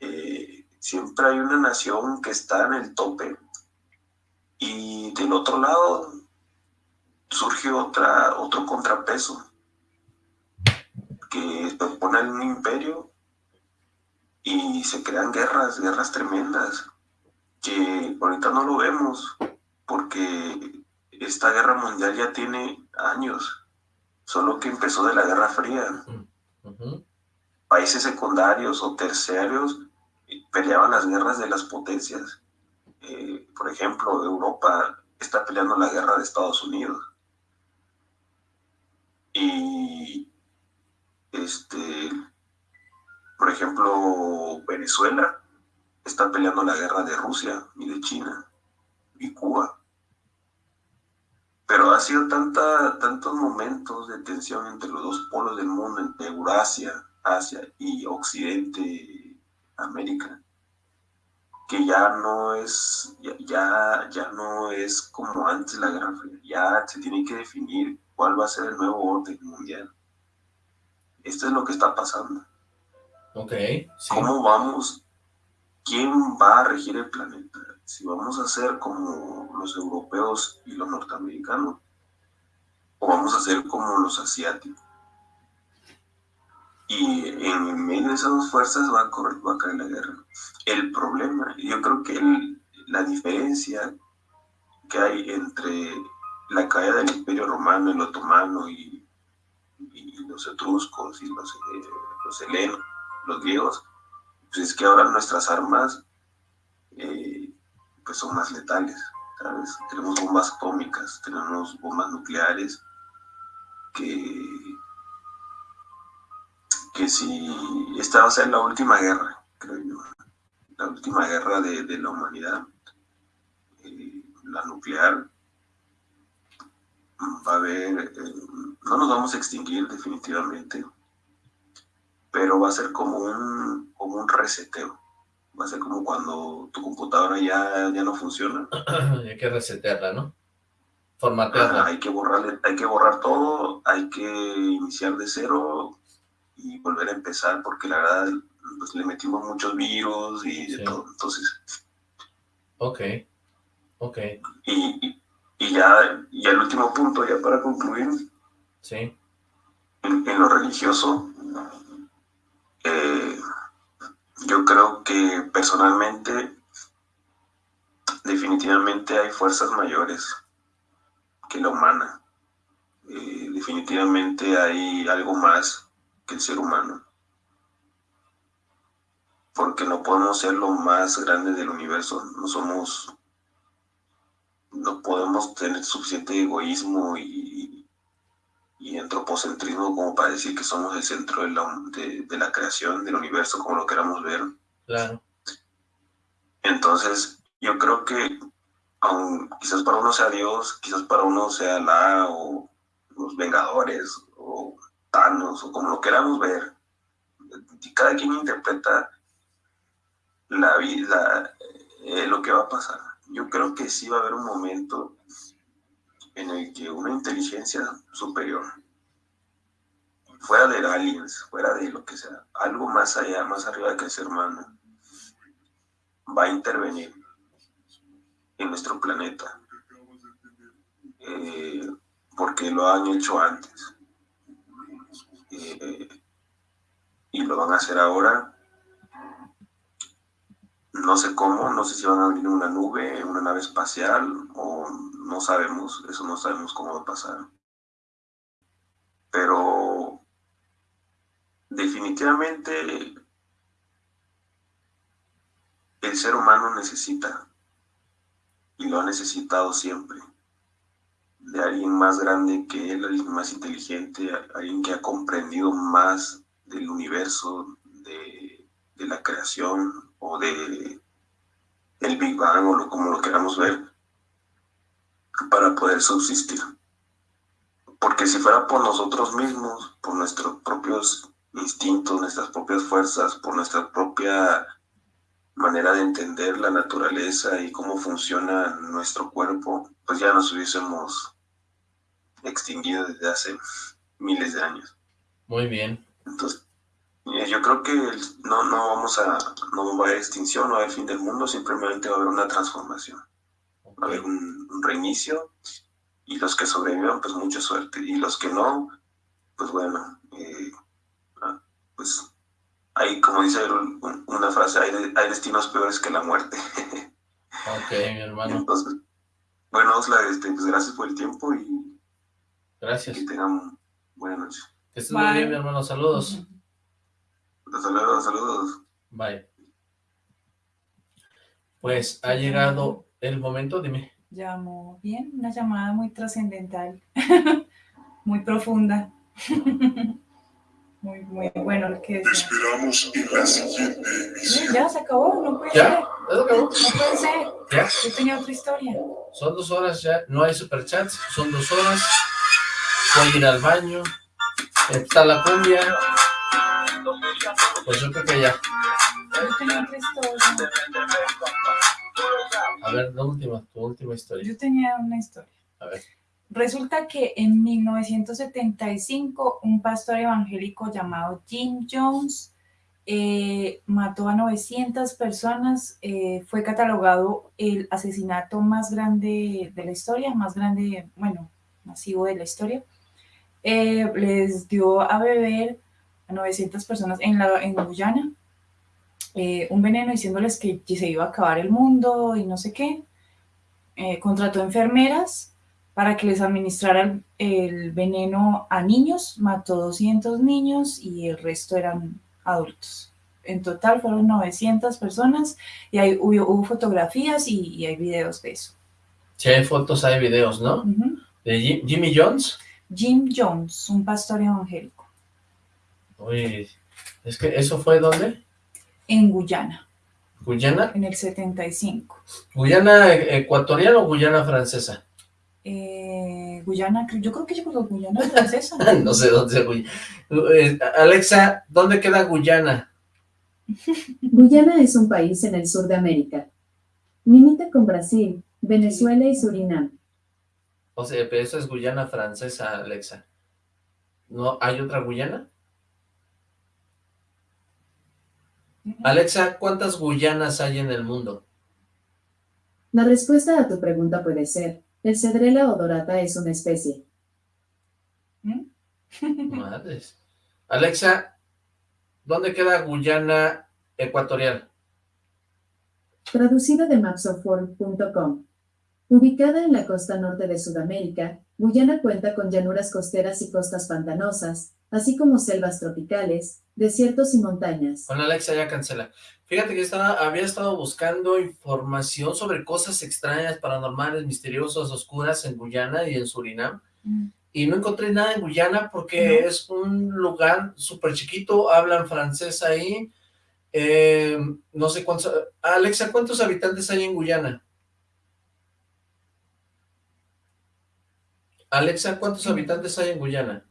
Eh, siempre hay una nación que está en el tope. Y del otro lado, surge otra, otro contrapeso que se pone en un imperio y se crean guerras, guerras tremendas, que ahorita no lo vemos, porque esta guerra mundial ya tiene años, solo que empezó de la Guerra Fría. Países secundarios o terciarios peleaban las guerras de las potencias. Eh, por ejemplo, Europa está peleando la guerra de Estados Unidos. Y, este, por ejemplo, Venezuela está peleando la guerra de Rusia y de China y Cuba. Pero ha sido tanta, tantos momentos de tensión entre los dos polos del mundo, entre Eurasia, Asia y Occidente, América, que ya no es, ya, ya no es como antes la Guerra Fría, ya se tiene que definir cuál va a ser el nuevo orden mundial. Esto es lo que está pasando. Ok. ¿Cómo vamos? ¿Quién va a regir el planeta? Si vamos a ser como los europeos y los norteamericanos, o vamos a ser como los asiáticos. Y en medio de esas dos fuerzas va a, correr, va a caer la guerra. El problema, yo creo que la diferencia que hay entre la caída del Imperio Romano, el otomano y, los etruscos y los, eh, los helenos, los griegos, pues es que ahora nuestras armas pues son más letales, ¿sabes? Tenemos bombas atómicas, tenemos bombas nucleares que, que si esta va a ser la última guerra, creo yo, la última guerra de, la humanidad, eh, la nuclear, va a haber, eh, no nos vamos a extinguir definitivamente, pero va a ser como un, como un reseteo. Va a ser como cuando tu computadora ya, ya no funciona. hay que resetearla, ¿no? Formatearla. hay que borrarle, hay que borrar todo, hay que iniciar de cero y volver a empezar, porque la verdad, pues le metimos muchos virus y de todo, entonces... Ok, ok. Y, y, ya, y el último punto, ya para concluir. Sí. En, en lo religioso, eh, yo creo que personalmente, definitivamente hay fuerzas mayores que la humana. Eh, definitivamente hay algo más que el ser humano. Porque no podemos ser lo más grande del universo. No somos, no podemos tener suficiente egoísmo y, y antropocentrismo como para decir que somos el centro de la, de, la creación, del universo, como lo queramos ver. Claro. Entonces, yo creo que quizás para uno sea Dios, quizás para uno sea la o los Vengadores o Thanos o como lo queramos ver. Cada quien interpreta la vida, eh, lo que va a pasar. Yo creo que sí va a haber un momento en el que una inteligencia superior, fuera de aliens, fuera de lo que sea, algo más allá, más arriba que el ser humano, va a intervenir en nuestro planeta. Eh, porque lo han hecho antes. Eh, y lo van a hacer ahora. No sé cómo, no sé si van a venir una nube, una nave espacial, o no sabemos, eso no sabemos cómo va a pasar. Pero definitivamente el ser humano necesita y lo ha necesitado siempre. De alguien más grande que él, alguien más inteligente, alguien que ha comprendido más del universo, de, la creación o de el Big Bang o lo, como lo queramos ver, para poder subsistir. Porque si fuera por nosotros mismos, por nuestros propios instintos, nuestras propias fuerzas, por nuestra propia manera de entender la naturaleza y cómo funciona nuestro cuerpo, pues ya nos hubiésemos extinguido desde hace miles de años. Muy bien. Entonces, eh, yo creo que no, no vamos a, no va a haber extinción, no va a haber fin del mundo, simplemente va a haber una transformación. Va a haber un, reinicio y los que sobrevivan, pues mucha suerte. Y los que no, pues bueno, eh, ah, pues hay, como dice una frase, hay, hay destinos peores que la muerte. ok, mi hermano. Entonces, bueno, Osla, este, pues gracias por el tiempo y... Gracias. Que tengan buena noche. Que estés muy bien, mi hermano. Saludos. Saludos, saludos. Bye. Pues ha llegado el momento, dime. Llamo bien, una llamada muy trascendental, muy profunda. Muy, muy bueno lo que es. Esperamos en la siguiente emisión. Ya, se acabó, no puede ¿Ya? ser. ¿Ya se acabó? No puede ser. ¿Ya? Yo tenía otra historia. Son dos horas ya, no hay superchats, son dos horas. Voy a ir al baño. Está la cumbia. Pues yo creo que ya. Yo tenía otra historia. A ver, la última, tu última historia. Yo tenía una historia. A ver. Resulta que en 1975 un pastor evangélico llamado Jim Jones eh, mató a 900 personas, eh, fue catalogado el asesinato más grande de la historia, más grande, bueno, masivo de la historia. Eh, les dio a beber a 900 personas en, la, en Guyana un veneno diciéndoles que se iba a acabar el mundo y no sé qué. contrató enfermeras para que les administraran el veneno a niños, mató 200 niños y el resto eran adultos. En total fueron 900 personas y hay, hubo, fotografías y, hay videos de eso. Si hay fotos, hay videos, ¿no? ¿De Jimmy Jones? Jim Jones, un pastor evangélico. Uy, es que ¿eso fue dónde? En Guyana. ¿Guyana? En el 75. ¿Guyana ecuatoriana o Guyana francesa? Eh, Guyana, yo creo que llegó Guyana francesa. no sé dónde es Guyana. Eh, Alexa, ¿dónde queda Guyana? Guyana es un país en el sur de América. Limita con Brasil, Venezuela y Surinam. O sea, pero eso es Guyana francesa, Alexa. ¿No hay otra Guyana? Alexa, ¿cuántas Guyanas hay en el mundo? La respuesta a tu pregunta puede ser, el Cedrela odorata es una especie. ¿Mm? Madres. Alexa, ¿dónde queda Guyana Ecuatorial? Traducido de mapsofworld.com. Ubicada en la costa norte de Sudamérica, Guyana cuenta con llanuras costeras y costas pantanosas, así como selvas tropicales, desiertos y montañas. Bueno, Alexa ya cancela. Fíjate que estaba, había estado buscando información sobre cosas extrañas, paranormales, misteriosas, oscuras en Guyana y en Surinam. Mm. Y no encontré nada en Guyana porque es un lugar súper chiquito, hablan francés ahí. Eh, no sé cuántos... Alexa, ¿cuántos habitantes hay en Guyana? Alexa, ¿cuántos habitantes hay en Guyana?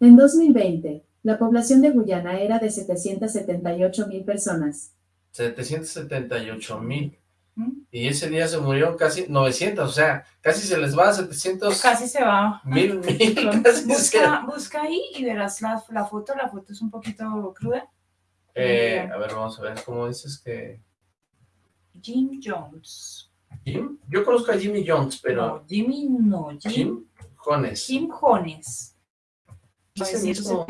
En 2020, la población de Guyana era de 778 mil personas. 778 mil. ¿Mm? Y ese día se murieron casi 900, o sea, casi se les va a 700. Casi se va. Mil, mil. busca, busca, ahí y verás la, la, foto, la foto es un poquito cruda. Eh, a ver, vamos a ver, ¿cómo dices que...? Jim Jones. ¿Jim? Yo conozco a Jimmy Jones, pero... No, Jimmy no, Jim... Jim Jones. Jim Jones. Ese mismo.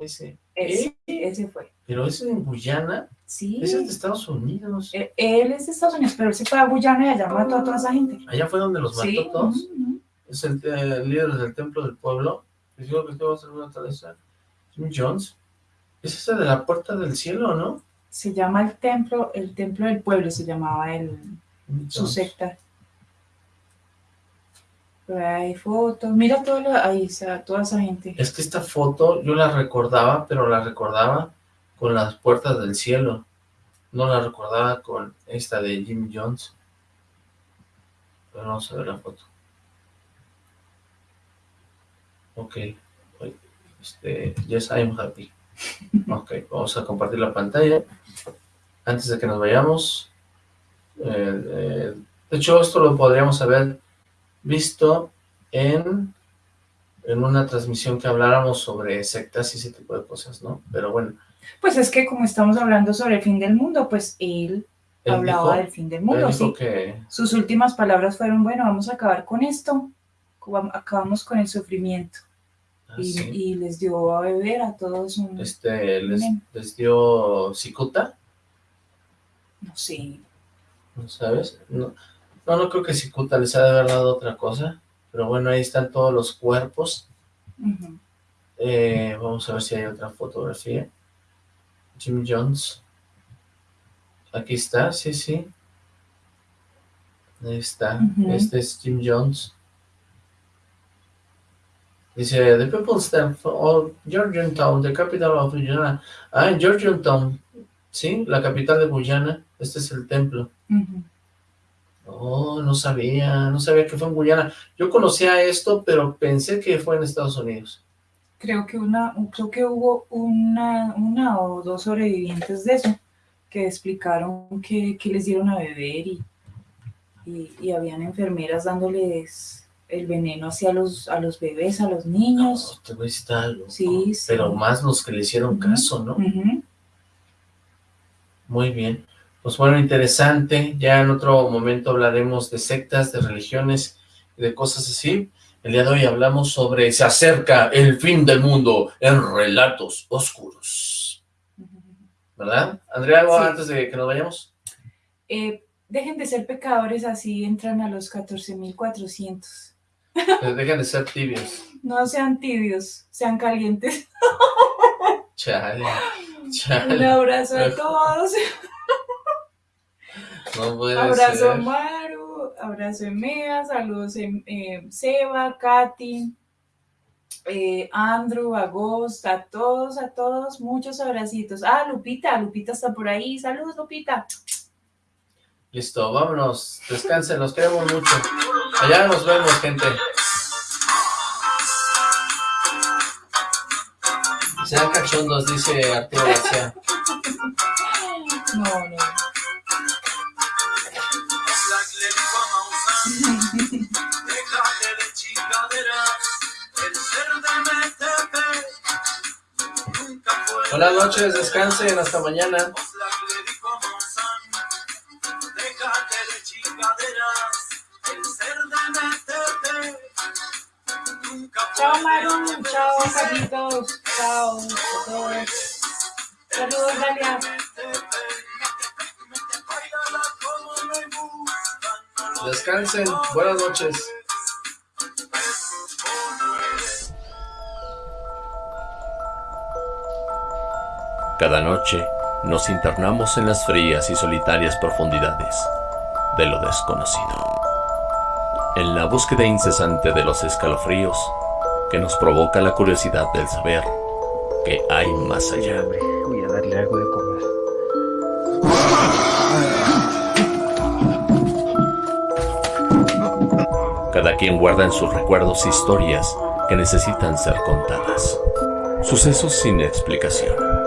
Ese. Ese, ese fue. Pero ese en Guyana. Sí. Ese es de Estados Unidos. Eh, él, es de Estados Unidos, pero él se fue a Guyana y allá mató a toda esa gente. Allá fue donde los mató todos. Es el, líder del templo del pueblo. Digo que va a ser una taleza. Jim Jones. Es ese de la puerta del cielo, ¿no? Se llama el templo, el templo del pueblo se llamaba el, su secta hay fotos, mira toda ahí, toda esa gente. Es que esta foto yo la recordaba, pero la recordaba con las puertas del cielo. No la recordaba con esta de Jim Jones. Pero vamos a ver la foto. Ok. Este, yes, I'm happy. Ok, vamos a compartir la pantalla. Antes de que nos vayamos. Eh, eh, de hecho, esto lo podríamos saber visto en, en una transmisión que habláramos sobre sectas y ese tipo de cosas, ¿no? Pero bueno. Pues es que como estamos hablando sobre el fin del mundo, pues él, hablaba del fin del mundo, sí. Que... Sus últimas palabras fueron, bueno, vamos a acabar con esto, acabamos con el sufrimiento. Ah, y, les dio a beber a todos un... Este, les, les dio cicuta. No sé. ¿No sabes? No, no, no creo que Cicuta les haya de haber dado otra cosa. Pero bueno, ahí están todos los cuerpos. Eh, vamos a ver si hay otra fotografía. Jim Jones. Aquí está, sí, sí. Ahí está. Este es Jim Jones. Dice, the people stand for Georgiantown, the capital of Guyana. Ah, en Georgiantown, sí, la capital de Guyana. Este es el templo. Oh, no sabía, no sabía que fue en Guyana. Yo conocía esto, pero pensé que fue en Estados Unidos. Creo que una, creo que hubo una, una o dos sobrevivientes de eso que explicaron que, les dieron a beber y, y, habían enfermeras dándoles el veneno hacia los, a los bebés, a los niños. No, te está algo. Sí, Pero más los que le hicieron caso, ¿no? Muy bien. Pues bueno, interesante. Ya en otro momento hablaremos de sectas, de religiones de cosas así. El día de hoy hablamos sobre Se acerca el fin del mundo en relatos oscuros. ¿Verdad? Andrea, ¿algo antes de que nos vayamos? Eh, dejen de ser pecadores, así entran a los 14.400. Eh, dejen de ser tibios. No sean tibios, sean calientes. Chale, chale. Un abrazo a todos. Abrazo Maru, abrazo Emea, saludos em, eh, Seba, Katy, eh, Andrew, Agost, a todos, a todos, muchos abracitos. Ah, Lupita, Lupita está por ahí. Saludos, Lupita. Listo, vámonos. Descansen, los queremos mucho. Allá nos vemos, gente. Sean cachondos, dice Arturo García. No, no. Buenas noches, descansen, hasta mañana. Chao Maru, chao Carlitos, chao a todos. Saludos Dalia. Descansen, buenas noches. Cada noche nos internamos en las frías y solitarias profundidades de lo desconocido. En la búsqueda incesante de los escalofríos que nos provoca la curiosidad del saber que hay más allá. Voy a darle algo de comer. Cada quien guarda en sus recuerdos historias que necesitan ser contadas. Sucesos sin explicación.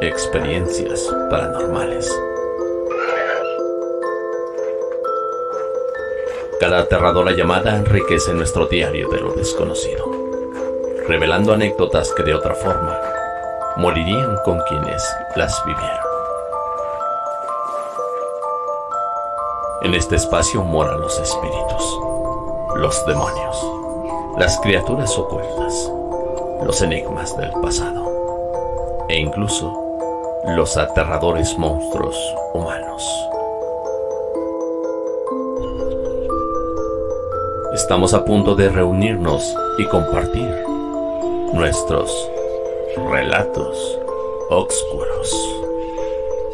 Experiencias paranormales. Cada aterradora llamada enriquece nuestro diario de lo desconocido, revelando anécdotas que de otra forma morirían con quienes las vivieron. En este espacio moran los espíritus, los demonios, las criaturas ocultas, los enigmas del pasado e incluso los aterradores monstruos humanos. Estamos a punto de reunirnos y compartir nuestros relatos oscuros.